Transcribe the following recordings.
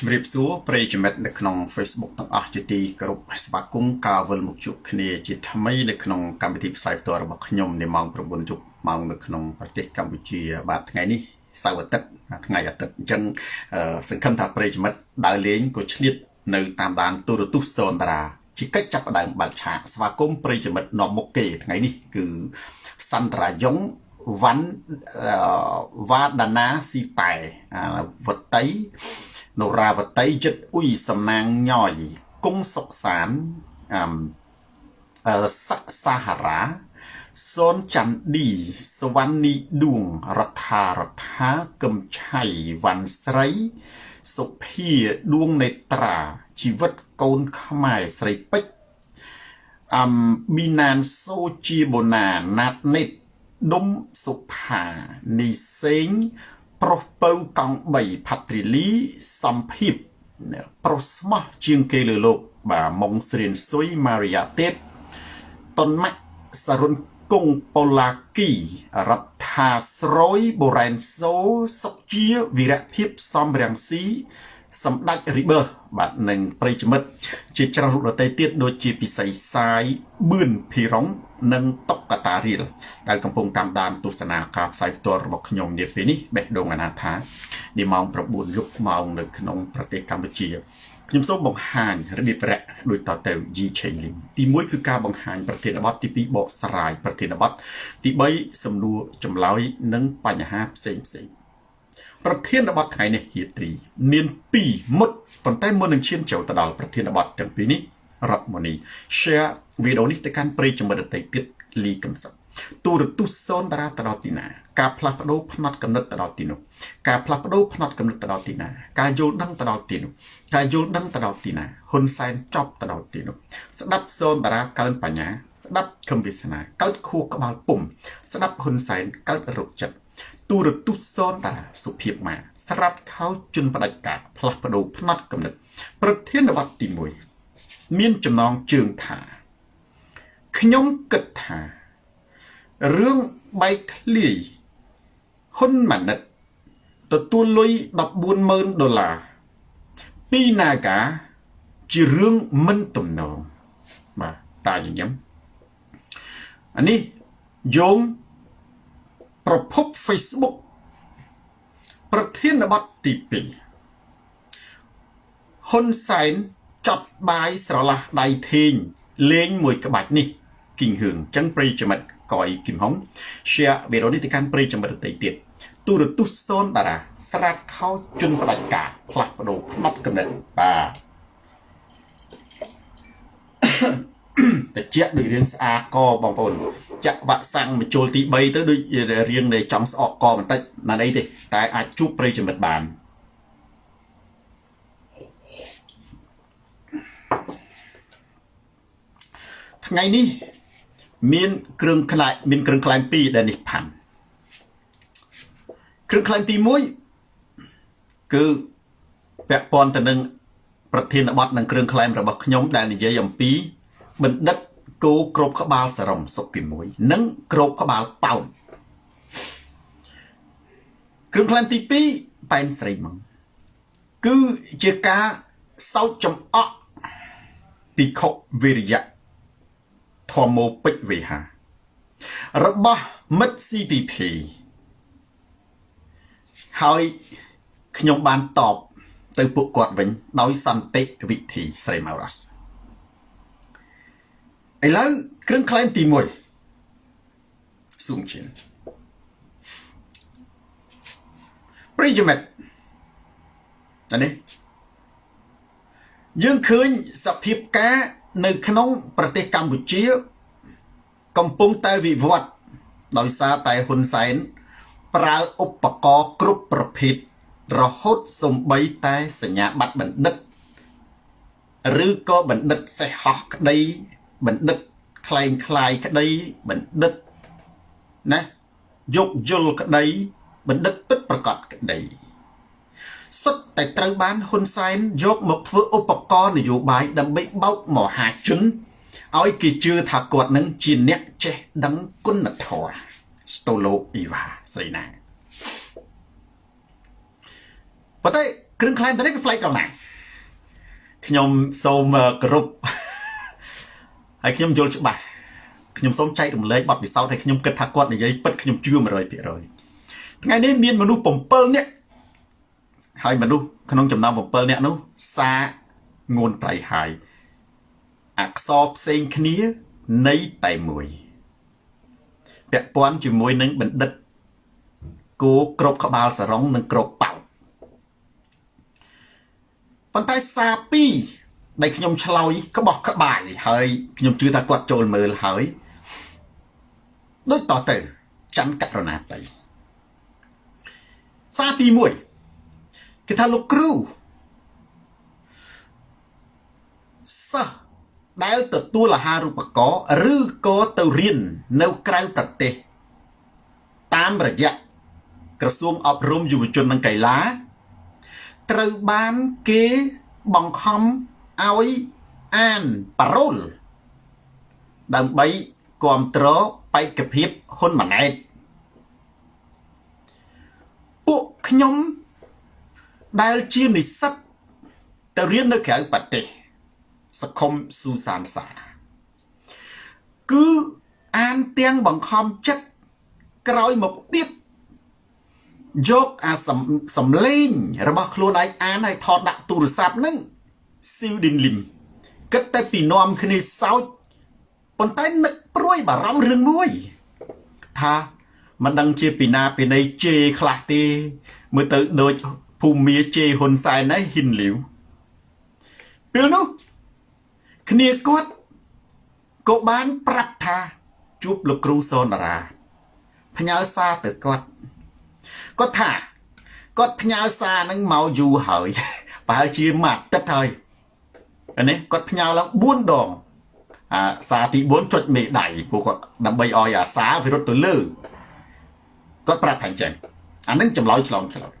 ជំរាបសួរប្រិយមិត្តនៅក្នុង Facebook ទាំងអស់ជាទីគោរពស្វាគមន៍ការវិលមកជួបគ្នាជាថ្មីនៅក្នុងកម្មវិធីផ្សាយផ្ទាល់របស់ខ្ញុំនៅម៉ោង9យប់ម៉ោងនៅក្នុងប្រទេសកម្ពុជា បាទថ្ងៃនេះសៅរ៍អាទិត្យថ្ងៃអាទិត្យអញ្ចឹងសង្ឃឹមថាប្រិយមិត្តដើរលេងក៏ឆ្លៀតនៅតាមដានទូរទស្សន៍សនតារាជាកិច្ចចាប់ផ្ដើមបើកឆាកស្វាគមន៍ប្រិយមិត្តនាំមុខគេថ្ងៃនេះគឺសន្តរាយងវ៉ាន់វ៉ាដាណាស៊ីតែវតី នរាវតីចិត្តអ៊ុយសំណាងញយគង់សុកសានអឺសក្សាហារាសូនច័ន្ទឌីសវណ្ណីឌួងរដ្ឋារដ្ឋាកឹមឆៃវ៉ាន់ស្រី សុភាឌួងនេត្រាជីវិតកូនខ្មែរស្រីពេជ្រអំប៊ីណានសូជាបូណាណាត់នេតដុំសុផានីសេង ប្រុសពៅកង់3ផាត្រីលីសំភិបប្រុសស្មោះជាងគេលើលោក បាទម៉ុងស្រៀនស៊ុយម៉ារីយ៉ាទេពតុនម៉ាក់សរុនគង់ប៉ូឡាគីរដ្ឋាស្រយបូរ៉ែនសូសុកជាវីរៈភាពសំរាំងស៊ី សម្ដេចរីបឺបាទនិងប្រិយមិត្តជាច្រើនរូបដទៃទៀតដូចជាពិសីសាយបឿនភីរុងនិងតុកកតារៀលដែលកំពុងតាមដានទស្សនាការផ្សាយផ្ទាល់របស់ខ្ញុំនាពេលនេះបេះដូងអនាថានាម៉ោង9យប់ម៉ោងនៅក្នុងប្រទេសកម្ពុជាខ្ញុំសូមបង្ហាញរបៀបរៈដូចតទៅ Yi Chailing ទី1គឺការបង្ហាញប្រធានបទទី2បកស្រាយប្រធានបទទី3សំណួរចម្លើយនិងបញ្ហាផ្សេងផ្សេង ប្រធានបទថ្ងៃនេះហៀត្រី មាន2មុតប៉ុន្តែមុននឹងឈានចូលទៅដល់ប្រធានបទទាំងពីរនេះរតមនី share វីដេអូនេះទៅកាន់ប្រិយមិត្តដទៃទៀតលីកំសត់ទូរទស្សន៍សូនតារាទៅដល់ទីណា ការផ្លាស់ប្ដូរផ្នត់កំណត់ទៅដល់ទីនោះការផ្លាស់ប្ដូរផ្នត់កំណត់ទៅដល់ទីណាការយល់ដឹងទៅដល់ទីនោះការយល់ដឹងទៅដល់ទីណាហ៊ុនសែនចប់ទៅដល់ទីនោះស្ដាប់សូនតារាកើនបញ្ញាស្ដាប់ខំវាសនាកើតខួរក្បាលពុំស្ដាប់ហ៊ុនសែនកើតរោគចិត្ត ទូរទស្សន៍សនតារាសុភាពមាស្រាប់ខោជន់ផ្ដាច់ការផ្លាស់ប្ដូរផ្នត់កំណត់ប្រធានបទទី1មានចំណងជើងថាខ្ញុំគិតថារឿងបែកធ្លាយហ៊ុនម៉ាណិតទទួលលុយ140,000ដុល្លារពី Naga ជារឿងមិនទំនងបាទតាញញឹមអានេះយោង ប្រភព Facebook ប្រធានបទទី2ហ៊ុនសែនចត់បាយស្រឡះដៃធេងលេងមួយក្បាច់នេះគីងហឿងចឹងប្រិយមិត្តកយគឹមហុង share វីដេអូនេះទៅកាន់ប្រិយមិត្តដទៃទៀតទូរទស្សន៍សូនតារាស្រាតខោជន់ផ្ដាច់ការផ្លាស់ប្ដូរផ្នត់កំណត់បាទតិចដូចរឿងស្អាកបងប្អូន ចាក់វ៉ាក់សាំងមកចូលទី3ទៅដូចរៀងនៃចង់ស្អកកបន្តិចមិនអីទេតែអាចជួបប្រិយមិត្តបានថ្ងៃនេះមានគ្រឿងខ្លែងមានគ្រឿងខ្លែង2ដែលនេះផាន់គ្រឿងខ្លែងទី1គឺពាក់ព័ន្ធទៅនឹងប្រធានបទនិងគ្រឿងខ្លែងរបស់ខ្ញុំដែលនិយាយអំពីបណ្ឌិត គោក្របក្បាលសរំសុកទី1និងក្របក្បាលប៉ោនគ្រឿងខ្លែងទី2ប៉ែនស្រីមកគឺជាការសោកចំអកពិខុវិរិយៈធម្មោពេជ្រវេហា របស់មិត្ត CPP ហើយខ្ញុំបានតបទៅពួកគាត់វិញ ដោយសន្តិវិធីស្រីម៉ៅរ៉ាស់ ឥឡូវគ្រឿងក្លែងទី1ស៊ូមជាប្រិយមិត្តនេះយើងឃើញសភាពការនៅក្នុងប្រទេសកម្ពុជា កំពុងតែវិវត្តដោយសារតែហ៊ុនសែនប្រើឧបករណ៍គ្រប់ប្រភេទរហូតសំបីតែសញ្ញាបត្របណ្ឌិត ឬក៏បណ្ឌិតសេះហោះក្តី បណ្ឌិតខ្លែងខ្លាយក្តីបណ្ឌិតណាយោគយល់ក្តីបណ្ឌិតពិតប្រកបក្តីសុទ្ធតែត្រូវបានហ៊ុនសែនយកមកធ្វើឧបករណ៍នយោបាយដើម្បីបោកមហាជនឲ្យគេជឿថាគាត់នឹងជាអ្នកចេះដឹងគុណធម៌ស្តូឡូអ៊ីវ៉ាស្រីណាប៉ុន្តែគ្រឿងខ្លែងទៅនេះវាផ្លែកត្រង់ណាខ្ញុំសូមគោរព ហើយខ្ញុំយល់ច្បាស់ខ្ញុំសូមចែករំលែកបទពិសោធន៍ឲ្យខ្ញុំគិតថាគាត់និយាយពិតខ្ញុំជឿ100%ថ្ងៃនេះមានមនុស្ស7នាក់ហើយមនុស្សក្នុងចំណោម7នាក់នោះសាងួនត្រៃហើយអក្សរផ្សេងគ្នានៃតែមួយពាក់ព័ន្ធជាមួយនឹងបណ្ឌិតគោក្របក្បាលសរងនិងក្របប៉ៅប៉ុន្តែសារពីរ ដែលខ្ញុំឆ្លោយក្បោះក្បាយហើយខ្ញុំជឿថាគាត់ចូលមើលហើយដូចតទៅច័ន្ទករណាតីសារទី1គេថាលោកគ្រូសិស្សដែលទទួលអាហារូបករណ៍ឬក៏ទៅរៀននៅក្រៅប្រទេស តាមរយៈក្រសួងអប់រំយុវជននិងកីឡា ត្រូវបានគេបង្ខំ ឲ្យអានប៉ារ៉ូលដើម្បីគ្រប់គ្រងបេក្ខភាពហ៊ុនម៉ាណែតពួកខ្ញុំដែលជានិស្សិតទៅរៀននៅក្រៅប្រទេសសខុមស៊ូសានសាគឺអានទាំងបង្ខំចិត្តក្រោយមកទៀតយកអាសំលេងរបស់ខ្លួនឯងអានឲ្យថតដាក់ទូរស័ព្ទនឹង ស៊ីវឌីនលឹមគិតតែពីនាំគ្នាសោចប៉ុន្តែនឹកព្រួយបារម្ភរឿងមួយ ថាមិនដឹងជាពីណាពីណីជេខ្លះទេមើលទៅដូចភូមិជេហ៊ុនសែនឯងហ៊ិនលាវពេលនោះគ្នាគាត់ក៏បានប្រាប់ថា ជួបលោកគ្រូសនរាផ្ញើសារទៅគាត់គាត់ថាគាត់ផ្ញើសារនឹងមកយូរហើយប្រហែលជាមួយអាទិត្យហើយ នេះគាត់ផ្ញើឡើង4ដងអាសារទី4ចុចមេដៃពួកគាត់ដើម្បីឲ្យអាសារវារត់ទៅលើគាត់ប្រាប់ថាអញ្ចឹងអានឹងចម្លើយឆ្លងឆ្លើយ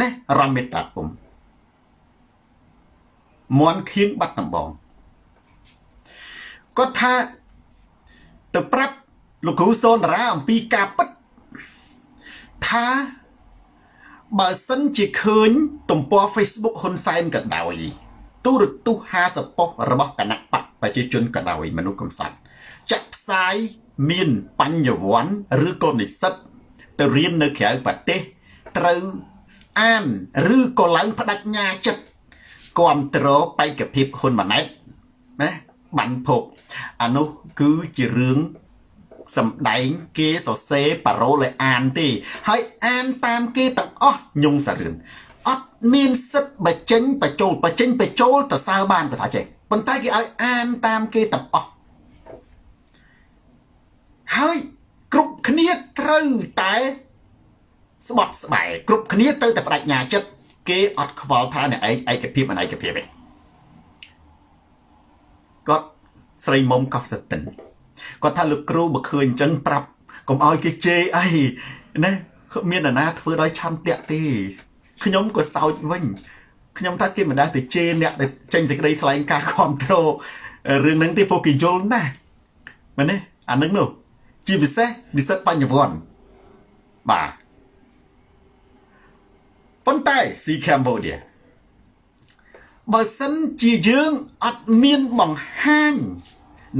នេះរំមេត្តាពុំមន់ខៀងបាត់ដំបងគាត់ថាទៅប្រាប់លោកគ្រូសូនតារាអំពីការពិតថាបើសិនជាឃើញទំព័រ Facebook ហ៊ុនសែនក៏ដោយ ទូរទស្សន៍50ប៉ុស្តិ៍របស់គណៈបកប្រជាជនក៏ដោយមនុស្សកំសត់ចាក់ផ្សាយមានបញ្ញវន្តឬក៏និស្សិតទៅរៀននៅក្រៅប្រទេសត្រូវអានឬក៏ឡើងបដិញ្ញាចិត្តគ្រប់គ្រងបេក្ខភាពហ៊ុនម៉ាណែតណាបានភពអានោះគឺជារឿងសំដែងគេសរសេរប៉ារ៉ូលឲ្យអានទេ ហើយអានតាមគេទាំងអស់ញងសារឿន អត់មានសិទ្ធបញ្ចេញបញ្ចូលបញ្ចេញបញ្ចូលទៅសើបានក៏ថាចេះប៉ុន្តែគេឲ្យអានតាមគេទាំងអស់ហើយគ្រប់គ្នាត្រូវតែស្បត់ស្បែកគ្រប់គ្នាទៅតែបដិញ្ញាចិត្តគេអត់ខ្វល់ថាអ្នកឯងឯកភាពអនឯកភាពទេគាត់ស្រីមុំកោះសតិនគាត់ថាលោកគ្រូបើឃើញអញ្ចឹងប្រាប់កុំឲ្យគេជេរអីណាមានអាណាធ្វើដោយឆន្ទៈទេ ខ្ញុំក៏សោចវិញខ្ញុំថាគេមិនដែលទៅជេរអ្នកដែលចេញសេចក្តីថ្លែងការណ៍គ្រប់គ្រងរឿងហ្នឹងទេពួកគេយល់ណាស់មែនទេអាហ្នឹងនោះជាពិសេសនិស្សិតបញ្ញវន្តបាទប៉ុន្តែស៊ីកម្ពុជាបើសិនជាយើងអត់មានបង្ហាញ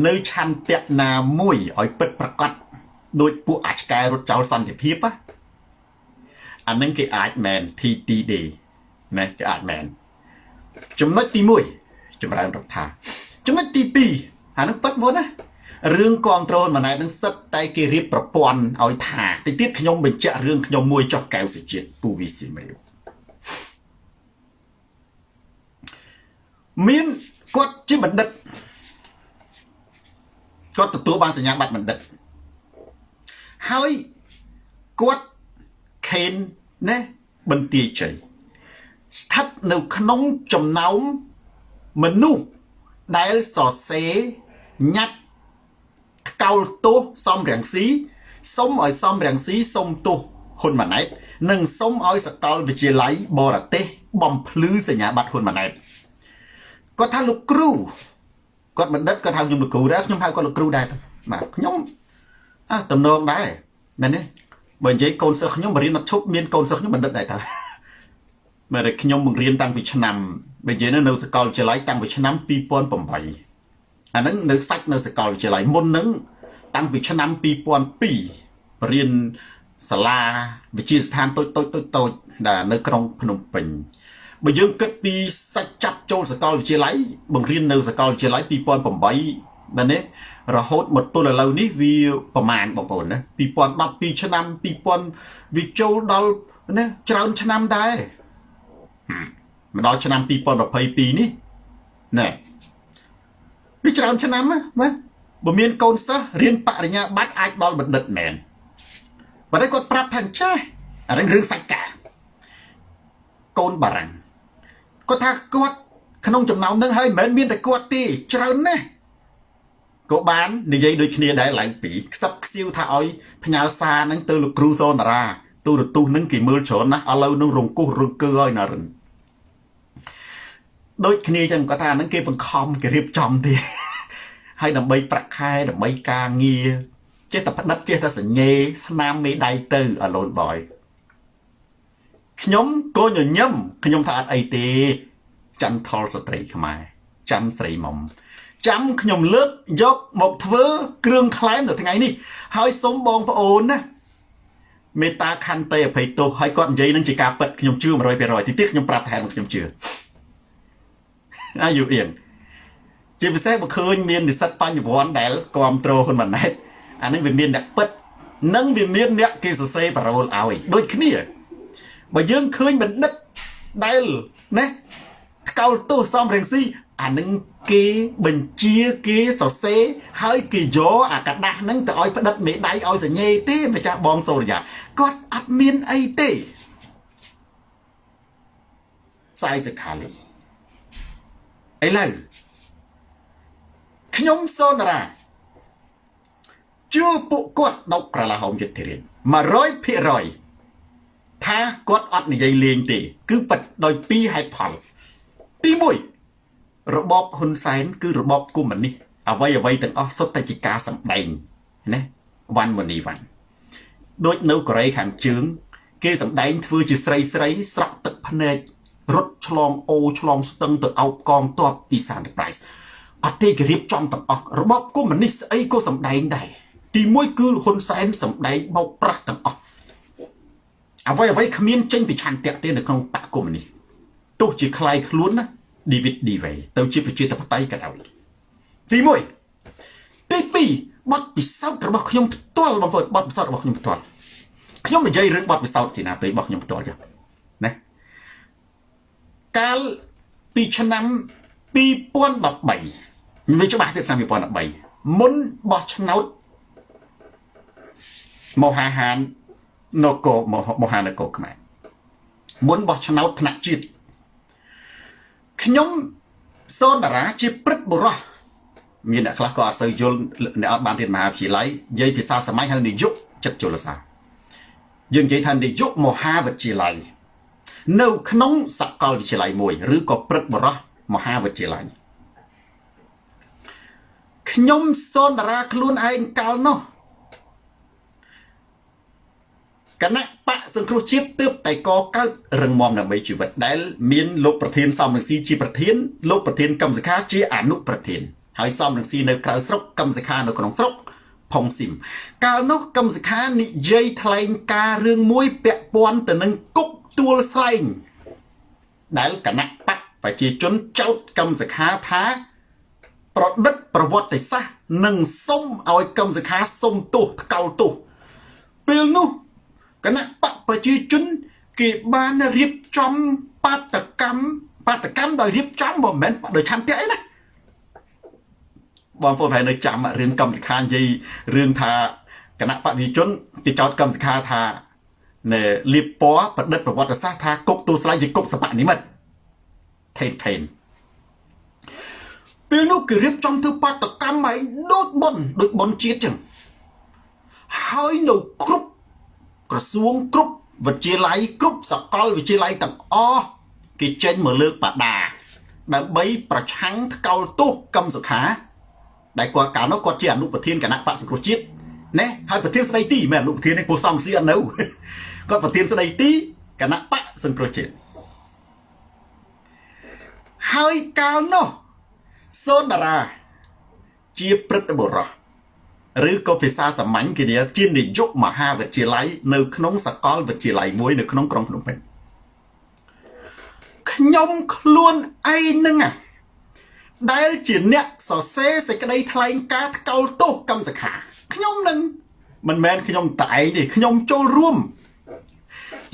នៅឆន្ទៈណាមួយឲ្យពិតប្រកបដោយពួកអាចកែរត់ចោលសន្តិភាព អានឹងគេអាចមែន TTD ណាគេអាចមែនចំណុចទី1ចម្រើនរដ្ឋាចំណុចទី2អានឹងពិតមុនណារឿងគ្រប់គ្រងម៉ណែតនឹងសិតតែគេរៀបប្រព័ន្ធឲ្យថាតិចទៀតខ្ញុំបញ្ជាក់រឿងខ្ញុំមួយចុះកែវសេជាតិពូវីស៊ីមរៀវមានគាត់ជាបណ្ឌិតគាត់ទទួលបានសញ្ញាបត្របណ្ឌិតហើយគាត់ ខេនណាបន្ទាយជ័យស្ថិតនៅក្នុងចំណោមមនុស្សដែលសរសេរញ៉ាត់កោលទោសសំរងស៊ីសុំឲ្យសំរងស៊ីសុំទោសហ៊ុនម៉ាណែតនិងសុំឲ្យសកលវិទ្យាល័យបរទេសបំភ្លឺសញ្ញាបត្រហ៊ុនម៉ាណែតគាត់ថាលោកគ្រូគាត់បណ្ឌិតគាត់ហៅខ្ញុំលោកគ្រូដែរខ្ញុំហៅគាត់លោកគ្រូដែរបាទខ្ញុំអើតំណងដែរមែនទេ បើនិយាយកូនសិស្សខ្ញុំបរៀនអត់ឈប់មានកូនសិស្សខ្ញុំបណ្ឌិតដែរតើមែនតែខ្ញុំបង្រៀនតាំងពីឆ្នាំបើនិយាយនៅសាកលវិទ្យាល័យតាំងពីឆ្នាំ2008អាហ្នឹងនៅសាច់នៅសាកលវិទ្យាល័យមុនហ្នឹងតាំងពីឆ្នាំ2002រៀនសាលាវិទ្យាស្ថានតូចតូចតូចតូចដែលនៅក្រុងភ្នំពេញបើយើងគិតពីសាច់ចាប់ចូលសាកលវិទ្យាល័យបង្រៀននៅសាកលវិទ្យាល័យ2008 ដល់នេះរហូតមកទល់ឥឡូវនេះវាប្រមាណបងប្អូនណា2012ឆ្នាំ2000វាចូលដល់ណាច្រើនឆ្នាំដែរមកដល់ឆ្នាំ2022នេះណែវាច្រើនឆ្នាំណាបាទបើមានកូនសិស្សរៀនបរិញ្ញាបត្រអាចដល់បណ្ឌិតមែនប៉ុន្តែគាត់ប្រាប់ថាចាស់អារឿងរឿងសាច់ការកូនបារាំងគាត់ថាគាត់ក្នុងចំណោមនឹងហើយមិនមែនមានតែគាត់ទេច្រើនណាស់ ក៏បាននិយាយដូចគ្នាដែរឡើងពីខ្សឹបខ្សៀវថាឲ្យផ្ញើសារហ្នឹងទៅលោកគ្រូសនតារាទូរទស្សន៍ហ្នឹងគេមើលច្រើនណាស់ឥឡូវនឹងរង្គោះរង្គើឲ្យណារិនដូចគ្នាចឹងគាត់ថាហ្នឹងគេបង្ខំគេរៀបចំទេហើយដើម្បីប្រាក់ខែដើម្បីការងារចេះតែផ្ដិតចេះតែសញ្ញេស្នាមមេដៃទៅអឡូនបយខ្ញុំក៏ញញឹមខ្ញុំថាអត់អីទេចន្ទថលស្ត្រីខ្មែរចាំស្រីមុំ ចាំខ្ញុំលើកយកមកធ្វើ គ្រឿងក្លែមនៅថ្ងៃនេះហើយសូមបងប្អូនណាមេត្តាខន្តីអភ័យទោសហើយគាត់និយាយនឹងជាការពិតខ្ញុំជឿ100%ទីទៀតខ្ញុំប្រាប់ថែមខ្ញុំជឿអាយុអៀងជាពិសេសបើឃើញមាននិស្សិតបញ្ញវន្តដែលគ្រប់គ្រងហ៊ុនម៉ាណែតអានឹងវាមានអ្នកពិតនិងវាមានអ្នកគេសរសេរប៉ារ៉ូលឲ្យដូចគ្នាបើយើងឃើញបណ្ឌិតដែលណាថ្កោលទោសសំរងស៊ី អានឹងគេបញ្ជាគេសរសេរហើយគេយកអាกระดาษហ្នឹងទៅឲ្យផ្ដិតមេដៃឲ្យសញ្ញេទេម្ចាស់បងសូរិយាគាត់អត់មានអីទេសាយសខាលីឥឡូវខ្ញុំសូនរាជឿពួកគាត់ដុកក្រឡាហោមយុទ្ធរាជ100%ថាគាត់អត់និយាយលេងទេ គឺប៉ិតដោយពីរហេតុផលទី1 របបហ៊ុនសែនគឺរបបកុម្មុយនីសអ្វីអ្វីទាំងអស់សុទ្ធតែជាការសម្ដែងណាវ៉ាន់ម៉ូនីវ៉ាន់ដូចនៅកូរ៉េខាងជើង គេសម្ដែងធ្វើជាស្រីស្រីស្រក់ទឹកភ្នែករត់ឆ្លងអូឆ្លងស្ទឹងទៅអោបកងទ័ពពី Sunrise អត់ទេគេរៀបចំទាំងអស់របបកុម្មុយនីសស្អីក៏សម្ដែងដែរទី1គឺហ៊ុនសែនសម្ដែងបោកប្រាស់ទាំងអស់អ្វីអ្វីគ្មានចេញពីឆន្ទៈទេនៅក្នុងបកកុម្មុយនីសទោះជាคล้ายខ្លួនណា David Dewey ទៅជាប្រជាធិបតេយ្យក៏ដោយទី1ទី2បទពិសោធន៍របស់ខ្ញុំផ្ទាល់បងប្អូនបទពិសោធន៍របស់ខ្ញុំផ្ទាល់ខ្ញុំនិយាយរឿងបទពិសោធន៍សេនាតីរបស់ខ្ញុំផ្ទាល់ចុះណាកាលពីឆ្នាំ2013វាច្បាស់ទៀតឆ្នាំ2013មុនបោះឆ្នោតមហាហាននគរមហានគរខ្មែរមុនបោះឆ្នោតថ្នាក់ជាតិ ខ្ញុំសូនតារាជាព្រឹទ្ធបុរសមានអ្នកខ្លះក៏អត់សូវយល់អ្នកអត់បានរៀនមហាវិទ្យាល័យនិយាយភាសាសម័យហៅនាយកចិត្តជលសាយើងនិយាយថានាយកមហាវិទ្យាល័យនៅក្នុងសាកលវិទ្យាល័យមួយឬក៏ព្រឹទ្ធបុរសមហាវិទ្យាល័យខ្ញុំសូនតារាខ្លួនឯងកាលនោះ គណៈបកសង្គ្រោះជាតិទើបតែកកើតរឹងមាំដើម្បីជីវិតដែលមានលោកប្រធានសំរងស៊ីជាប្រធានលោកប្រធានកម្មសខាជាអនុប្រធានហើយសំរងស៊ីនៅក្រៅស្រុកកម្មសខានៅក្នុងស្រុកផុងស៊ីមកាលនោះកម្មសខានិយាយថ្លែងការរឿងមួយពាក់ព័ន្ធទៅនឹងគុកទួលស្លែងដែលគណៈបកប្រជាជនចោទកម្មសខាថាប្រឌិតប្រវត្តិសាស្ត្រនិងសុំឲ្យកម្មសខាសុំទោសថ្កោលទោសពេលនោះ គណៈបកប្រជាជន គេបានរៀបចំបាតកម្មបាតកម្មដោយរៀបចំមិនមែនដោយឆន្ទៈអីណាបងប្អូនហើយនៅចាំរឿងកម្មសខានិយាយរឿងថាគណៈបព្វជិជនគេចោទកម្មសខាថាណែលៀបពណ៌ប្រឌិតប្រវត្តិសាស្ត្រថាគុកទូស្លៃជាគុកសបនិមិត្តថេនថេនពេលនោះគេរៀបចំធ្វើបាតកម្មឲ្យដូចប៉ុនដូចប៉ុនជាតិចឹងហើយនៅគ្រប់ ក្រសួងគ្រប់វិទ្យាល័យគ្រប់សកលវិទ្យាល័យទាំងអស់គេចេញមកលើកបដាដើម្បីប្រឆាំងថ្កោលទោសកម្មសុខា ដែលគាត់កាលនោះគាត់ជាអនុប្រធានគណៈបក្សសង្គ្រោះជាតិណែហើយប្រធានស្ដីទីមិនអនុប្រធាននេះពោះសំស៊ីអត់នៅគាត់ប្រធានស្ដីទីគណៈបក្សសង្គ្រោះជាតិហើយកាលនោះសូនតារាជាព្រឹទ្ធបុរស ឬក៏ភាសាសាមញ្ញគេនិយាយជានាយកមហាវិទ្យាល័យនៅក្នុងសាកលវិទ្យាល័យមួយនៅក្នុងក្រុងភ្នំពេញខ្ញុំខ្លួនឯងនឹងដែលជាអ្នកសរសេរសេចក្តីថ្លែងការណ៍ថ្កោលទោសកម្មសខាខ្ញុំនឹងមិនមែនខ្ញុំតែឯងទេខ្ញុំចូលរួម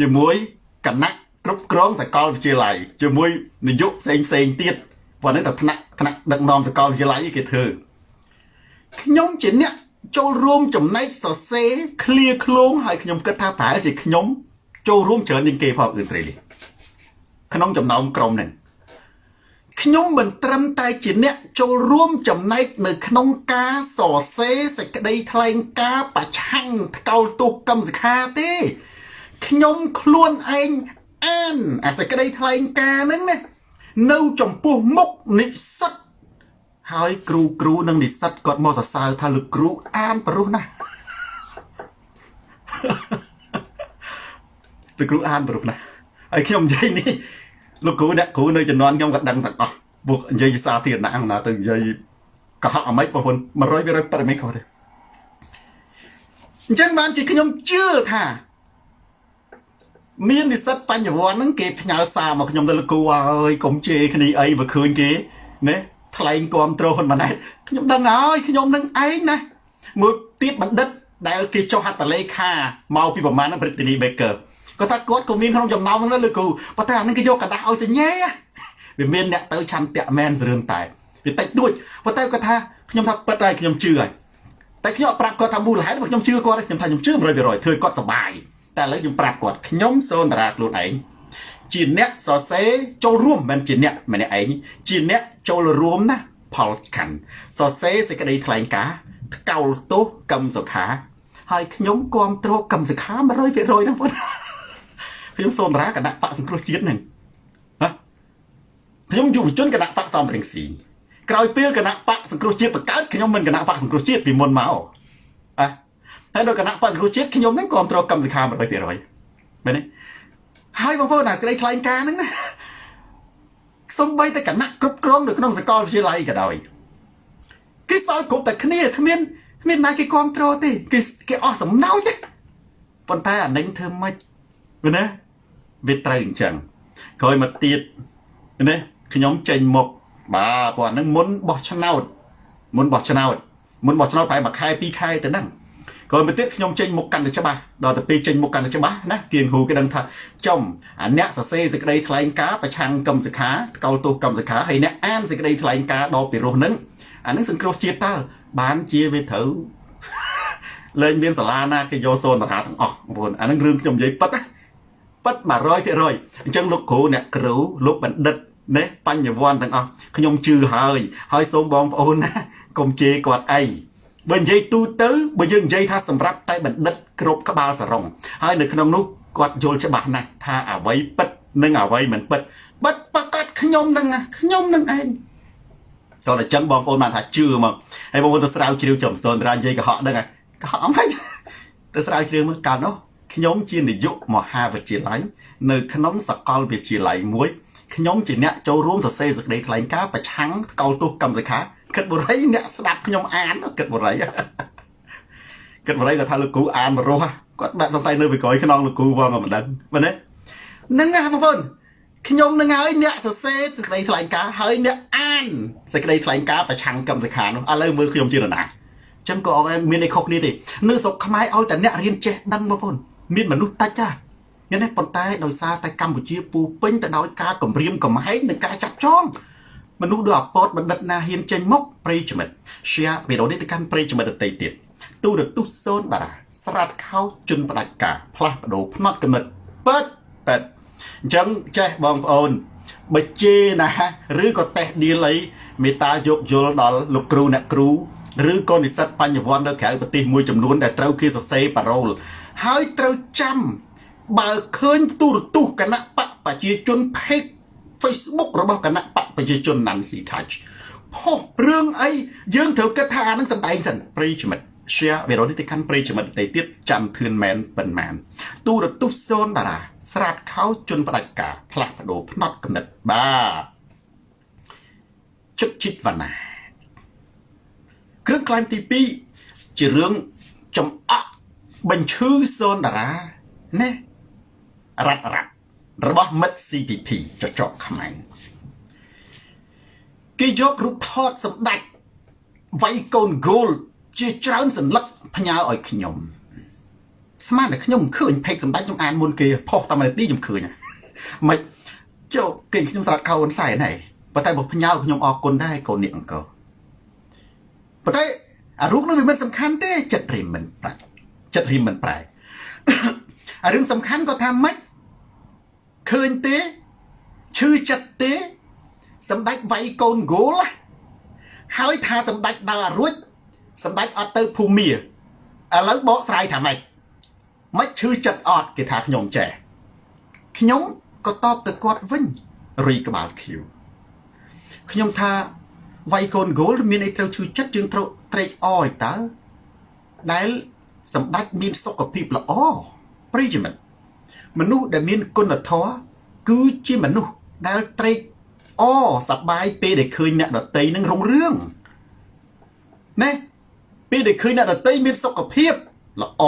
ជាមួយគណៈគ្រប់គ្រងសាកលវិទ្យាល័យជាមួយនាយកផ្សេងផ្សេងទៀតប៉ុន្តែតែថ្នាក់ថ្នាក់ដឹកនាំសាកលវិទ្យាល័យគេធ្វើខ្ញុំជាអ្នក ចូលរួមចំណែកសរសេរឃ្លាឃ្លោងហើយខ្ញុំគិតថាប្រហែលជាខ្ញុំ ចូលរួមច្រើនជាងគេផងអ៊ឺត្រេលីក្នុងចំណោមក្រុមហ្នឹងខ្ញុំមិនត្រឹមតែជាអ្នកចូលរួមចំណែកនៅក្នុងការសរសេរសេចក្តីថ្លែងការណ៍ប្រឆាំងថ្កោលទោសកម្មសិក្ខាទេខ្ញុំខ្លួនឯងអានអាសេចក្តីថ្លែងការណ៍ហ្នឹងណានៅចំពោះមុខនិស្សិត ហើយគ្រូគ្រូនិងនិស្សិតគាត់មកសរសើរថាលោកគ្រូអានប្រុសណាស់លោកគ្រូអានប្រុសណាស់ហើយខ្ញុំនិយាយនេះលោកគ្រូអ្នកគ្រូនៅជំនាន់ខ្ញុំក៏ដឹងទាំងអស់ពួកនិយាយសាធារណៈណាទៅនិយាយកុហកអាម៉េចបងប្អូន100%បរិមេខុសទេអញ្ចឹងបានជាខ្ញុំជឿថាមាននិស្សិតបញ្ញវន្តហ្នឹងគេផ្ញើសារមកខ្ញុំទៅលោកគ្រូអើយកុំជេរគ្នាអីបើឃើញគេណា ថ្លែងគ្រប់គ្រងហ៊ុនម៉ាណែតខ្ញុំដឹងហើយខ្ញុំនឹងឯងណាមួយទៀតបណ្ឌិតដែលគេចុះហត្ថលេខាមកពីប្រមាណហ្នឹង Brittany Baker គាត់ថាគាត់ក៏មានក្នុងចំណោមហ្នឹងលើគ្រូប៉ុន្តែអានេះគេយកกระดาษឲ្យសញ្ញេវាមានអ្នកទៅឆន្ទៈមែនរឿងតែវាតិចតួចប៉ុន្តែគាត់ថាខ្ញុំថាពិតហើយខ្ញុំជឿហើយតែខ្ញុំអត់ប្រាប់គាត់ថាមូលហេតុខ្ញុំជឿគាត់ខ្ញុំថាខ្ញុំជឿ100%ធ្វើគាត់សុបាយតែឥឡូវខ្ញុំប្រាប់គាត់ខ្ញុំសូនតារាខ្លួនឯង ជាអ្នកសរសេរចូលរួមមិនជាអ្នកម្នាក់ឯងជាអ្នកចូលរួមណាផលខណ្ឌសរសេរសេចក្តីថ្លែងការណ៍កោលទោសកម្មសុខា ហើយខ្ញុំគ្រប់គ្រងកម្មសុខា100%ហ្នឹងបងខ្ញុំសូនតារាគណៈបកសង្គ្រោះជាតិហ្នឹងណាខ្ញុំយុវជនគណៈបកសំរងស៊ីក្រោយពេលគណៈបកសង្គ្រោះជាតិបង្កើតខ្ញុំមិនគណៈបកសង្គ្រោះជាតិពីមុនមកអ่ะហើយដល់គណៈបកសង្គ្រោះជាតិខ្ញុំហ្នឹងគ្រប់គ្រងកម្មសុខា100%មែនទេ ហើយបងប្អូនអាក្តីថ្លែងការហ្នឹងណាសំបីតែគណៈគ្រប់គ្រងនៅក្នុងសាកលវិទ្យាល័យក៏ដោយគេសល់គ្រប់តែគ្នាគ្មានគ្មានណាគេគ្រប់គ្រងទេគេគេអស់សំណោចទេប៉ុន្តែអានឹងធ្វើម៉េចមែនទេវាត្រូវអញ្ចឹងក្រោយមកទៀតណាខ្ញុំចេញមុខបាទព្រោះអានឹងមុនបោះឆ្នោតមុនបោះឆ្នោតមុនបោះឆ្នោតប្រហែលមួយខែពីរខែទៅហ្នឹង ក្រោយមកទៀតខ្ញុំចេញមុខកាន់តែច្បាស់ដល់ទៅពេលចេញមុខកាន់តែច្បាស់ណាគៀងហ៊ូគេដឹងថាចំអាអ្នកសរសេរសេចក្តីថ្លែងការណ៍ប្រឆាំងកម្មសិក្ខាកោលទោសកម្មសិក្ខាហើយអ្នកអានសេចក្តីថ្លែងការណ៍ដល់ពីរោះនឹងអានឹងសង្គ្រោះជាតិតើបានជាវាត្រូវលែងមានសាលាណាគេយកសូនតារាទាំងអស់បងប្អូនអានឹងរឿងខ្ញុំនិយាយប៉ិតណាប៉ិត100%អញ្ចឹងលោកគ្រូអ្នកគ្រូលោកបណ្ឌិតណាបញ្ញវន្តទាំងអស់ខ្ញុំជឿហើយហើយសូមបងប្អូនណាកុំជេរគាត់អី បើនិយាយទូទៅបើយើងនិយាយថាសម្រាប់តែបណ្ឌិតគ្រប់ក្បាលសរងហើយនៅក្នុងនោះគាត់យល់ច្បាស់ណាស់ថាអ្វីពិតនិងអ្វីមិនពិតបិទប្រកាសខ្ញុំនឹងខ្ញុំនឹងឯងតោះតែចឹងបងប្អូនបានថាជឿមកហើយបងប្អូនទៅស្រាវជ្រាវចំសូនរានិយាយកុហកដឹងកុហកមិនទៅស្រាវជ្រាវមើលកាលនោះខ្ញុំជានាយកមហាវិទ្យាល័យនៅក្នុងសាកលវិទ្យាល័យមួយខ្ញុំជាអ្នកចូលរួមសរសេរសេចក្តីថ្លែងការណ៍ប្រឆាំងកោលទោសកម្មសិក្ខា គិតបរិយអ្នកស្ដាប់ខ្ញុំអានគិតបរិយគិតបរិយគាត់ថាលោកគ្រូអានមករស់គាត់បាក់សង្ស័យនៅពីក្រោយខ្នងលោកគ្រូវងក៏មិនដឹងមែនទេហ្នឹងណាបងប្អូនខ្ញុំនឹងហើយអ្នកសរសេរសេចក្តីថ្លែងការណ៍ហើយអ្នកអានសេចក្តីថ្លែងការណ៍ប្រឆាំងកម្មសិក្ខានោះឥឡូវមើលខ្ញុំជានរណាចឹងក៏អត់មានអីខុសគ្នាទេនៅស្រុកខ្មែរឲ្យតែអ្នករៀនចេះដឹងបងប្អូនមានមនុស្សតិចចាមានទេប៉ុន្តែដោយសារតែកម្ពុជាពូពេញទៅដោយការគម្រាមកំហែងនិងការចាប់ចង មនុស្សដូចអពតបណ្ឌិតណាហ៊ានចេញមកប្រិយមិត្ត share វីដេអូនេះទៅកាន់ប្រិយមិត្តដទៃទៀតទូរទស្សន៍សូនបារាស្រាតខោជន់ផ្ដាច់ការផ្លាស់ប្ដូរផ្នត់កំណត់ប៉ិតប៉ិតអញ្ចឹងចេះបងប្អូនបើជេណាឬក៏តេះឌីលអីមេតាយកយល់ដល់លោកគ្រូអ្នកគ្រូឬក៏និស្សិតបញ្ញវន្តនៅក្រៅប្រទេសមួយចំនួនដែលត្រូវគេសរសេរប៉ារ៉ូលហើយត្រូវចាំបើឃើញទូរទស្សន៍គណៈបកប្រជាជនភេក Facebook របស់គណៈបកប្រជាជន Nancy Touch ផុសរឿងអីយើងត្រូវគិតថាអានឹងសំដែងសិនប្រិយមិត្ត share វីដេអូនេះទៅកាន់ប្រិយមិត្តដទៃទៀតចាំធឿនមែនប៉ុន្មានទូរទស្សន៍សូនតារាស្រាតខោជន់ផ្ដាច់ការផ្លាស់ប្ដូរផ្នត់កំណត់បាទជឹកជីតវណ្ណាគ្រឿងក្លែងទី2ជារឿងចំអកបញ្ឈឺសូនតារាណារ៉ាត់រ៉ាត់ របស់មិត្ត CPP ចចកខ្មែរគេយករូបថតសម្ដេចវាយកូនហ្គោលជាច្រើនសន្លឹកផ្ញើឲ្យខ្ញុំស្មានតែខ្ញុំឃើញផេកសម្ដេចខ្ញុំអានមុនគេផុសតាមនាទីខ្ញុំឃើញមិនចុះគេខ្ញុំស្រាត់ខោហ៊ុនសែនហើយប៉ុន្តែបើផ្ញើខ្ញុំអរគុណដែរកូននេះអង្គប៉ុន្តែអារូបនោះវាមិនសំខាន់ទេចិត្តរៀមមិនប្រាច់ចិត្តរៀមមិនប្រែអារឿងសំខាន់ក៏ថាម៉េច ឃើញទេឈឺចិត្តទេសម្ដេចវាយកូនហ្គោលហើយថាសម្ដេចដើររួចសម្ដេចអត់ទៅភូមាឥឡូវបកស្រាយថាម៉េចមិនឈឺចិត្តអត់គេថាខ្ញុំចេះខ្ញុំក៏តបទៅគាត់វិញរីក្បាលខៀវខ្ញុំថាវាយកូនហ្គោលមានអីត្រូវឈឺចិត្តយើងត្រូវត្រេកអរឯតើដែលសម្ដេចមានសុខភាពល្អប្រិយមិត្ត មនុស្សដែលមានគុណធម៌គឺជាមនុស្សដែលត្រេកអសប្បាយពេលដែលឃើញអ្នកដតីនឹងរុងរឿងណាពេលដែលឃើញអ្នកដតីមានសុខភាពល្អ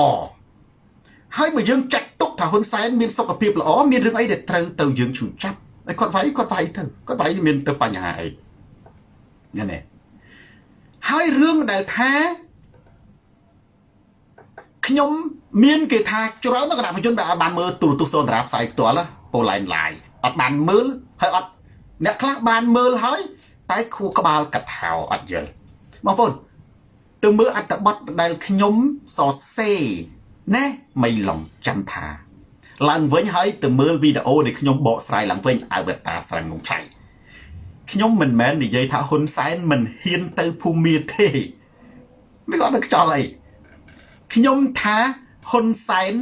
ហើយបើយើងចាត់ទុកថាហ៊ុនសែនមានសុខភាពល្អមានរឿងអីដែលត្រូវទៅយើងឈឺចាប់ហើយគាត់វាយគាត់វាយទៅគាត់វាយមានទៅបញ្ហាអីនេះនេះហើយរឿងដែលថា ខ្ញុំមានគេថាច្រើននៅគណៈប្រជុំដែលអត់បានមើលទូរទស្សន៍សូនតារាផ្សាយផ្ទាល់ពូឡែនឡាយអត់បានមើលហើយអត់អ្នកខ្លះបានមើលហើយ តែខួរក្បាលកាត់ហៅអត់យល់បងប្អូនទៅមើលអត្តបទដែលខ្ញុំសរសេរណាមីឡុងចាំថាឡើងវិញហើយទៅមើលវីដេអូដែលខ្ញុំបកស្រាយឡើងវិញអវតារស្រងងឆៃខ្ញុំមិនមែននិយាយថាហ៊ុនសែនមិនហ៊ានទៅភូមាទេមិនគាត់នឹងខ្ចល់អី ខ្ញុំថាហ៊ុនសែន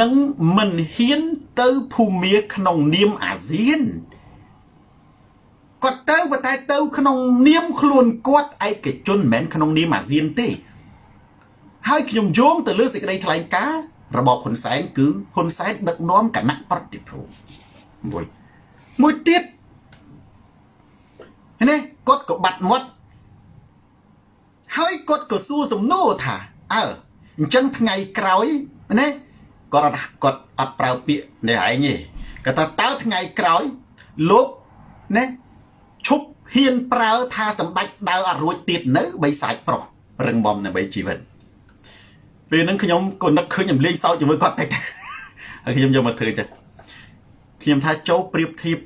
នឹងមិនហ៊ានទៅភូមាក្នុងនាមអាស៊ានគាត់ទៅប៉ុន្តែទៅ ក្នុងនាមខ្លួនគាត់ឯកជនមិនមែនក្នុងនាមអាស៊ានទេ ហើយខ្ញុំយោងទៅលើសេចក្តីថ្លែងការណ៍របបហ៊ុនសែនគឺហ៊ុនសែនដឹកនាំគណៈប្រតិភូមួយមួយទៀតនេះគាត់ក៏បាត់មាត់ហើយគាត់ក៏សួរសំណួរថាអើ អញ្ចឹងថ្ងៃក្រោយណាគាត់អត់គាត់អត់ប្រើពាក្យនេះឯងទេគាត់ថាតើថ្ងៃក្រោយលោកណាឈប់ហ៊ានប្រើថាសម្ដេចដើរអត់រួចទៀតនៅបីសាច់ប្រុសរឹងបំដើម្បីជីវិតពេលហ្នឹងខ្ញុំក៏នឹកឃើញខ្ញុំលេងសើចជាមួយគាត់តិចហើយខ្ញុំយកមកធ្វើចេះខ្ញុំថាចូលប្រៀបធៀប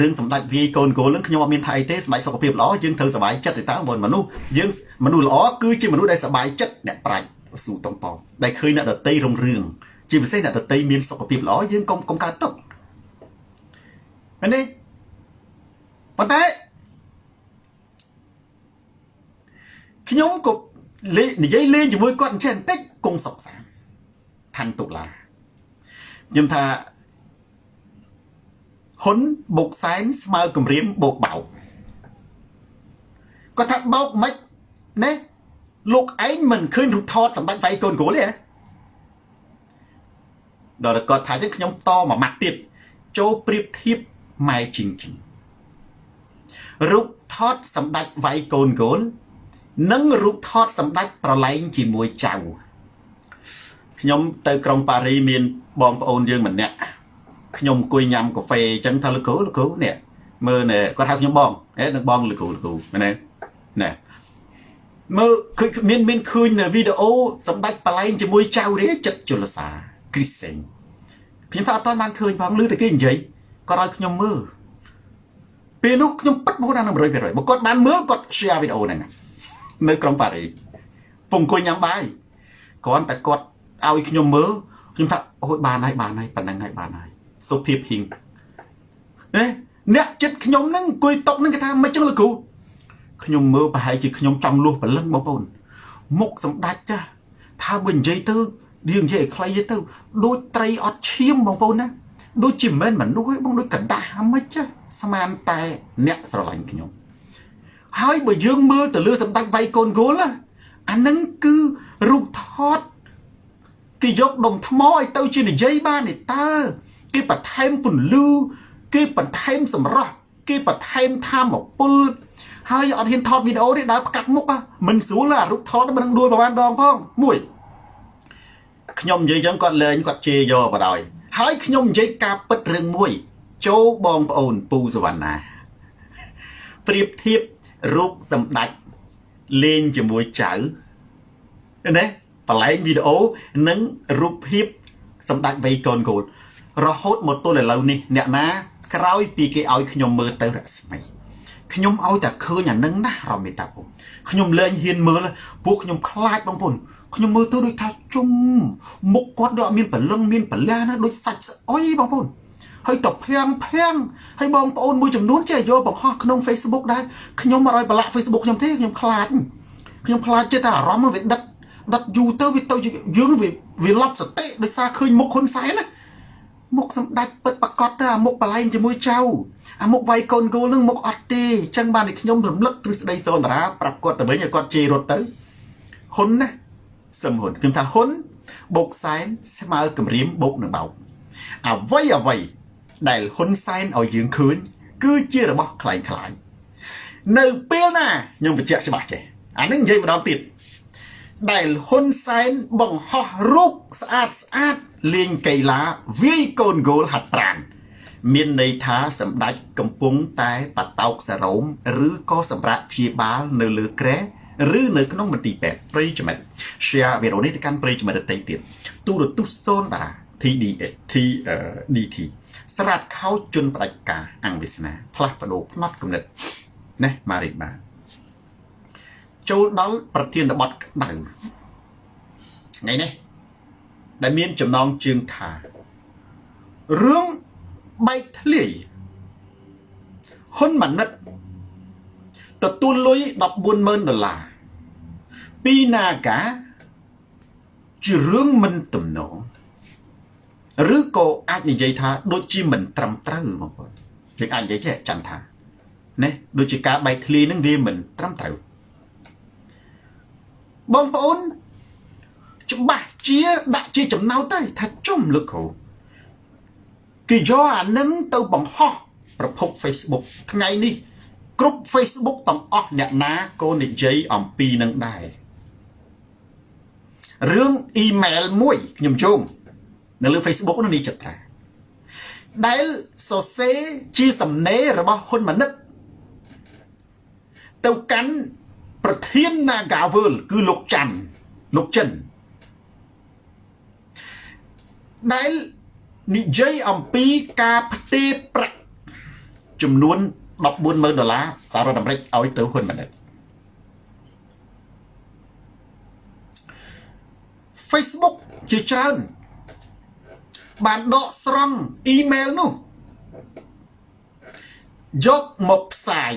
រឿងសម្ដេចវាយកូនកូននឹងខ្ញុំអត់មានថាអីទេសម្ដេចសុខភាពល្អយើងត្រូវសុបាយចិត្តទៅតើបងមនុស្សយើងមនុស្សល្អគឺជាមនុស្សដែលសុបាយចិត្តអ្នកប្រាជ្ញ ស៊ូតំប៉ដែលឃើញអ្នកដតីរុងរឿងជាពិសេសអ្នកដតីមានសុខភាពល្អយើងកុំកុំកើតទុកមែនទេប៉ុន្តែខ្ញុំក៏លេនិយាយលេងជាមួយគាត់អញ្ចឹងបន្តិចគង់សុខសាន្តឋានតុលាខ្ញុំថាហ៊ុនបុកសែនស្មើគម្រាមបោកបោកគាត់ថាបោកមិនណែ លោកឯងមិនឃើញរូបថតសម្ដេចវាយកូនគ្រូទេដល់គាត់ថាចឹងខ្ញុំតមួយម៉ាត់ទៀតចូលប្រៀបធៀបម៉ែជីងជីងរូបថតសម្ដេចវាយកូនគោលនិងរូបថតសម្ដេចប្រឡែងជាមួយចៅខ្ញុំទៅក្រុងប៉ារីមានបងប្អូនយើងម្នាក់ខ្ញុំអង្គុយញ៉ាំកាហ្វេអញ្ចឹងថាលោកគ្រូលោកគ្រូនេះមើលនេះគាត់ហៅខ្ញុំបងហេនឹងបងលោកគ្រូលោកគ្រូមែនទេណែ មើលឃើញមានមានឃើញនៅវីដេអូសម្ដេចប្រឡែងជាមួយចៅរាចិត្តជលសាគ្រីសេងខ្ញុំថាអត់ទាន់បានឃើញផងឮតែគេនិយាយគាត់ឲ្យខ្ញុំមើលពេលនោះខ្ញុំពិតមកដល់100%បើគាត់បានមើលគាត់ share វីដេអូហ្នឹងនៅក្រុងប៉ារីពងអង្គុយញ៉ាំបាយគ្រាន់តែគាត់ឲ្យខ្ញុំមើលខ្ញុំថាអូយបានហើយបានហើយប៉ុណ្ណឹងហើយបានហើយសុភាពហ៊ីងណាអ្នកចិត្តខ្ញុំហ្នឹងអង្គុយតុកហ្នឹងគេថាមិនចឹងលោកគ្រូ ខ្ញុំមើលប្រហែលជាខ្ញុំចង់លួសព្រលឹងបងប្អូនមុខសម្ដេចចាស់ថាបើនិយាយទៅយើងនិយាយឲ្យខ្លីទៅដូចត្រីអត់ឈាមបងប្អូនណាដូចជាមិនមនុស្សឯងបងដូចកដាស់ហ្មិចចាស្មានតែអ្នកស្រឡាញ់ខ្ញុំហើយបើយើងមើលទៅលើសម្ដេចវៃកូនគោលអានឹងគឺរូបថតគេយកដុំថ្មឲ្យទៅជានិយាយបានទេតើគេបន្ថែមពន្លឺគេបន្ថែមសម្រស់គេបន្ថែមធម៌ពល ហើយអត់ហ៊ានថតវីដេអូទេដើរផ្កាត់មុខមិនស្រួលអារូបថតមិននឹងដួលប្រហែលដងផងមួយខ្ញុំនិយាយចឹងគាត់លេងគាត់ជេរយកបដ ாய் ហើយខ្ញុំនិយាយការពិតរឿងមួយចូលបងប្អូនពូសវណ្ណាប្រៀបធៀបរូបសម្ដេចលេងជាមួយចៅណាបលែងវីដេអូនិងរូបភាពសម្ដេចវ័យកូនកូនរហូតមកទល់ឥឡូវនេះអ្នកណាក្រោយពីគេឲ្យខ្ញុំមើលទៅរស្មី ខ្ញុំឲ្យតែឃើញអានឹងណារមេតាពុំខ្ញុំលែងហ៊ានមើលពួកខ្ញុំខ្លាចបងប្អូនខ្ញុំមើលទៅដូចថាជុំមុខគាត់ដូចអត់មានព្រលឹងមានប្រលាណាដូចសាច់ស្អុយបងប្អូនហើយតភាំងភាំងហើយបងប្អូនមួយចំនួនចេះយកបង្ហោះក្នុង Facebook ដែរខ្ញុំអត់ឲ្យប្រឡាក់ Facebook ខ្ញុំទេខ្ញុំខ្លាចខ្ញុំខ្លាចចិត្តតែអារម្មណ៍វាដិតដិតយូរទៅវាទៅយើងវាវាឡប់សតិដោយសារឃើញមុខហ៊ុនសែនណា មុខសម្ដេចពិតប្រកបទៅអាមុខបលែងជាមួយចៅអាមុខវាយកូនគោលនឹងមុខអត់ទេអញ្ចឹងបានតែខ្ញុំរំលឹកទ្រឹស្ដីសូនតារាប្រាប់គាត់ទៅវិញឲ្យគាត់ជេររត់ទៅហ៊ុនណាសឹមហ៊ុនខ្ញុំថាហ៊ុនបូកសែនស្មើគម្រាមបូកនឹងបោកអ្វីអ្វីដែលហ៊ុនសែនឲ្យយើងឃើញគឺជារបស់คล้ายคล้ายនៅពេលណាខ្ញុំបញ្ជាក់ច្បាស់ចេះអានេះនិយាយម្ដងទៀតដែលហ៊ុនសែនបង្ហោះរូបស្អាតស្អាត លេងកីឡាវាយកូនហ្គោលហាត់ប្រានមានន័យថាសម្ដេចកំពុងតែបតោកសរោមឬក៏សម្រាប់ព្យាបាលនៅលើក្រែឬនៅក្នុងមន្ទីរពេទ្យប្រិយមិត្ត share វីដេអូនេះទៅកាន់ប្រិយមិត្តដទៃទៀតទូរទស្សន៍សូនតារា TDA TDT ស្រាតខោជន់ផ្ដាច់ការអង្គវាសនាផ្លាស់ប្ដូរផ្នត់គំនិតណេះម៉ារីបាចូលដល់ប្រធានបទក្តៅថ្ងៃនេះ ដែលមានចំណងជើងថារឿងបែកធ្លាយហ៊ុនម៉ាណិតទទួលលុយ140,000ដុល្លារពីនាការជារឿងមិនទំនងឬក៏អាចនិយាយថាដូចជាមិនត្រឹមត្រូវបងប្អូនយើងអាចនិយាយចេះចាំថាណាដូចជាការបែកធ្លាយនឹងវាមិនត្រឹមត្រូវបងប្អូន ច្បាស់ជាដាក់ជាចំណោទទៅថាជុំលោកគ្រូគេយកអានឹងទៅបង្ហោះប្រភព Facebook ថ្ងៃនេះគ្រប់ Facebook ទាំងអស់អ្នកណាក៏និយាយអំពីនឹងដែររឿងអ៊ីមែលមួយខ្ញុំជុំនៅលើ Facebook នោះនេះចិត្តថាដែលសរសេរជាសំណេររបស់ហ៊ុនម៉ាណិតទៅកាន់ប្រធាន Nagawal គឺលោកច័ន្ទលោកចិន ដែលនិយាយអំពីការផ្ទេរប្រាក់ចំនួន140,000ដុល្លារសហរដ្ឋអាមេរិកឲ្យទៅហ៊ុនម៉ាណិត Facebook ជាច្រើន បានដកស្រង់អ៊ីមែលនោះយកមកផ្សាយ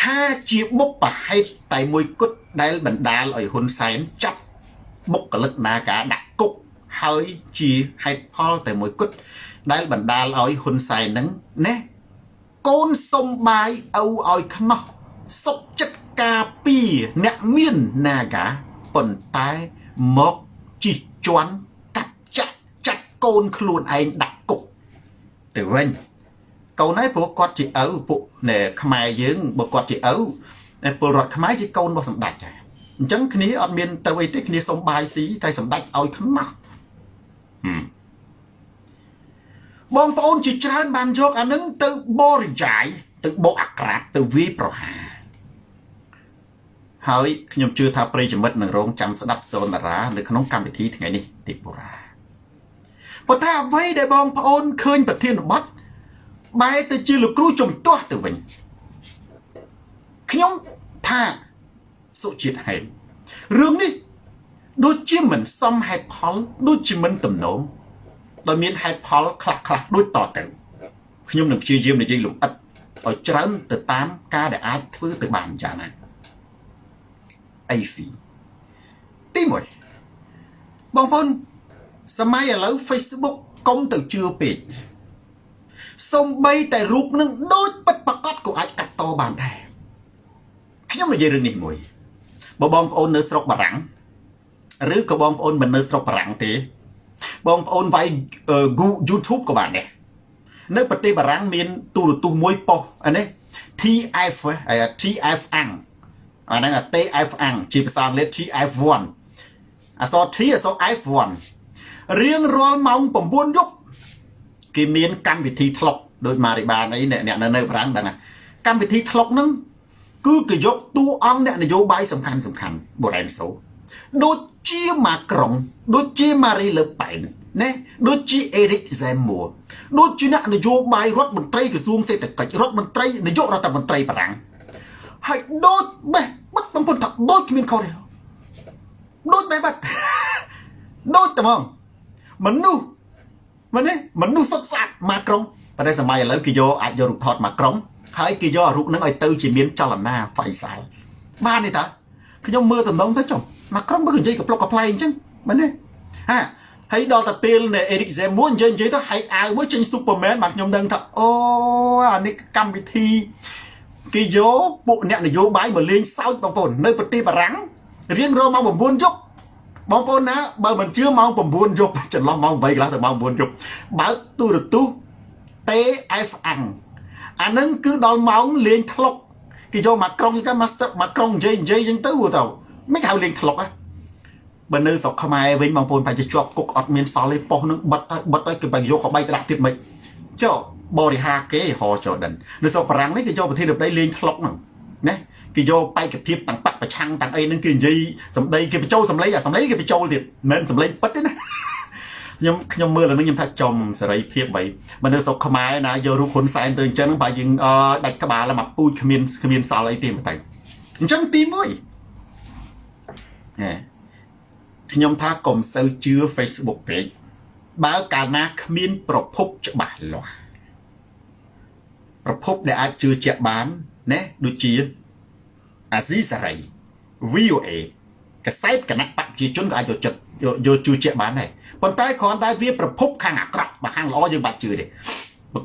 ថាជាបុព្វហេតុតែមួយគត់ដែលបណ្ដាលឲ្យហ៊ុនសែនចាប់បុគ្គលិកនាការដាក់គុក ហើយជាហេតុផលតែមួយគត់ដែលបណ្ដាលឲ្យហ៊ុនសែននឹងណាកូនសុំបាយឪឲ្យខ្នោះសុកចិត្តការពីអ្នកមាននាកាប៉ុន្តែមកជិះជន់កាត់ចាក់ចាក់កូនខ្លួនឯងដាក់គុកទៅវិញកូនហើយព្រោះគាត់ជាឪពួកខ្មែរយើងបើគាត់ជាឪពលរដ្ឋខ្មែរជាកូនរបស់សម្ដេចដែរអញ្ចឹងគ្នាអត់មានទៅអីទេគ្នាសុំបាយស៊ីតែសម្ដេចឲ្យខ្នោះ បងប្អូនជាច្រើនបានយកអានឹងទៅបរិយាយទៅបោកអាក្រាតទៅវាយប្រហារហើយខ្ញុំជឿថាប្រិយមិត្តនឹងរងចាំស្ដាប់សូនតារានៅក្នុងកម្មវិធីថ្ងៃនេះទីបុរាប៉ុន្តែអ្វីដែលបងប្អូនឃើញប្រធានបទបែរទៅជាលោកគ្រូជំទាស់ទៅវិញខ្ញុំថាសុជាតិហេមរឿងនេះ ដូចជាមិនសមហេតុផល ដូចជាមិនទំនងដោយមានហេតុផលខ្លះខ្លះដូចតទៅខ្ញុំនឹងព្យាយាមនិយាយលម្អិតឲ្យច្រើនទៅតាមការដែលអាចធ្វើទៅបានយ៉ាងណាអីហ្វីទី1បងប្អូនសម័យឥឡូវ Facebook កុំទៅជឿពេកសំបីតែរូបនឹងដូចពិតប្រកបក៏អាចកាត់តបានដែរខ្ញុំនិយាយរឿងនេះមួយបើបងប្អូននៅស្រុកបារាំង ឬក៏បងប្អូនមិននៅស្រុកបារាំងទេ បងប្អូនវាយ YouTube ក៏បានដែរនៅប្រទេសបារាំងមានទូរទស្សន៍មួយប៉ុសអានេះ TF TF អាំងអាហ្នឹង TF អាំងជាភាសាអង់គ្លេស TF1 អក្សរ T អក្សរ F1 រៀងរាល់ម៉ោង9យប់គេមានកម្មវិធីថ្លុកដោយម៉ារីបានអីអ្នកនៅនៅប្រាំងដឹងកម្មវិធីថ្លុកហ្នឹងគឺគេយកតួអង្គអ្នកនយោបាយសំខាន់សំខាន់បូរ៉ែនសូ ដូចជាម៉ាក្រុង ដូចជាម៉ារីលើប៉ែនណាដូចជាអេរិកហ្សែមមួដូចជាអ្នកនយោបាយរដ្ឋមន្ត្រីក្រសួងសេដ្ឋកិច្ចរដ្ឋមន្ត្រីនាយករដ្ឋមន្ត្រីបារាំងហើយដូចបេះបិទបំពុនថាដូចគ្មានខុសទេដូចបេះបិទដូចតែហ្មងមនុស្សមែនទេមនុស្សសុទ្ធស្អាតម៉ាក្រុងប៉ុន្តែសម័យឥឡូវគេយកអាចយករូបថតម៉ាក្រុងហើយគេយករូបហ្នឹងឲ្យទៅជាមានចលនាហ្វៃសាល់បានទេតាខ្ញុំមើលតំណងទៅចុះ ម៉ាក្រុងបើនិយាយកំប្លុកកំ pl ែងអញ្ចឹងមែនទេហាហើយដល់តែពេលនៃ Eric Zemmour និយាយនិយាយទៅហើយអាវមួយចេញ Superman បាទខ្ញុំដឹងថាអូអានេះកម្មវិធីគេយកពួកអ្នកនយោបាយមកលេងសើចបងប្អូននៅប្រទេសបារាំងរៀងរាល់ម៉ោង9យប់បងប្អូនណាបើមិនជឿម៉ោង9យប់ចន្លោះម៉ោង8កន្លះទៅម៉ោង9យប់បើកទូរទស្សន៍ TF អាំងអានឹងគឺដល់ម៉ោងលេងថ្លុកគេយកមកក្រុងគេមកមកក្រុងនិយាយនិយាយអញ្ចឹងទៅទៅ មិនហៅលេងថ្លុកហ៎បើនៅស្រុកខ្មែរវិញបងប្អូនបែរជាជាប់គុកអត់មានសល់ទេប៉ុសនឹងបិទហើយបិទហើយគេបែរយកខបែកត្រាក់ទៀតមិនចុះបរិហាគេហោចដិននៅស្រុកបារាំងនេះគេយកប្រធានរដ្ឋដីលេងថ្លុកហ្នឹងណាគេយកបេក្ខភាពទាំងបកប្រឆាំងទាំងអីហ្នឹងគេនិយាយសម្ដីគេបញ្ចូលសម្លេងអាសម្លេងគេបញ្ចូលទៀតមិនមែនសម្លេងពិតទេណាខ្ញុំខ្ញុំមើលអានេះខ្ញុំថាចំសេរីភាពបីបើនៅស្រុកខ្មែរណាយករូបហ៊ុនសែនទៅអញ្ចឹងបើយើងដាច់ក្បាលមកពូជគ្មានគ្មានសល់អីទេមិនតែអញ្ចឹងទី1ហេ ខ្ញុំថាកុំសូវជឿ Facebook ពេកបើកាលណាគ្មាន ប្រភពច្បាស់លាស់ប្រភពដែលអាចជឿជាក់បានណាដូចជាអាស៊ីសេរី VOA កសែតគណៈបព្វជិជនក៏អាចយកចិត្តយកជឿជាក់បានដែរប៉ុន្តែគ្រាន់តែវាប្រភពខាងអាក្រក់បើខាងល្អយើងបាច់ជឿទេ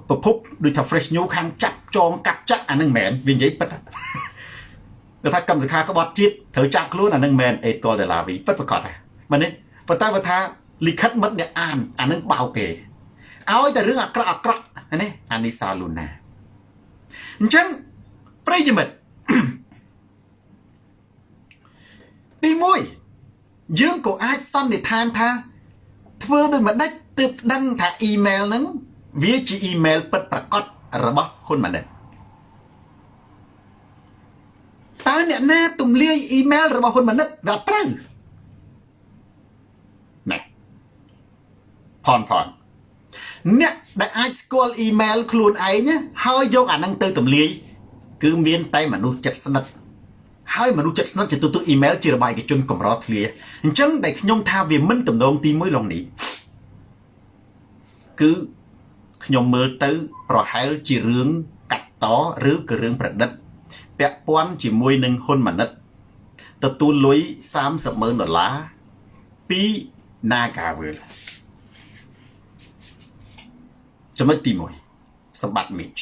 ប្រភពដូចថា fresh new ខាងចាប់ចងកាត់ចាក់អានឹងមែនវានិយាយពិត តែថាកម្មសខាក្បត់ជាតិត្រូវចាក់ខ្លួនអានឹងមែនអេតលដុល្លារវីពិតប្រកបដែរមែនទេប៉ុន្តែបើថាលិខិតមិត្តអ្នកអានអានឹងបោកគេឲ្យតែរឿងអាក្រក់អាក្រក់ណាអានីសាលូណាអញ្ចឹងប្រិយមិត្តទី1យើងក៏អាចសន្និដ្ឋានថា ធ្វើដោយម្ដេចទើបដឹងថាអ៊ីមែលហ្នឹងវាជាអ៊ីមែលពិតប្រាកដរបស់ហ៊ុនម៉ាណិត តើអ្នកណាទំលាយអ៊ីមែលរបស់ហ៊ុនម៉ាណិតវាត្រូវណែផនផនអ្នកដែលអាចស្គាល់អ៊ីមែលខ្លួនឯងហើយយកអាហ្នឹងទៅទំលាយគឺមានតែមនុស្សចិត្តស្និទ្ធហើយមនុស្សចិត្តស្និទ្ធជាទូទៅអ៊ីមែលជារបាយការណ៍ជនកម្រធ្លាអញ្ចឹងដែលខ្ញុំថាវាមិនតំណងទី1ឡងនេះគឺខ្ញុំមើលទៅប្រហែលជារឿងកាត់តឬក៏រឿងប្រឌិត ពាក់ព័ន្ធជាមួយនឹងហ៊ុនម៉ាណិតទទួលលុយ30ម៉ឺនដុល្លារពី Nagavel ចំណុចទី1សម្បត្តិមីច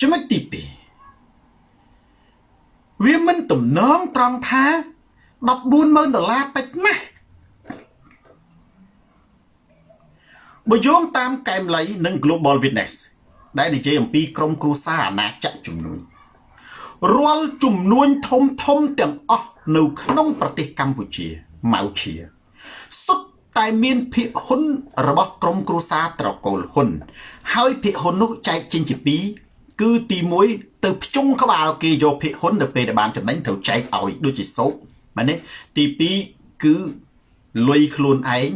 ចំណុចទី2វាមិនទំនងត្រង់ថា140,000ដុល្លារតិចណាស់បើយោងតាមកែមលៃនិង Global Witness ដែលនិយាយអំពីក្រមគ្រួសារអាណាចក្រជំនួយ រាល់ជំនួញធំធំទាំងអស់នៅក្នុងប្រទេសកម្ពុជាម៉ៅឈៀសុទ្ធតែមានភាគហ៊ុនរបស់ក្រមគ្រួសារត្រកូលហ៊ុន ហើយភាគហ៊ុននោះចែកចេញជាពីរគឺទី1ទៅភ្ជុងក្បាលគេយកភាគហ៊ុនទៅពេលដែលបានចំណេញត្រូវចែកឲ្យដូចជាសោកមែនទេទី2គឺលុយខ្លួនឯង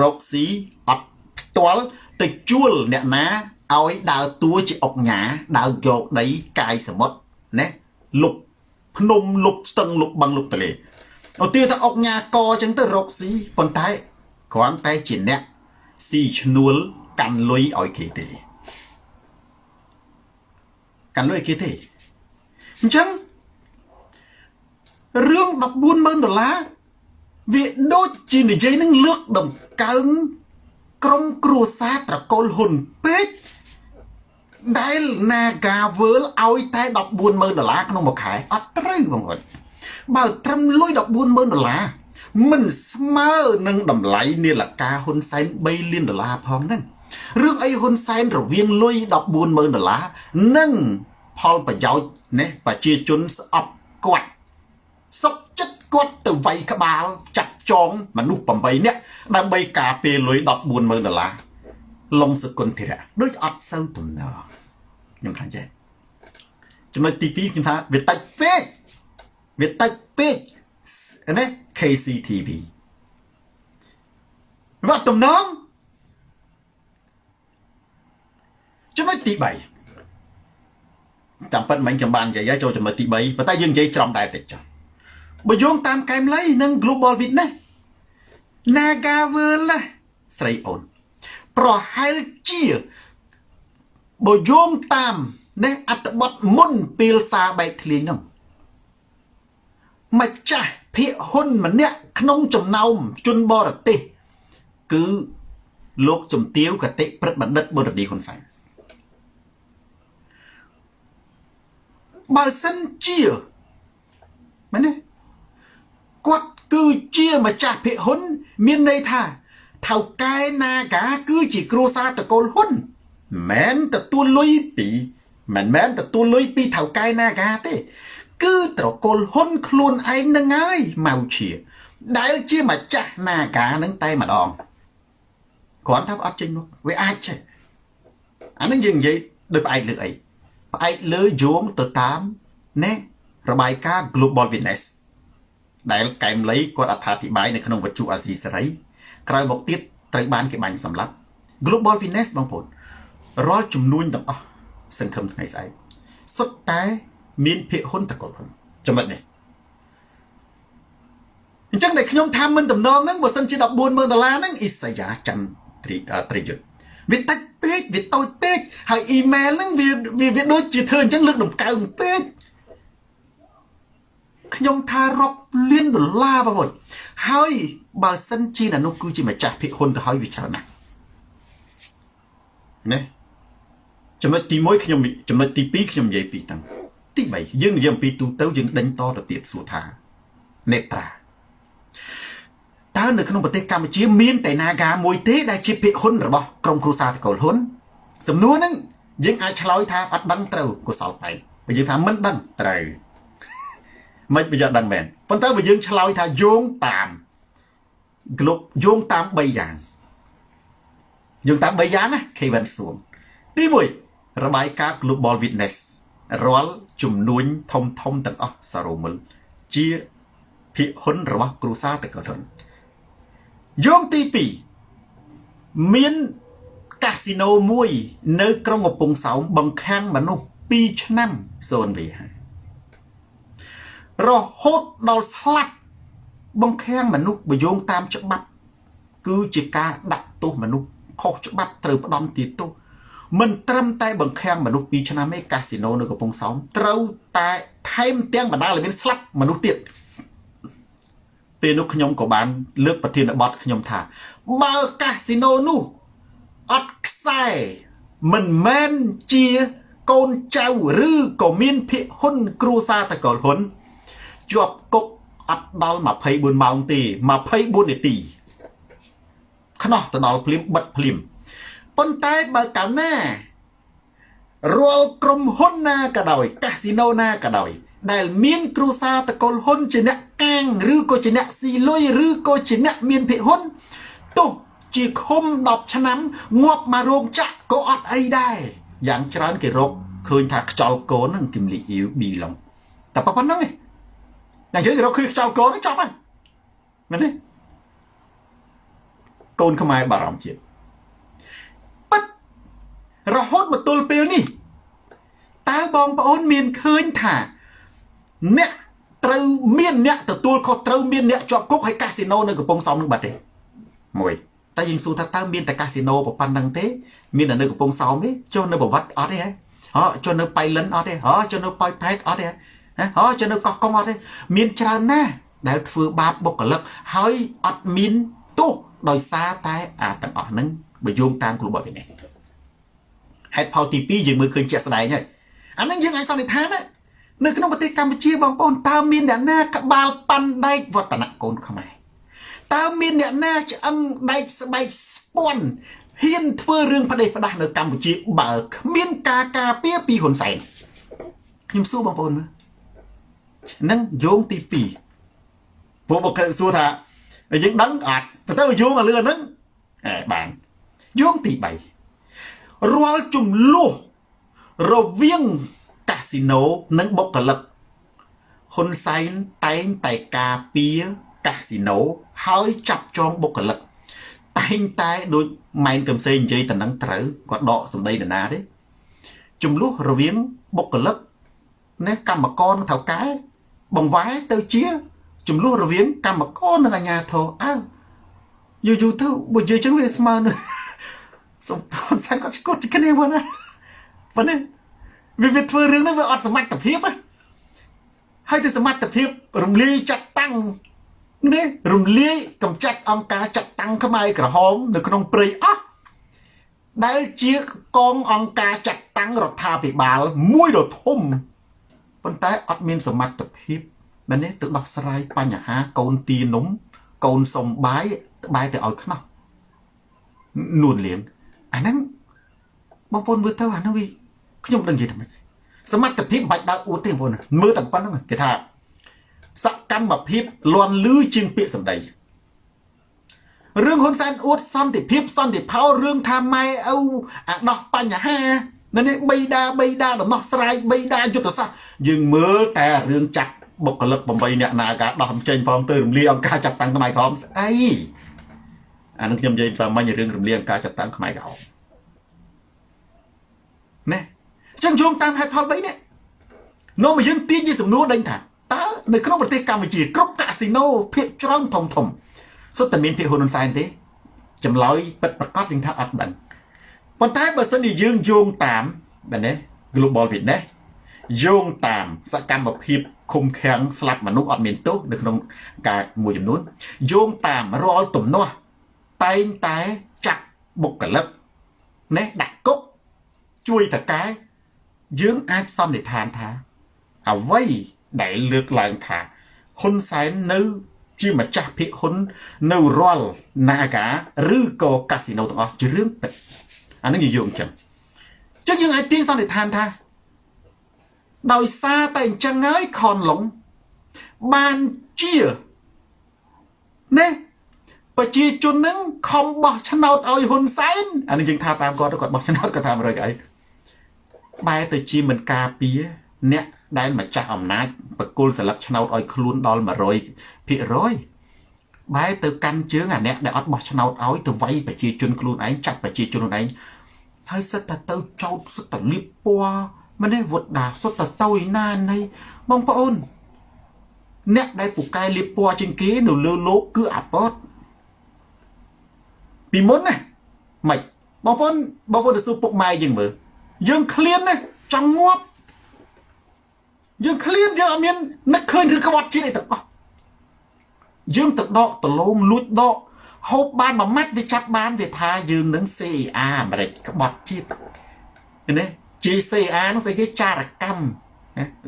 រកស៊ីអត់ផ្ទាល់ទៅជួលអ្នកណាឲ្យដើរតួជាអុកញ៉ាដើរយកដីកាយសមុទ្រ ណាលុបភ្នំលុបស្ទឹងលុបបឹងលុបទលេឧទាហរណ៍ថាអុកញ៉ាកអញ្ចឹងទៅរកស៊ីប៉ុន្តែគ្រាន់តែជាអ្នកស៊ីឈ្នួលកាន់លុយឲ្យគេទេកាន់លុយគេទេអញ្ចឹងរឿង140,000ដុល្លារវាដូចជានិយាយនឹងលើកដំកើងក្រុមគ្រួសារត្រកូលហ៊ុនពេក ដែល Nagavel ឲ្យតែ140,000ដុល្លារក្នុងមួយខែអត់ត្រូវបងប្អូនបើត្រឹមលុយ140,000ដុល្លារមិនស្មើនឹងតម្លៃនាឡិកាហ៊ុនសែន3លានដុល្លារផងហ្នឹងរឿងអីហ៊ុនសែនរវាងលុយ140,000ដុល្លារនិងផលប្រយោជន៍ណាប្រជាជនស្អប់គាត់សុកចិត្តគាត់ទៅវាយក្បាល ចាត់ចងមនុស្ស8នាក់ដើម្បីការពារលុយ140,000ដុល្លារ លងសគុណធិរៈដូចអត់សូវទំនើខ្ញុំខ្លាចចេះចំណុចទី2ខ្ញុំថាវាតិចពេកវាតិចពេកណា KCTV វត្តទំនងចំណុចទី3ចាំប៉ិតមិញខ្ញុំបាននិយាយចូលចំណុចទី3ប៉ុន្តែយើងនិយាយច្រំដែរតិចចុះបើយោងតាមកែមលៃនិង Global Witness Nagavel ស្រីអូន ប្រហែលជាបើយោងតាមនេះអត្តបទមុនពេលសារបែកធ្លាយនោះម្ចាស់ភាកហ៊ុនម្នាក់ក្នុងចំណោមជនបរទេសគឺលោកជំទាវកតិព្រឹទ្ធបណ្ឌិតបុរឌីហ៊ុនសែនបើសិនជាមែនទេគាត់គឺជាម្ចាស់ភាគហ៊ុន មានន័យថា ថៅកែនាកាគឺជាគ្រួសារតកូលហ៊ុនមិនទទួលលុយពីមិនមែនទទួលលុយពីថៅកែនាកាទេ គឺត្រកូលហ៊ុនខ្លួនឯងនឹងហើយម៉ៅជាដែលជាម្ចាស់នាកានឹងតែម្ដងគ្រាន់តែអត់ចេញមកវាអាចចេះអានឹងយើងនិយាយដូចផ្អែកលើអីផ្អែកលើយោងទៅតាមណែរបាយការណ៍ Global Witness ដែលកែមលីគាត់អត្ថាធិប្បាយនៅក្នុងវត្ថុអាស៊ីសេរី ក្រោយមកទៀតត្រូវបានគេបាញ់សម្លាប់ Global Witness បងប្អូនរាល់ចំនួនទាំងអស់សង្ឃឹមថ្ងៃស្អែកសុទ្ធតែមានភាគហ៊ុនតកលហ៊ុនចំណុចនេះអញ្ចឹងដែលខ្ញុំថាមិនតំណងហ្នឹងបើសិនជា140,000ដុល្លារហ្នឹងអ៊ីសាយ៉ាច័ន្ទត្រីត្រីយុទ្ធវាតិចពេកវាតូចពេកហើយអ៊ីមែលហ្នឹងវាវាដូចជាធ្វើអញ្ចឹងលើកដំកើងពេកខ្ញុំថារាប់លានដុល្លារបងប្អូនហើយ បើសិនជាអ្នកនោះគឺជាម្ចាស់ភាគហ៊ុនទៅហើយវាច្រើនណាស់ណាចំណុចទី1ខ្ញុំចំណុចទី2ខ្ញុំនិយាយពីតាំងទី3យើងនិយាយអំពីទូទៅយើងដេញតទៅទៀតសួរថានេត្រាតើនៅក្នុងប្រទេសកម្ពុជាមានតែ Naga មួយទេដែលជាភាគហ៊ុនរបស់ក្រុមគ្រួសារតកូលហ៊ុនសំណួរហ្នឹងយើងអាចឆ្លើយថាអត់ដឹងត្រូវកុសលបែបបើយើងថាមិនដឹងត្រូវមិនបើយើងដឹងមែនប៉ុន្តែបើយើងឆ្លើយថាយោងតាម ក្លុបយោងតាម3យ៉ាងយោងតាម3យ៉ាងណាខេវិនសួងទី1របាយការណ៍ Global Witness រាល់ចំនួនធំធំទាំងអស់សរុបមើលជាភាគហ៊ុនរបស់គ្រួសារតកលហ៊ុនយោងទី2មានកាស៊ីណូមួយ នៅ ក្រុងកំពង់សោមបង្ខាំងមនុស្ស2ឆ្នាំសូនវារហូតដល់ស្លាប់ បង្ខាំងមនុស្សបយោងតាមច្បាប់ គឺជាការដាក់ទោសមនុស្សខុសច្បាប់ត្រូវផ្ដំទីទោសមិនត្រឹមតែបង្ខាំងមនុស្ស2ឆ្នាំទេកាស៊ីណូនៅកំពង់សោមត្រូវតែថែមទាំងបណ្ដាលឲ្យមានស្លាប់មនុស្សទៀតពេលនោះខ្ញុំក៏បាន លើកប្រធានបទខ្ញុំថា បើកាស៊ីណូនោះអត់ខ្សែមិនមែនជាកូនចៅឬក៏មានភិកហ៊ុនគ្រួសារតកលហ៊ុនជាប់គុក អត់ដល់24ម៉ោងទេ24នាទីខ្នោះទៅដល់ភ្លាមបិទភ្លាមប៉ុន្តែបើកាលណារាល់ក្រុមហ៊ុនណាក៏ដោយ កាស៊ីណូណាក៏ដោយ ដែលមានគ្រួសារតកូលហ៊ុនជាអ្នកកាងឬក៏ជាអ្នកស៊ីលុយឬក៏ជាអ្នកមានភិហ៊ុនទោះជាឃុំ10ឆ្នាំងាប់មករោងចក្រក៏អត់អីដែរយ៉ាងច្រើនគេរកឃើញថាខ្ចលកូនហ្នឹងគឹមលីអ៊ីវប៊ីឡុងតែប៉ុណ្្នឹងឯង យ៉ាងយើងរកឃើញខ្ចលកូនចប់ហើយមែនទេកូនខ្មែរបារម្ភជាតិប៉ិតរហូតមកទល់ពេលនេះតើបងប្អូនមានឃើញថាអ្នកត្រូវមានអ្នកទទួលខុសត្រូវមានអ្នកជាប់គុកហើយកាស៊ីណូនៅកំពង់សោមនឹងបាត់ទេមួយតែយើងសួរថាតើមានតែកាស៊ីណូប៉ុណ្ណឹងទេមានតែនៅកំពង់សោមទេចុះនៅប្រវត្តិអត់ទេហ៎អចុះនៅបៃលិនអត់ទេអចុះនៅប៉ោយផែតអត់ទេហ៎ អចុះនៅកោះកុងអត់ទេមានច្រើនណាស់ដែលធ្វើបាបបុគ្គលិកហើយអត់មានទោសដោយសារតែអាទាំងអស់ហ្នឹងបើយោងតាមគ្រូបបនេះហេតុផលទី2យើងមើលឃើញជាក់ស្ដែងហើយអាហ្នឹងយើងអាចសន្និដ្ឋានណានៅក្នុងប្រទេសកម្ពុជាបងប្អូនតើមានអ្នកណាក្បាលប៉ាន់ដែកវឌ្ឍនកូនខ្មែរតើមានអ្នកណាឆ្អឹងដែកស្បែកស្ពាន់ហ៊ានធ្វើរឿងផ្ដេសផ្ដាស់នៅកម្ពុជាបើគ្មានការការពារពីហ៊ុនសែនខ្ញុំសួរបងប្អូនមើល នឹងយោងទី2ព្រោះបើគេសួរថាយើងដឹងអត់ទៅយោងមកលឿនហ្នឹងអេបានយោងទី3រាល់ចំនួនរវាងកាស៊ីណូនិងបុគ្គលិកហ៊ុនសែនតែងតែការពារកាស៊ីណូហើយចាប់ចងបុគ្គលិកតែងតែដូចម៉ែនកឹមសេងនិយាយតំណឹងត្រូវគាត់ដកសម្ដីនរណាទេចំនួនរវាងបុគ្គលិកណាកម្មករនិងថៅកែ បង្វែរទៅជាចំនួនរវាងកម្មករនិងអាជ្ញាធរអើយូរយូរទៅបើនិយាយចឹងវាស្មើនឹងសុំតនសាគាត់ឈ្គត់គ្នាមកណាប៉ុណ្ណេះវាវាធ្វើរឿងហ្នឹងវាអត់សមត្ថភាពណាហើយទៅសមត្ថភាពរំលាយចាត់តាំងនេះរំលាយកំចាត់អង្គការចាត់តាំងខ្មែរក្រហម នៅក្នុងព្រៃអស់ដែលជាកងអង្គការចាត់តាំងរដ្ឋាភិបាលមួយដ៏ធំ ប៉ុន្តែអត់មានសមត្ថភាពមែនទេទៅដោះស្រាយបញ្ហាកូនទានំ កូនសុំបាយក្បែរទៅឲ្យខ្នោះនួនលៀងអាហ្នឹងបងប្អូនមើលទៅអាហ្នឹងវាខ្ញុំដឹងនិយាយថាម៉េចសមត្ថភាពមិនបាច់ដើរអួតទេបងប្អូនមើលតែប៉ុណ្្នឹងគេថាសកម្មភាពលន់លឺជាងពាក្យសម្ដីរឿងហ៊ុនសែនអួតសន្តិភាពសន្តិផោរឿងថាម៉ែឪអាដោះបញ្ហា នៅនេះបីដាបីដាដំណោះស្រាយបីដាយុទ្ធសាស្ត្រយើងមើលតែរឿងចាក់បុគ្គលិក8អ្នកណាការដោះចេញហ្វមទៅរំលាយអង្គការចាត់តាំងខ្មែរក្រមស្អីអានឹងខ្ញុំនិយាយសាមញ្ញរឿងរំលាយអង្គការចាត់តាំងខ្មែរក្រមណែអញ្ចឹងយោងតាមហេតុផល3នេះនាំមកយើងទាញជាសំណួរដេញថាតើនៅក្នុងប្រទេសកម្ពុជាគ្រប់កាស៊ីណូភាគច្រើនធំធំសុទ្ធតែមានភាគហ៊ុនហ៊ុនសែនទេចម្លើយពិតប្រកបយើងថាអត់ដឹង ប៉ុន្តែបើសិនជាយើងយោងតាមបែរណា Global Witness យោងតាមសកម្មភាពឃុំឃាំងស្លាប់មនុស្សអត់មានទោសនៅក្នុងការមួយចំនួនយោងតាមរាល់ទំនាស់តែងតែចាក់បុគ្គលិកណេះដាក់គុកជួយតកែយើងអាចសន្និដ្ឋានថាអ្វីដែលលើកឡើងថាហ៊ុនសែននៅ ជាម្ចាស់ភាគហ៊ុន នៅរាល់ Naga ឬក៏កាស៊ីណូទាំងអស់ជារឿងពិត អានឹងនិយាយអញ្ចឹងចឹងយើងអាចទាញសន្និដ្ឋានថា ដោយសារតែអញ្ចឹងហើយខនឡុងបានជាណែប្រជាជននឹងខំបោះឆ្នោតឲ្យហ៊ុនសែនអានេះយើងថាតាមគាត់គាត់បោះឆ្នោតគាត់ថា100កៅអីបែរទៅជាមិនការពារអ្នកដែលម្ចាស់អំណាចបកគលសិលឹកឆ្នោតឲ្យខ្លួនដល់100ភាគរយ បែរទៅកាន់ជើងអាអ្នកដែលអត់បោះឆ្នោតឲ្យទៅវាយប្រជាជនខ្លួនឯងចាត់ប្រជាជនខ្លួនឯងហើយសិតតែទៅចោតសិតតែលៀបពណ៌ម្នេះវុតដាសុទ្ធតែទៅឯណានៃបងប្អូន អ្នកដែលពូកែលៀបពណ៌ជាងគេនៅលើលោកគឺអាប៉តពីមុនណាមិនបងប្អូនបងប្អូនទៅសួរពុកម៉ែយើងមើលយើងឃ្លានណាចង់ងាប់យើងឃ្លានយើងអត់មាននឹកឃើញឬក្បត់ជាតិអីទាំងអស់ យើងទៅដកដលងលួចដកហូបបានមួយម៉ាត់វាចាប់បានវាថាយើងនឹង CIA អាមេរិកក្បត់ជាតិណា GCA នោះស្អីគេចារកម្ម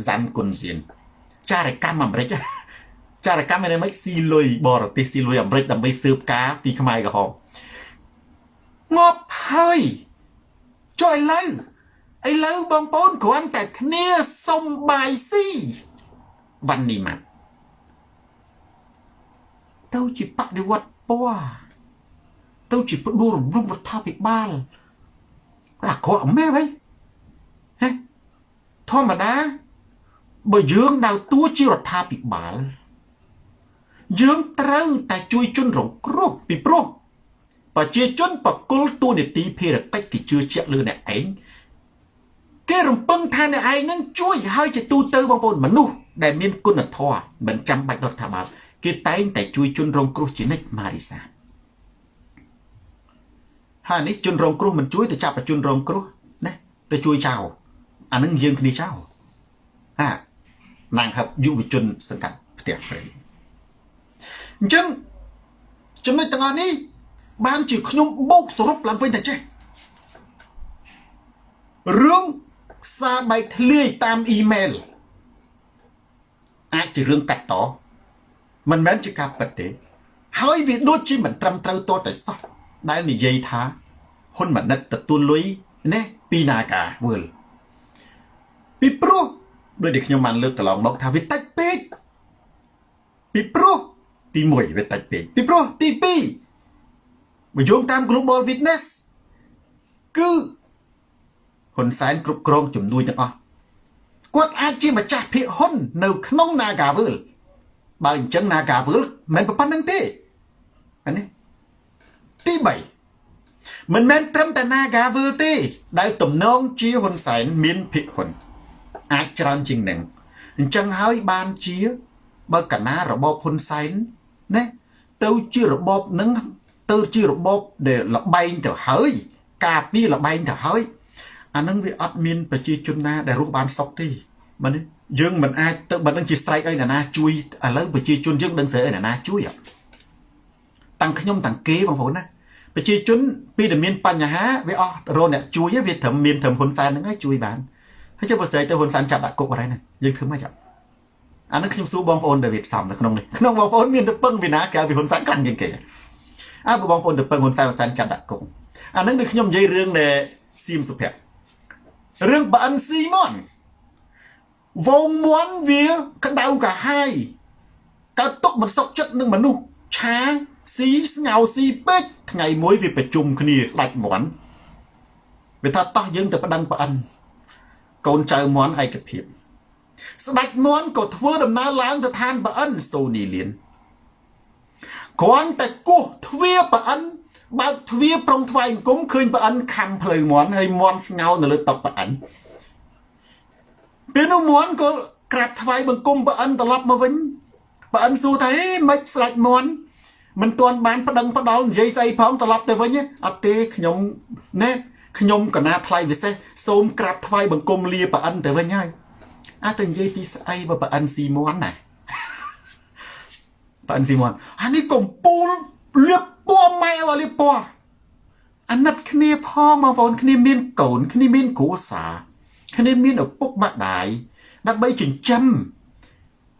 សាន់គុនសៀនចារកម្មអាមេរិកចារកម្មមានមិនស៊ីលុយបរទេសស៊ីលុយអាមេរិកដើម្បីស៊ើបការពីខ្មែរក្រហមងាប់ហើយចុះឥឡូវឥឡូវបងប្អូនគ្រាន់តែគ្នាសុំបាយស៊ីវ៉ាន់នេះម៉ាត់ ទៅជាបដិវត្តពណ៌ទៅជាផ្ដួលរំលំរដ្ឋាភិបាលអាក្រក់មែនហើយធម្មតាបើយើងដើរតួជារដ្ឋាភិបាលយើងត្រូវតែជួយជនរងគ្រោះពីព្រោះប្រជាជនបកុលតួនាទីភារកិច្ចគេជឿជាក់លើអ្នកឯងគេរំពឹងថាអ្នកឯងនឹងជួយហើយជាទូទៅបងប្អូនមនុស្សដែលមានគុណធម៌មិនចាំបាច់រដ្ឋាភិបាល គេតែងតែជួយជនរងគ្រោះជានិច្ចម៉ារីសាហើយនេះជនរងគ្រោះមិនជួយទៅចាប់ជនរងគ្រោះណាទៅជួយចោលអានឹងយើងគ្នាចោលអាណាងហឹបយុវជនសង្កាត់ផ្ទះព្រៃអញ្ចឹងចំណុចទាំងអស់នេះបានជាខ្ញុំបូកសរុបឡើងវិញតែចេះរឿងសារបែកធ្លាយតាមអ៊ីមែលអាចជារឿងកាត់ត មិនមែនជាការពិតទេ ហើយវាដូចជាមិនត្រឹមត្រូវតតែសោះដែលនិយាយថាហ៊ុនម៉ាណិតទទួលលុយណាពីនាការវើលពីព្រោះដោយដែលខ្ញុំបានលើកកន្លងមកថាវាតិចពេកពីព្រោះទី1វាតិចពេកពីព្រោះទី2បើយោងតាម Global Witness គឺហ៊ុនសែនគ្រប់គ្រងជំនួយទាំងអស់គាត់អាចជាម្ចាស់ភាគហ៊ុន នៅក្នុង Nagawal បើអញ្ចឹង Nagawal មិនប៉ុណ្្នឹងទេអានេះទី3មិនមែនត្រឹមតែ Nagawal ទេ ដែលទំនងជាហ៊ុនសែនមានភាគហ៊ុនអាចច្រើនជាងនឹងអញ្ចឹងហើយបានជា បើកណារបបហ៊ុនសែនណាទៅជារបបនឹងទៅជារបបដែលលបែងទៅហើយ ការពីលបែងទៅហើយអានឹងវាអត់មានប្រជាជនណាដែលរស់បានសុខទេមែនទេ យើងមិនអាចទៅបើនឹងជា strike អីណាណាជួយឥឡូវប្រជាជនយើងដឹងស្រីអីណាណាជួយតាំងខ្ញុំតាំងគេបងប្អូនណាប្រជាជនពីដែលមានបញ្ហាវាអស់រកអ្នកជួយវាត្រឹមមានត្រឹមហ៊ុនសែនហ្នឹងហើយជួយបានហើយចុះបើស្រីទៅហ៊ុនសែនចាប់ដាក់គុកអីណាយើងធ្វើម៉េចអានឹងខ្ញុំសួរបងប្អូនដែលវាផ្សំនៅក្នុងនេះក្នុងបងប្អូនមានទៅពឹងវិណាក្រៅពីហ៊ុនសែនខ្លាំងជាងគេអើបងប្អូនទៅពឹងហ៊ុនសែនហ៊ុនសែនចាប់ដាក់គុកអានឹងដូចខ្ញុំនិយាយរឿងដែលសៀមសុភ័ក្ររឿងបើអិនស៊ីមន វងមន់វាក្តៅកាហាយកើតទុកមិនសុខចិត្តនឹងមនុស្សឆាស៊ីស្ងោស៊ីពេកថ្ងៃមួយវាប្រជុំគ្នាស្ដាច់មន់វាថាតោះយើងទៅប្តឹងប្អិនកូនចៅមន់ឯកភាព ស្ដាច់មន់ក៏ធ្វើដំណើរឡើងទៅឋានប្អិនសូនីលៀនគ្រាន់តែគោះទ្វារប្អិនបើកទ្វារប្រុងថ្វាយអង្គមឃើញប្អិនខំផ្លូវមន់ហើយមន់ស្ងោនៅលើតុប្អិន ពេលនោះមន់ក៏ក្រាបថ្វាយបង្គំប្អិនត្រឡប់មកវិញប្អិនសួរថាហេមិនស្ដាច់មន់មិនទាន់បានប្តឹងផ្ដាល់និយាយស្អីផងត្រឡប់ទៅវិញអត់ទេខ្ញុំណែខ្ញុំកណាថ្លៃពិសេសសូមក្រាបថ្វាយបង្គំលាប្រអិនទៅវិញហើយអាទៅនិយាយពីស្អីបើប្រអិនស៊ីមន់ណាប្រអិនស៊ីមន់អានេះកំពូលលៀបពណ៌ម៉ែឲ្យលៀបពណ៌អាណិតគ្នាផងបងប្អូនគ្នាមានកូនគ្នាមានគ្រួសារ គ្នាមានឪពុកម្ដាយដើម្បីចិញ្ចឹម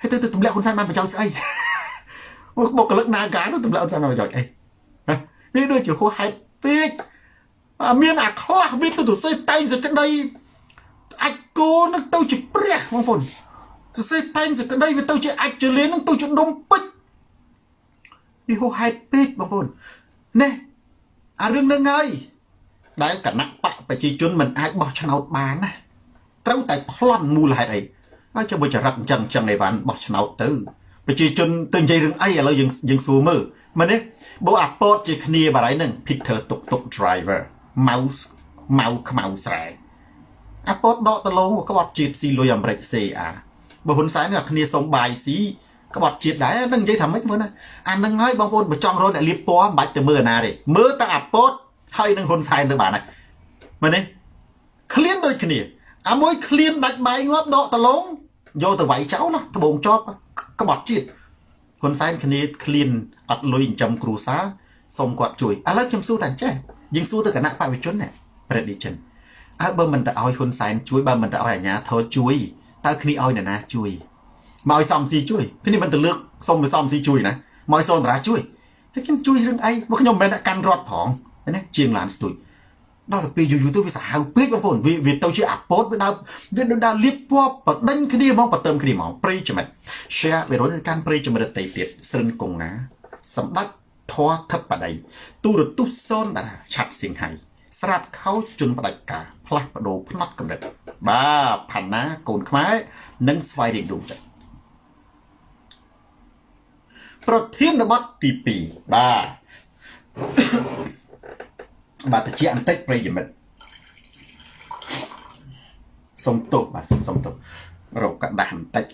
ហើយទៅទៅទម្លាក់ហ៊ុនសែនបានប្រយោជន៍ស្អីបុគ្គលិកនាការទៅទម្លាក់ហ៊ុនសែនបានប្រយោជន៍អីវាដូចជាហួសហេតុពេកមានអាខ្លះវាទៅទៅសេះតែងសក្តីអាចគោនឹងទៅជាព្រះបងប្អូនសរសេរតែងសក្តីវាទៅជាអាចជលៀននឹងទៅជាដុំពេជ្រវាហួសហេតុពេកបងប្អូនណែអារឿងនឹងហើយដែលគណៈបកប្រជាជនមិនអាចបោះឆ្នោតបានណា ត្រូវតែប្លន់មូលហេតុអីហើយចុះបើចរិតអញ្ចឹងអញ្ចឹងអីបានបោះឆ្នោតទៅប្រជាជនទៅនិយាយរឿងអីឥឡូវយើងយើងសួរមើលមែនទេបើអាពតជាគ្នាបារៃនឹង Peter តុកតុក driver ម៉ៅម៉ៅខ្មៅស្រែអាពតដកដលងក្បត់ជាតិស៊ីលុយអាមេរិក CA បើហ៊ុនសែនអាគ្នាសុំបាយស៊ីក្បត់ជាតិដែរនឹងនិយាយថាម៉េចមើលណាអានឹងហើយបងប្អូនបើចង់រត់អ្នកលៀបពណ៌មិនបាច់ទៅមើលអាណាទេមើលតែអាពតហើយនឹងហ៊ុនសែនទៅបានហើយមើលនេះឃ្លានដូចគ្នា អាមួយឃ្លានដាច់បាយងាប់ដកដលងយកទៅវាយចោលណាត្បូងជាប់ក្បត់ជាតិហ៊ុនសែនគ្នាឃ្លានអត់លុយចិញ្ចឹមគ្រួសារសុំគាត់ជួយឥឡូវខ្ញុំសួរតែចេះយើងសួរទៅគណៈបព្វជិជនណា prediction អើបើមិនទៅឲ្យហ៊ុនសែនជួយបើមិនទៅឲ្យអាញាធរជួយតើគ្នាឲ្យនរណាជួយមកឲ្យសំស៊ីជួយគ្នាមិនទៅលើកសុំទៅសំស៊ីជួយណាមកឲ្យសូនតារាជួយហើយខ្ញុំជួយរឿងអីមកខ្ញុំមិនមែនកាន់រត់ផងណាជាងឡានស្ទួយ ដល់ទៅពេលយូរយូរទៅវាសាហាវពេកបងប្អូនវាវាទៅជាអាពតវាដើរវាដើរលៀបពណ៌បដិញគ្នាហ្មងបតិមគ្នាហ្មងព្រៃចំណិត share វារត់កាន់ព្រៃចំណិតតៃទៀតស្រិនកងណាសម្ដេចធរធិបតីទូរទស្សន៍សូនតារាឆាត់សៀងហៃស្រាតខោជន់ផ្ដាច់ការផ្លាស់បដូរផ្នត់កម្រិតបាទផាណាកូនខ្មែរនិងស្វ័យរៀបរួមចិត្តប្រធានបទទី2បាទ បាទតិចបន្តិចប្រិយមិត្តសុំទោសបាទសុំសុំទោសរកกระดาษបន្តិច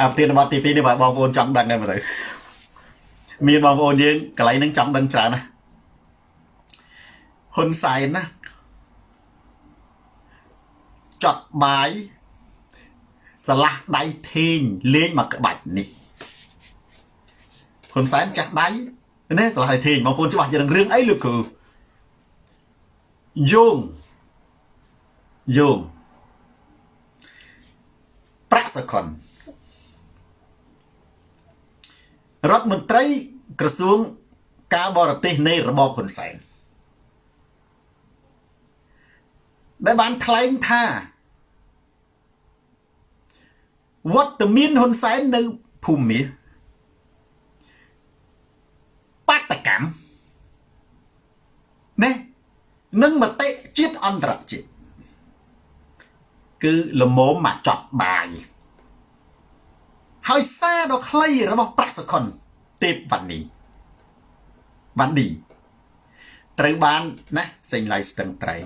អាប្រធានបទទី2នេះបាទបងប្អូនចង់ដឹងហើយមើលមានបងប្អូនយើងកន្លែងហ្នឹងចង់ដឹងច្រើនណា ហ៊ុនសែនណាចត់បាយស្លាស់ដៃធេងលេងមកក្បាច់នេះហ៊ុនសែនចាស់ដៃនេះស្លាស់ដៃធេងបងប្អូនច្បាស់យ៉ាងរឿងអីលោកគ្រូយោងយោងប្រាក់សកុនរដ្ឋមន្ត្រីក្រសួងការបរទេសនៃរបបហ៊ុនសែន ដែលបានថ្លែងថាវត្តមានហ៊ុនសែននៅភូមិមាសបាតកម្មណែនឹងមតិជាតិអន្តរជាតិគឺលមមមកចប់បាយហើយសារដ៏ខ្លីរបស់ប្រាក់សខុនទេពវណ្ណីវណ្ណីត្រូវបានណាសេងឡៃស្ទឹងត្រែង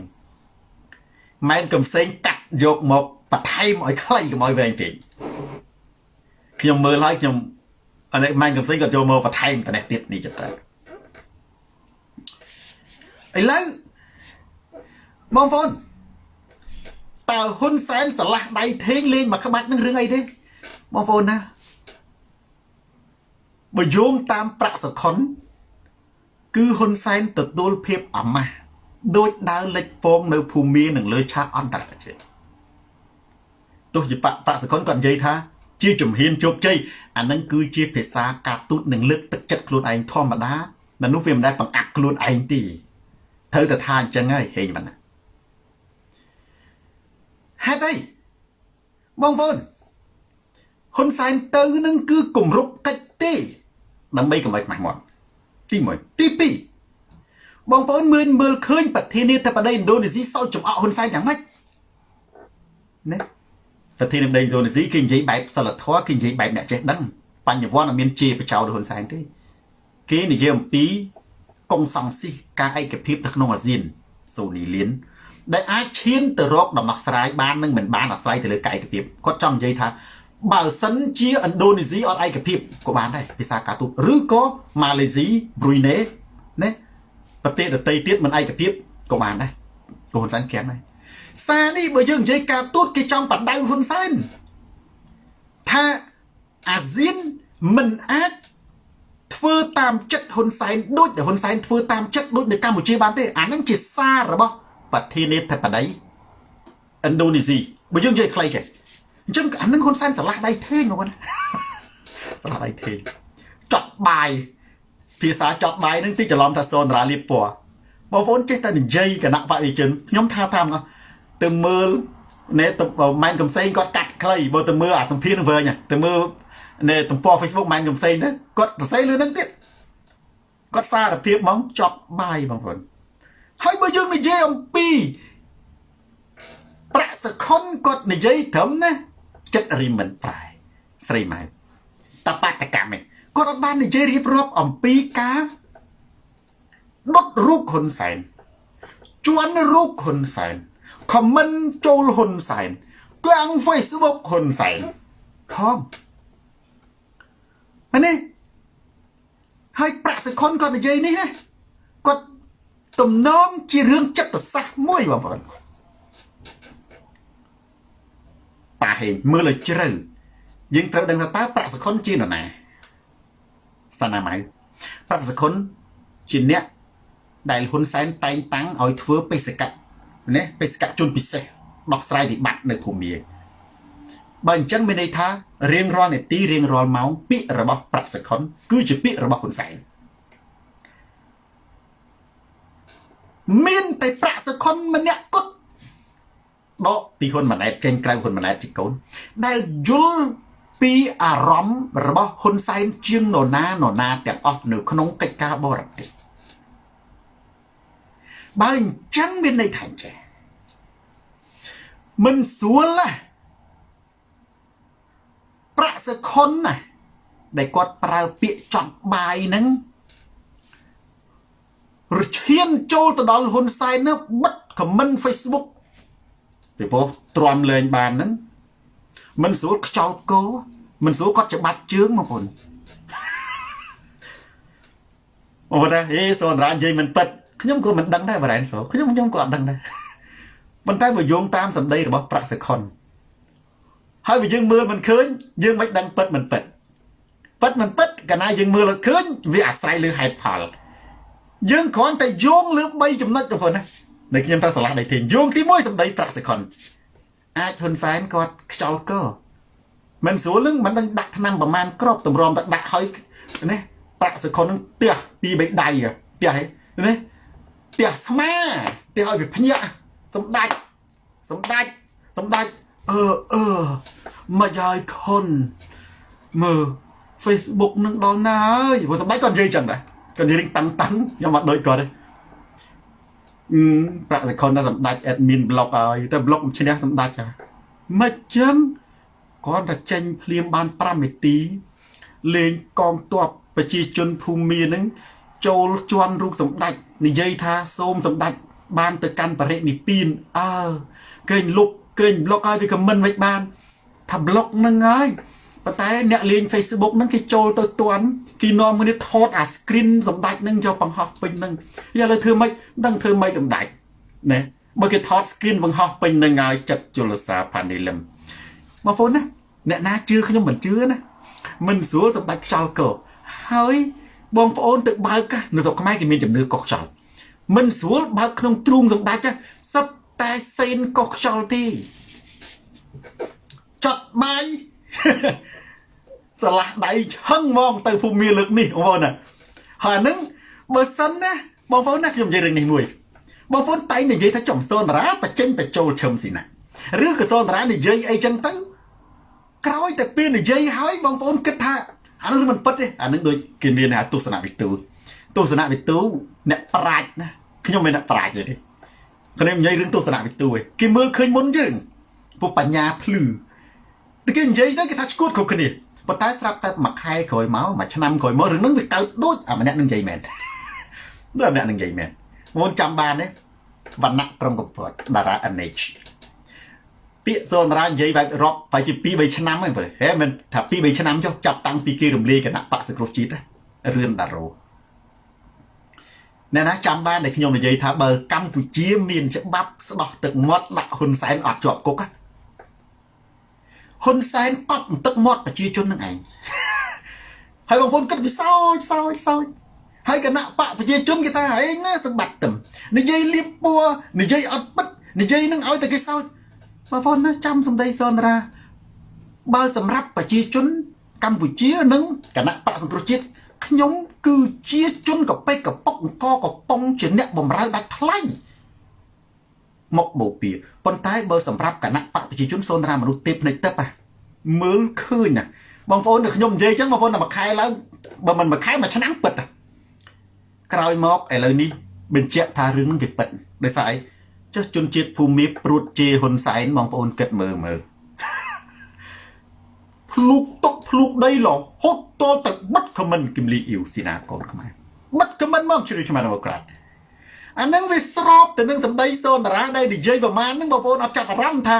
ម៉ែនកំសែងកាត់យកមកបន្ថែមឲ្យខ្លីកុំឲ្យវែងពេកខ្ញុំមើលហើយខ្ញុំអានេះម៉ែនកំសែងក៏ចូលមកបន្ថែមតនេះទៀតនេះចត្រូវឥឡូវបងប្អូនតើហ៊ុនសែនឆ្លាស់ដៃធេងលេងមកក្បាច់នឹងរឿងអីទេបងប្អូនណាបើយោងតាមប្រាក់សខុនគឺហ៊ុនសែនទទួលភាពអាម៉ាស់ ដូចដើរលេចពងនៅភូមិនឹងលើឆាកអន្តរជាតិទោះជាបប្រាក់សខុនក៏និយាយថា ជាជំហានជោគជ័យអានឹងគឺជាភាសាការទូតនឹងលើកទឹកចិត្តខ្លួនឯងធម្មតាមនុស្សវាមិនដែលបង្អាក់ខ្លួនឯងទេត្រូវតែថាអញ្ចឹងហើយហេងវណ្ណាហេតុអីបងប្អូនហ៊ុនសែនទៅនឹងគឺគម្រប់កិច្ចទេដើម្បីកុំឲ្យខ្មាស់មាត់ទី1ទី2 បងប្អូនមើលមើលឃើញប្រធានាធិបតីឥណ្ឌូនេស៊ីសោចចំអកហ៊ុនសែនយ៉ាងម៉េចណាប្រធានាធិបតីឥណ្ឌូនេស៊ីគេនិយាយបែបសិលធម៌គេនិយាយបែបអ្នកចេះដឹងបញ្ញវន្តអត់មានជាបចោលហ៊ុនសែនទេគេនិយាយអំពីកុំសង្ស៊ីការឯកភាពនៅក្នុងអាស៊ានសូនីលៀនដែលអាចឈានទៅរកដំណោះស្រាយបាននឹងមិនបានអាស្រ័យទៅលើកាយឯកភាពគាត់ចង់និយាយថាបើសិនជាឥណ្ឌូនេស៊ីអត់ឯកភាពក៏បានដែរភាសាការទូតឬក៏ម៉ាឡេស៊ីប្រុយណេណា ប្រទេសដទៃទៀតមិនឯកភាពក៏បានដែរក៏ហ៊ុនសែនក្រាំងដែរសារនេះបើយើងនិយាយការទូតគេចង់បដៅហ៊ុនសែនថាអាស៊ានមិនអាចធ្វើតាមចិត្តហ៊ុនសែនដូចដែលហ៊ុនសែនធ្វើតាមចិត្តដូចនៅកម្ពុជាបានទេអានឹងជាសាររបស់ប្រធានាធិបតីឥណ្ឌូនេស៊ីបើយើងនិយាយខ្លីចេះអញ្ចឹងអានឹងហ៊ុនសែនឆ្លាស់ដៃធេងបងប្អូនឆ្លាស់ដៃធេងចត់បាយ ភាសាចត់បាយនឹងទីច្រឡំថាសូនរាលៀបពណ៌បងប្អូនចេះតែនិយាយគណៈបរិជនខ្ញុំថាតាមទៅមើលណែម៉ែនកំសែងគាត់កាត់ខ្លីបើទៅមើលអាសម្ភារនឹងវិញទៅមើលនៅទំព័រ Facebook ម៉ែនកំសែងទៅគាត់សរសេរលើនឹងទៀតគាត់សារភាពហ្មងចប់បាយបងប្អូនហើយបើយើងនិយាយអំពីប្រាក់សខុនគាត់និយាយត្រឹមណាចិត្តរីមិនប្រែស្រីម៉ែតបតកម្មឯង គាត់អត់បាននិយាយរៀបរាប់អំពីការដុតរូបហ៊ុនសែនជួនរូបហ៊ុនសែនខមមិនចូលហ៊ុនសែនកាំង Facebook ហ៊ុនសែនផងនេះហើយប្រាក់សខុនគាត់និយាយនេះណាគាត់ទំនងជារឿងចិត្តសាស្ត្រមួយបងប្អូនប៉ាហេងមើលឲ្យជ្រៅយើងត្រូវដឹងថាតើប្រាក់សខុនជានរណា សាណាម៉ៅប្រាក់សខុនជាអ្នកដែលហ៊ុនសែនតែងតាំងឲ្យធ្វើបេសកៈណាបេសកៈជនពិសេសដោះស្រាយវិបត្តិនៅភូមិបើអញ្ចឹងមានន័យថារៀងរាល់នាទីរៀងរាល់ម៉ោងពាក្យរបស់ប្រាក់សខុនគឺជាពាក្យរបស់ហ៊ុនសែនមានតែប្រាក់សខុនម្នាក់គត់ដកពីហ៊ុនម៉ាណែតចេញក្រៅហ៊ុនម៉ាណែតជាកូនដែលយល់ ពីអារម្មណ៍របស់ហ៊ុនសែនជាងនរណានរណាទាំងអស់នៅក្នុងកិច្ចការបរទេសបើអញ្ចឹងមានន័យថាចេះមិនស្រួលណាប្រាក់សខុនណាដែលគាត់ប្រើពាក្យចង់បាយហ្នឹងរឈានចូលទៅដល់ហ៊ុនសែននោះបិទខមមិន Facebook ពីព្រោះទ្រាំលែងបានហ្នឹង មិនស្រួលខ្ចោលគោមិនស្រួលគាត់ច្បាច់ជើងបងប្អូនអូតែហេសូនរានិយាយមិនពិតខ្ញុំក៏មិនដឹងដែរបរ៉ែនសូខ្ញុំខ្ញុំក៏អត់ដឹងដែរប៉ុន្តែបើយោងតាមសម្ដីរបស់ប្រាក់សខុនហើយបើយើងមើលមិនឃើញយើងមិនដឹងពិតមិនពិតពិតមិនពិតកាលណាយើងមើលឃើញវាអាស្រ័យលើហេតុផលយើងគ្រាន់តែយោងលើ3ចំណុចទៅប៉ុណ្ណានៅខ្ញុំទៅឆ្លាស់ដៃធានយោងទី1សម្ដីប្រាក់សេខុន អាចហ៊ុនសែនគាត់ខ្យល់កមិនស្រួលនឹងមិនដឹងដាក់ឆ្នាំប្រមាណក្របតម្រាំទៅដាក់ឲ្យនេះប្រាក់សេខុននឹងផ្ទះពីរបីដៃផ្ទះនេះផ្ទះស្មាផ្ទះឲ្យវាភ្ញាក់សម្ដេចសម្ដេចសម្ដេចអឺអឺមកយាយខុនមើល Facebook នឹងដល់ណាហើយព្រោះសម្ដេចគាត់និយាយចឹងដែរគាត់និយាយតាំងតាំងខ្ញុំមកដូចគាត់ទេអឺ ប្រាក់សខុនដល់សម្ដេច admin blog ហើយតែ blog ឈ្នះសម្ដេចហ่ะមិនចឹងគាត់តែចេញភ្លាមបាន5នាទីលេងកងទ័ពប្រជាជនភូមិនឹងចូលជន់រូបសម្ដេចនិយាយថាសូមសម្ដេចបានទៅកាន់បរិនិព្វានអើគេលុបគេប្លុកឲ្យវាខមមិនមិនបានថាប្លុកនឹងហើយ ប៉ុន្តែអ្នកលេង Facebook ហ្នឹងគេចូលទៅទាន់គេនាំគ្នាថតអា screen សម្ដេចហ្នឹងយកបង្ហោះពេញហ្នឹងយកលើធ្វើម៉េចដឹងធ្វើម៉េចសម្ដេចណាបើគេថត screen បង្ហោះពេញហ្នឹងហើយចិត្តជលសាផានីលឹមបងប្អូនណាអ្នកណាជឿខ្ញុំមិនជឿណាមិនស្រួលសម្ដេចខ្យល់កោហើយបងប្អូនទៅបើកនៅស្រុកខ្មែរគេមានជំនឿកុសខ្យល់មិនស្រួលបើកក្នុងទ្រូងសម្ដេចសិតតែសេនកុសខ្យល់ទេចត់បាយ ស្រឡះដៃឆឹងហ្មងទៅភូមិលើកនេះបងប្អូនណាហើយហ្នឹងបើសិនណាបងប្អូនណាខ្ញុំនិយាយរឿងនេះមួយបងប្អូនតែនិយាយថាចំសូនតារាបច្ចេញបញ្ចូលឈឹមស៊ីណាឬក៏សូនតារានិយាយអីចឹងទៅក្រោយតែពេលនិយាយហើយបងប្អូនគិតថាអានោះមិនពិតទេអានឹងដូចគេមានថាទស្សនវិទូទស្សនវិទូអ្នកប្រាជ្ញណាខ្ញុំមិនអ្នកប្រាជ្ញទេខ្ញុំនិយាយរឿងទស្សនវិទូឯងគេមើលឃើញមុនយើងពួកបញ្ញាភ្លឺគេនិយាយទៅគេថាឈួតគ្រប់គ្នា ប៉ុន្តែស្រាប់តែមួយខែក្រោយមកមួយឆ្នាំក្រោយមករឿងហ្នឹងវាកើតដូចអាម្នាក់នឹងនិយាយមែនដូចអាម្នាក់នឹងនិយាយមែនមុនចាំបានទេវណ្ណៈក្រុមកំពតតារា NH ពាក្យសូនរានិយាយបែបរាប់បែបជា2 3ឆ្នាំហ្នឹងបើហេមិនថា2 3ឆ្នាំចុះចាប់តាំងពីគេរំលាយគណៈបកសង្គ្រោះជាតិរឿនដារ៉ូអ្នកណាចាំបានដែលខ្ញុំនិយាយថាបើកម្ពុជាមានច្បាប់ស្ដោះទឹកមាត់ដាក់ហ៊ុនសែនអត់ជាប់គុក ហ៊ុនសែនកប់ទឹកមាត់ប្រជាជននឹងឯងហើយបងប្អូនគិតវាសោចសោចសោចហើយគណៈបកប្រជាជនគេថាហេណាសម្បត្តិទឹមនិយាយលៀបពួរនិយាយអត់ពិតនិយាយនឹងឲ្យតែគេសោចបងប្អូនណាចាំសម្ដីសនរាបើសម្រាប់ប្រជាជនកម្ពុជានិងគណៈបកសង្គ្រោះជាតិខ្ញុំគឺជាជនកប៉ិកកពុកអង្គកំប៉ុងជាអ្នកបំរើដាច់ថ្លៃ មកបូព៌ាប៉ុន្តែបើសម្រាប់គណៈបកប្រជាជនសូនរាមនុស្សទេពភ្នែកទឹកមើលឃើញណាបងប្អូនដែលខ្ញុំនិយាយអញ្ចឹងបងប្អូនតែមួយខែឡើងបើមិនមួយខែមួយឆ្នាំពិតក្រោយមកឥឡូវនេះបញ្ជាក់ថារឿងនឹងវាពិតដោយសារអីចុះជនជាតិភូមិព្រួតជេហ៊ុនសែនបងប្អូនគិតមើលមើលភ្លុកតុកភ្លុកដីឡហត់តទៅបិទខមមិនគំលីអ៊ីវស៊ីណាកូនខ្មែរបិទខមមិនមកជ្រឿឆ្មាដេម៉ូក្រាត អានឹងវាស្របទៅនឹងសម្ដីសូនតារាដែលនិយាយប្រមាណហ្នឹងបងប្អូនអត់ចាប់អារម្មណ៍ថា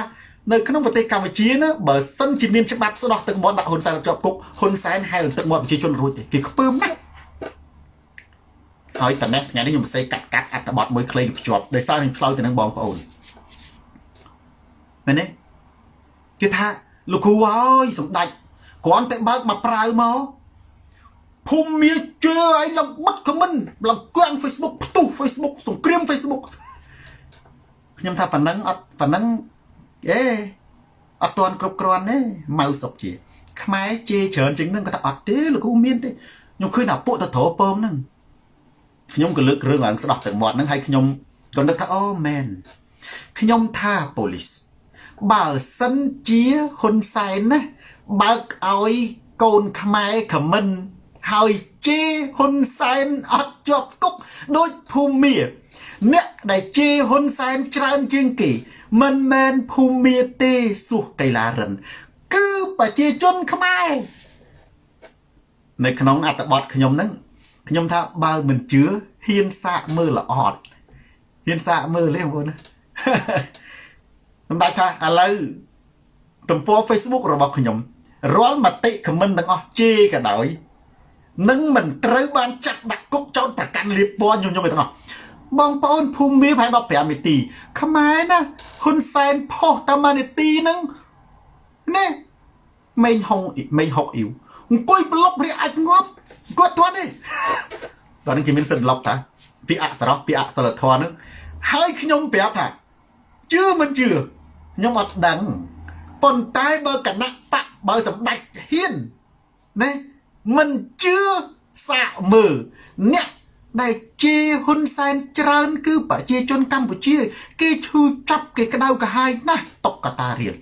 នៅក្នុងប្រទេសកម្ពុជាណាបើសិនជាមានច្បាប់ស្ដោះទឹកមាត់ដាក់ហ៊ុនសែនជាប់គុកហ៊ុនសែនហែលទឹកមាត់ប្រជាជនរួចទេគេខ្ពើមណាស់ហើយតនេះថ្ងៃនេះខ្ញុំផ្សេងកាត់កាត់អត្ថបទមួយខ្លីភ្ជាប់ដោយសារនឹងផ្លូវទៅនឹងបងប្អូនមែនទេគេថាលោកគ្រូអើយសម្ដេចគ្រាន់តែបើកមកប្រាវមក ភូមិមានជឿឲ្យឡើងបិទខមមិនឡើងគៀង Facebook ផ្ទុះ Facebook សង្គ្រាម Facebook ខ្ញុំថាប៉ណ្ណឹងអត់ប៉ណ្ណឹងអេអត់ទាន់គ្រប់គ្រាន់ទេម៉ៅសុកជា ខ្មែរជេរច្រើនជាងនឹងគាត់ថាអត់ទេលោកគ្រូមានទេខ្ញុំឃើញថាពួកតត្រពើមហ្នឹងខ្ញុំក៏លើករឿងឡើងស្ដោះទឹកមាត់ហ្នឹងហើយខ្ញុំក៏នឹកថាអូមែនខ្ញុំថាប៉ូលីសបើសិនជាហ៊ុនសែនណាបើកឲ្យកូនខ្មែរខមមិន ហើយជេរហ៊ុនសែនអត់ជាប់គុកដូចភូមិអ្នកដែលជេរហ៊ុនសែនច្រើនជាងគេមិនមែនភូមិទេសួសកៃឡារិន គឺប្រជាជនខ្មែរនៅក្នុងអត្ថបទខ្ញុំហ្នឹងខ្ញុំថាបើមិនជឿហ៊ានសាកមើលល្អតហ៊ានសាកមើលទេបងប្អូនណាសម្ដេចថាឥឡូវទំព័រ Facebook របស់ខ្ញុំរាល់មតិខមមិនទាំងអស់ជេរក៏ដោយ នឹងមិនត្រូវបានចាត់ដាក់គុកចោតប្រកាន់លៀបពណ៌ខ្ញុំខ្ញុំទាំងអស់បងប្អូនភូមិប្រហែល15នាទីខ្មែរណាហ៊ុនសែនផុសតាមនាទីហ្នឹងនេះមេងហុងមេងហុកអ៊ីវអង្គុយប្លុករៀអាចងាប់គាត់ទាត់ទេតោះនេះគេមានសិទ្ធិប្លុកតាពីអក្សរពីអក្សរធម៌ហ្នឹងហើយខ្ញុំប្រាប់ថាជឿមិនជឿខ្ញុំអត់ដឹងប៉ុន្តែបើគណៈបកបើសម្ដេចហ៊ានណា មិនជឿសាកមើលអ្នកដែលជាហ៊ុនសែនច្រើន គឺប្រជាជនកម្ពុជា គេឈឺចាប់គេក្តៅក្រហាយណាស់តុកកតារៀល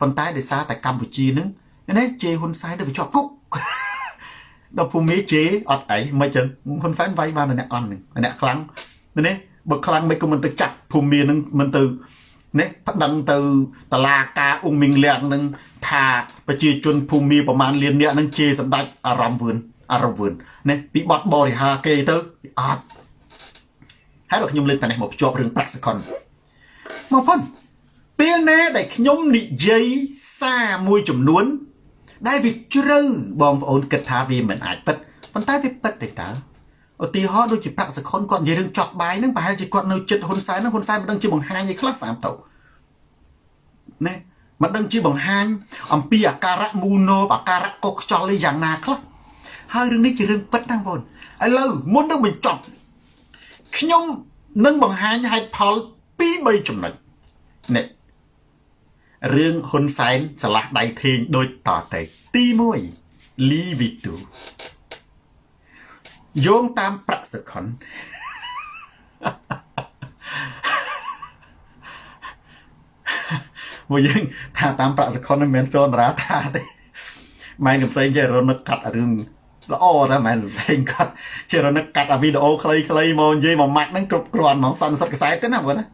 ប៉ុន្តែដោយសារតែកម្ពុជានឹងណាជេហ៊ុនសែនទៅជាប់គុកដល់ភូមិជេអត់អីមិនចឹងហ៊ុនសែនវាយបានអ្នកអន់នឹងអ្នកខ្លាំងណាបើខ្លាំងមិនក៏មិនទៅចាក់ភូមិនឹងមិនទៅ នេះប្តឹងទៅតឡាការអ៊ុងមីងលៀងនឹងថាប្រជាជនភូមិប្រមាណលានអ្នកនឹងជេរសម្ដេចអារម្មណ៍វឿនអារម្មណ៍វឿននេះពីបត់បរិហាគេទៅអត់ហើយដល់ខ្ញុំលើកតែនេះមកភ្ជាប់រឿងប្រាក់សកុនមកប៉ុនពេលណាដែលខ្ញុំនិយាយសារមួយចំនួន ដែលវាជ្រៅបងប្អូនគិតថាវាមិនអាចពិតប៉ុន្តែវាពិតទេតើ ឧទាហរណ៍ដូចជាប្រាក់សខុនគាត់និយាយរឿងចត់បាយហ្នឹងប្រហែលជាគាត់នៅចិត្តហ៊ុនសែនហ្នឹងហ៊ុនសែនមិនដឹងជាបង្ហាញអីខ្លះស្អាតទៅណាមិនដឹងជាបង្ហាញ អំពីអាការៈមូណូអាការៈកុកខ្យល់អីយ៉ាងណាខ្លះហើយរឿងនេះជារឿងពិតណាបងប្អូនឥឡូវមុននឹងបញ្ចប់ខ្ញុំនឹងបង្ហាញហេតុផល2 3ចំណុចនេះរឿងហ៊ុនសែនឆ្លាស់ដៃធេងដូចតទៅទី1លីវីទូ យោងតាមប្រាក់សខុនមកយើងថាតាមប្រាក់សខុនមិនមែនសូនរាថាទេម៉ែនឹងផ្សេងចេះរនឹកកាត់រឿងល្អណាស់មែនផ្សេងកាត់ចេះរនឹកកាត់អាវីដេអូខ្លីៗមកនិយាយមកម៉ាច់ហ្នឹងគ្រប់គ្រាន់ហ្មងសន្និសិទកសែតទេណាបងណា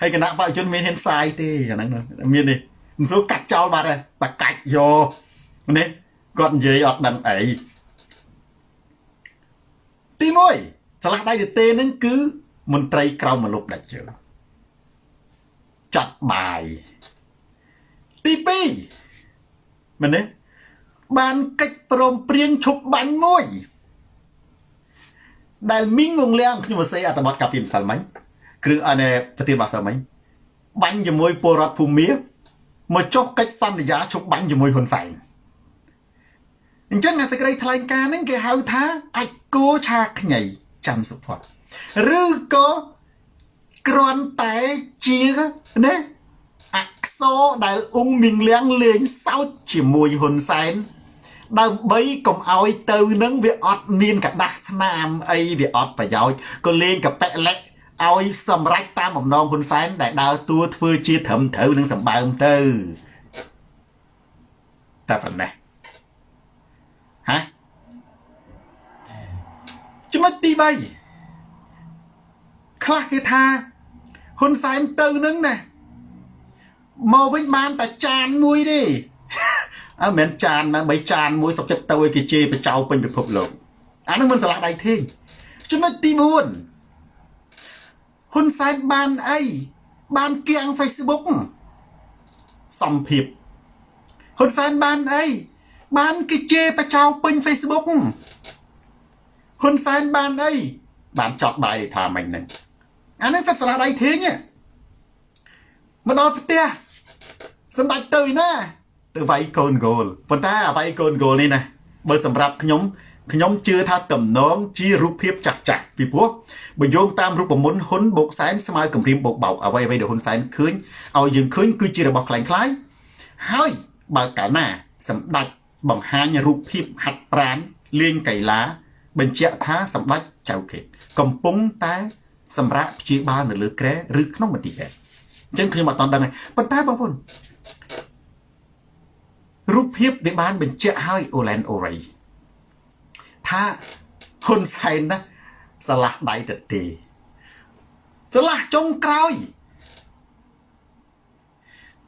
ហើយគណៈបច្ចុប្បន្នមានហ៊ានផ្សាយទេអាហ្នឹងមាននេះមិនសូវកាត់ចោលបាត់ទេតែកាច់យកនេះគាត់និយាយអត់ដឹងអី ទី1ឆ្លាស់ដៃទៅទេនឹងគឺមន្ត្រីក្រមមនុស្សដាច់ជើចាត់បាយទី2មែនទេបានកិច្ចព្រមព្រៀងឈប់បាញ់មួយ ដែលមីងងងលៀងខ្ញុំសរសេរអត្ថបទកាពីម្សិលមិញគ្រឿងអនប្រធានបាសិលមិញបាញ់ជាមួយពលរដ្ឋភូមិមកចុះកិច្ចសន្យាឈប់បាញ់ជាមួយហ៊ុនសែន អញ្ចឹងអាសេចក្តីថ្លែងការណ៍ហ្នឹងគេហៅថាអាចគោឆាខ្ញីចាំសុផាត់ឬក៏គ្រាន់តែជាណាអក្សរដែលអ៊ុងមីងលៀងលេងសើចជាមួយហ៊ុនសែនដើម្បីកុំឲ្យទៅនឹងវាអត់មានកដាស់ស្នាមអីវាអត់ប្រយោជន៍ក៏លេងកប៉ិលិកឲ្យសម្រេចតាមបំណងហ៊ុនសែនដែលដើរតួធ្វើជាត្រឹមត្រូវនឹងសម្បើមទៅតែប៉ុណ្ណេះ ហ៎ចំណុចទី3ខ្លះគេថាហ៊ុនសែនទៅនឹងណាមកវិញបានតែចានមួយទេអើមិនចានណាបីចានមួយសុកចិត្តទៅឲ្យគេជេរបចៅពេញពិភពលោកអានឹងមិនឆ្លាស់ដៃធេងចំណុចទី4ហ៊ុនសែនបានអីបានគៀង Facebook សំភាពហ៊ុនសែនបានអី បានគេជេរបចៅពេញ Facebook ហ៊ុនសែនបានអីបានចត់បាយថាមិញហ្នឹងអានេះសិតឆ្លាស់ដៃធេងមកដល់ផ្ទះសម្ដេចទៅណាទៅវាយកូនគោលប៉ុន្តែអាវាយកូនគោលនេះណាបើសម្រាប់ខ្ញុំខ្ញុំជឿថាតំណងជារូបភាពចាស់ចាស់ពីព្រោះបើយោងតាមរូបមន្តហ៊ុនបូកសែនស្មើគម្រាមបូកបោកអ្វីអ្វីដែលហ៊ុនសែនឃើញឲ្យយើងឃើញគឺជារបស់ខ្លាំងខ្លាយហើយបើកាលណាសម្ដេច បង្ហាញរូបភាពហាត់ប្រានលេងកីឡា បញ្ជាក់ថាសម្ដេចចៅខេតកំពុងតែ សម្រាប់ព្យាបាលនៅលើក្រែឬក្នុងមន្ទីរពេទ្យអញ្ចឹងខ្ញុំអត់តដឹងទេប៉ុន្តែបងប្អូនរូបភាពវាបានបញ្ជាក់ឲ្យអូឡែនអូរ៉ៃថាហ៊ុនសែនណាឆ្លាស់ដៃទៅទេឆ្លាស់ចុងក្រោយ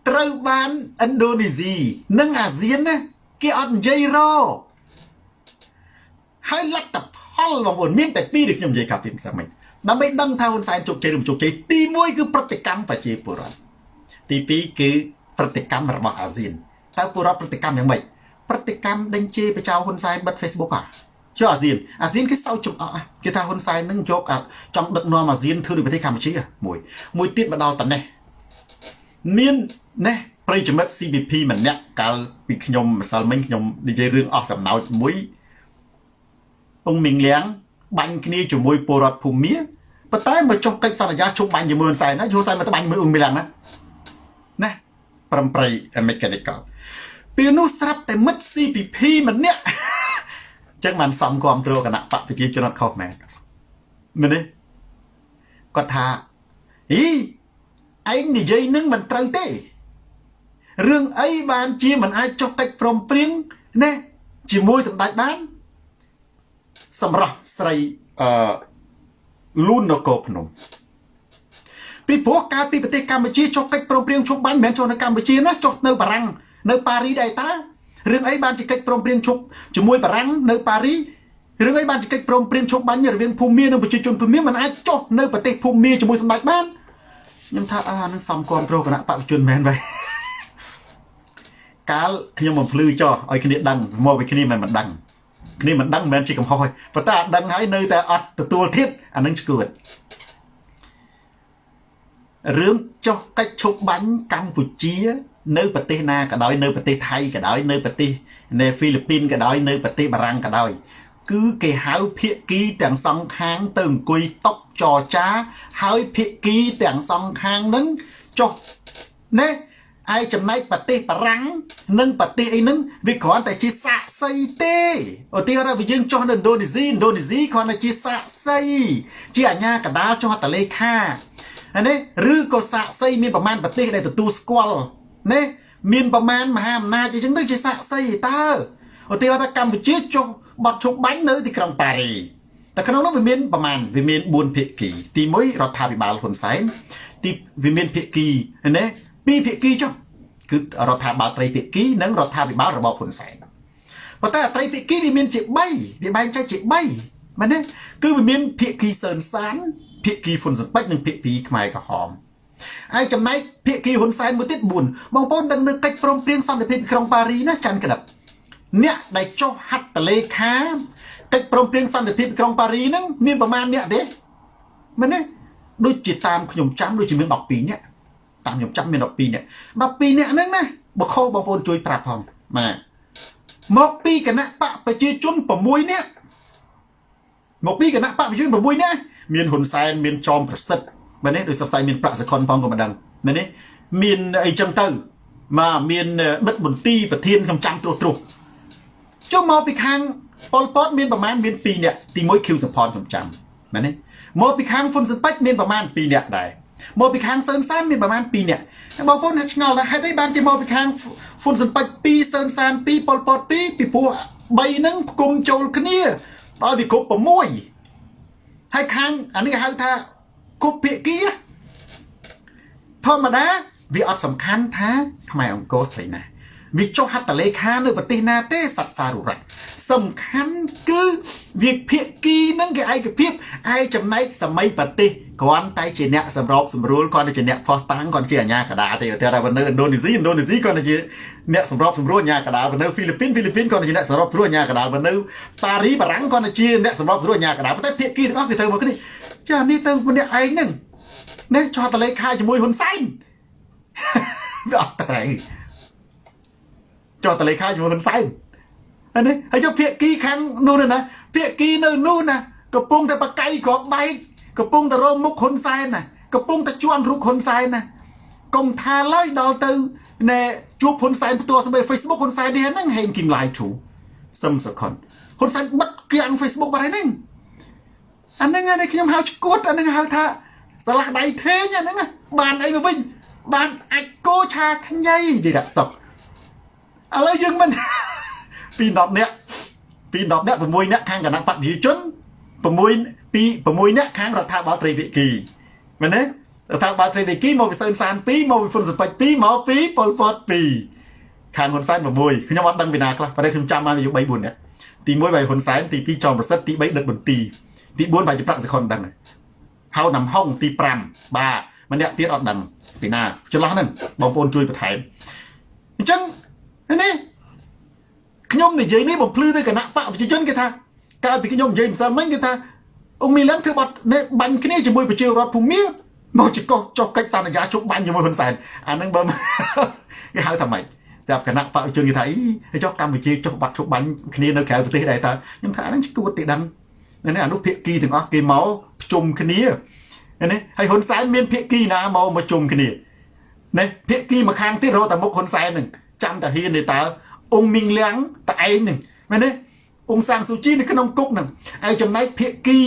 ត្រូវបានឥណ្ឌូនេស៊ីនិងអាស៊ានណា គេអត់និយាយរហើយលទ្ធផលបងប្អូនមានតែពីរដែលខ្ញុំនិយាយកាប់ពីផ្សេងមិញដើម្បីដឹងថាហ៊ុនសែនជោគជ័យឬមិនជោគជ័យទី1គឺប្រតិកម្មប្រជាពលរដ្ឋទី2គឺប្រតិកម្មរបស់អាស៊ានតើពលរដ្ឋប្រតិកម្មយ៉ាងម៉េចប្រតិកម្មដេញជេរបចៅហ៊ុនសែនបិទ Facebook ហ่ะចុះអាស៊ានអាស៊ានគេសោចចំអកគេថាហ៊ុនសែននឹងយកចង់ដឹកនាំអាស៊ានធ្វើនៅប្រទេសកម្ពុជាមួយមួយទៀតមកដល់តនេះមានណេះ ប្រិយមិត្ត CBP ម្នាក់កាលពីខ្ញុំម្សិលមិញខ្ញុំនិយាយរឿងអស់សំណោចមួយអង្គមីងលៀងបាញ់គ្នាជាមួយពលរដ្ឋភូមិប៉ុន្តែមកចុះកិច្ចសន្យាជុំបាញ់ជាមួយហ៊ុនសែនណាហ៊ុនសែនមកត្បាញមួយអ៊ុំមីឡាំងណាណាប្រំប្រៃមេកានិកលពេលនោះស្រាប់តែមិត្ត CPP ម្នាក់អញ្ចឹងបានសំគ្រប់គ្រងគណៈបកប្រជាជនអត់ខុសមែនមែនទេគាត់ថាអីឯងនិយាយនឹងមិនត្រូវទេ រឿងអីបានជាមិនអាចចុះកិច្ចព្រមព្រៀងណាជាមួយសម្ដេចបាន សម្រាប់ស្រីអឺលូននគរភ្នំពីព្រោះកាលពីប្រទេសកម្ពុជាចុះកិច្ចព្រមព្រៀងជុំបាញ់មិនមែនចុះនៅកម្ពុជាណាចុះនៅបារាំងនៅប៉ារីដែរតារឿងអីបានជាកិច្ចព្រមព្រៀងជុំជាមួយបារាំងនៅប៉ារីរឿងអីបានជាកិច្ចព្រមព្រៀងជុំបាញ់រវាងភូមានិងប្រជាជនភូមាមិនអាចចុះនៅប្រទេសភូមាជាមួយសម្ដេចបានខ្ញុំថាអានឹងសំគ្រប់គ្រងគណៈបព្វជិជនមែនបែ កាលខ្ញុំបំភ្លឺចោះឲ្យគ្នាដឹងមកពីគ្នាមិនមិនដឹងគ្នាមិនដឹងមិនមែនជាកំហុសទេប៉ុន្តែអត់ដឹងហើយនៅតែអត់ទទួលធៀបអានឹងឈួតរឿងចុះកិច្ចឈប់បាញ់កម្ពុជា នៅប្រទេសណាក៏ដោយនៅប្រទេសថៃក៏ដោយនៅប្រទេសនៅហ្វីលីពីនក៏ដោយនៅប្រទេសបារាំងក៏ដោយគឺគេហៅភាគីទាំងសងខាងទៅអង្គុយតុកចរចា ហើយភាគីទាំងសងខាងនឹងចុះណែ ឯចំណែកប្រទេសបារាំងនិងប្រទេសអីហ្នឹងវាគ្រាន់តែជាសាក់សីទេឧទាហរណ៍ថាយើងចុះនៅឥណ្ឌូនេស៊ីឥណ្ឌូនេស៊ីគ្រាន់តែជាសាក់សីជាអាញាកដាលចុះតលេខាណាឬក៏សាក់សីមានប្រមាណប្រទេសដែលទទួលស្គាល់ណាមានប្រមាណមហាអំណាចអីចឹងទៅជាសាក់សីតើឧទាហរណ៍ថាកម្ពុជាចុះបត់ឈប់បាញ់នៅទីក្រុងប៉ារីតែក្នុងនោះវាមានប្រមាណវាមាន4ភាគីទី1រដ្ឋាភិបាលហ៊ុនសែនទីវាមានភាគីណា ពីរភាគីចុះគឺរដ្ឋាភិបាលត្រីភាគីនិងរដ្ឋាភិបាលរបបហ៊ុនសែនប៉ុន្តែត្រីភាគីវាមានជា3វាបែងចែកជា3មែនទេគឺវាមានភាគីសឿនសានភាគីហ៊ុនស៊ិនពេជ្រនិងភាគីខ្មែរក្រហមហើយចំណែកភាគីហ៊ុនសែនមួយទៀត4បងប្អូនដឹងនៅកិច្ចព្រមព្រៀងសន្តិភាពក្រុងប៉ារីណាច័ន្ទក្តិបអ្នកដែលចុះហត្ថលេខាកិច្ចព្រមព្រៀងសន្តិភាពក្រុងប៉ារីហ្នឹងមានប្រមាណអ្នកទេមែនទេដូចជាតាមខ្ញុំចាំដូចជាមាន12នាក់ តាមខ្ញុំចាំមាន12នាក់12នាក់ហ្នឹងណាបខោបងប្អូនជួយប្រាប់ផងបាទមកពីគណៈបកប្រជាជន6នាក់មកពីគណៈបកប្រជាជន6នាក់មានហ៊ុនសែនមានចอมប្រសិទ្ធមែនទេដោយសរសៃមានប្រាក់សខុនផងក៏មិនដឹងមែនទេមានអីចឹងទៅមកមានបិទមន្ទីរប្រធានខ្ញុំចាំត្រួសត្រុសចុះមកពីខាងប៉ុលពតមានប្រមាណមាន2នាក់ទី1 Q support ខ្ញុំចាំមែនទេមកពីខាងហ៊ុនស៊ិនពេជ្រមានប្រមាណ2នាក់ដែរ មកពីខាងសឿនសានមានប្រហែល2នាក់បងប្អូនឆ្ងល់ថាហេតុអីបានជាមកពីខាងហ្វុនសំពេច2សឿនសាន2ប៉ុលពត2ពីព្រោះ3ហ្នឹងផ្គុំចូលគ្នាដល់វាគ្រប់6ហើយខាងអានេះគេហៅថាគ្រប់ភាគីធម្មតាវាអត់សំខាន់ថាខ្មែរអង្គរស្រីណា វាចុះហត្ថលេខានៅប្រទេសណាទេសត្វសារុរៈសំខាន់គឺវាភាគីនឹងគេឯកភាពឯចំណែកសម័យប្រទេសគ្រាន់តែជាអ្នកសម្របសម្រួលគ្រាន់តែជាអ្នកផោះតាំងគ្រាន់ជាអាញាកដាទេតែថានៅឥណ្ឌូនេស៊ីឥណ្ឌូនេស៊ីគ្រាន់តែជាអ្នកសម្របសម្រួលអាញាកដានៅហ្វីលីពីនហ្វីលីពីនគ្រាន់តែជាអ្នកសម្របសម្រួលអាញាកដានៅប៉ារីបារាំងគ្រាន់តែជាអ្នកសម្របសម្រួលអាញាកដាប៉ុន្តែភាគីទាំងអស់គេទៅមកគ្នាចានេះទៅម្នាក់ឯងហ្នឹងនេះចោះតលេខាជាមួយហ៊ុនសែនវាអត់ត្រូវ ចោះតលេខាជាមួយហ៊ុនសែនហើយនេះហើយយកភាគីខាងនោះណាភាគីនៅនោះណាកំពុងតែបកៃក្របបែកកំពុងតែរមមុខហ៊ុនសែនណាកំពុងតែជន់រូបហ៊ុនសែនណាកុំថាឡើយដល់ទៅណែជួបហ៊ុនសែនផ្ទាល់ស្បែ Facebook ហ៊ុនសែននេះហ្នឹងហេងគីមឡាយធូសឹមសខុនហ៊ុនសែនបិទគៀង Facebook បាត់ហើយហ្នឹងអាហ្នឹងឯងខ្ញុំហៅឈួតអាហ្នឹងហៅថាស្រឡះដៃភេងអាហ្នឹងបានអីមកវិញបានអាចគោឆាខ្ញីនិយាយដាក់សុក ឥឡូវយើងមិនពី10នាក់ពី10នាក់6នាក់ខាងគណៈបព្វជិជន6ពី6នាក់ខាងរដ្ឋាភិបាលត្រីវិគីមែនទេរដ្ឋាភិបាលត្រីវិគីមកពីសឿនសាន2មកពីហ៊ុនសពេច2មកពីប៉ុលពត2ខាងហ៊ុនសែន6ខ្ញុំអត់ដឹងពីណាខ្លះប៉ុន្តែខ្ញុំចាំបានอยู่3 4នាក់ទី1បាយហ៊ុនសែនទី2ចောင်းប្រសិទ្ធទី3ដឹកបន្ទីទី4បាយជាប្រាក់សខុនដឹងហៅណាំហុងទី5បាទម្នាក់ទៀតអត់ដឹងពីណាចន្លោះហ្នឹងបងប្អូនជួយបន្ថែមអញ្ចឹង នេះខ្ញុំនិយាយនេះបំភ្លឺទៅគណៈបកប្រជាជនគេថាកាលពីខ្ញុំនិយាយម្សិលមិញគេថាអង្គមីឡឹងធ្វើបាត់បាញ់គ្នាជាមួយប្រជារដ្ឋភូមិមកចកចុះកិច្ចសន្យាជប់បាញ់ជាមួយហ៊ុនសែនអាហ្នឹងបើគេហៅថាម៉េចស្រាប់គណៈបកជនគេថាអីចុះកម្ពុជាចុះបាត់ជប់បាញ់គ្នានៅក្រៅប្រទេសដែរតើខ្ញុំថាអាហ្នឹងឈួតទេដឹងនេះអនុភាគីទាំងអស់គេមកប្រជុំគ្នានេះហើយហ៊ុនសែនមានភាគីណាមកមកជុំគ្នានេះភាគីមកខាងទៀតរកតែមុខហ៊ុនសែននឹង ចាំតាហ៊ានទេតើអង្គមីងលៀងតឯងនឹងមែនទេអង្គសាំងស៊ូជីនៅក្នុងគុកនឹងហើយចំណែកភាគី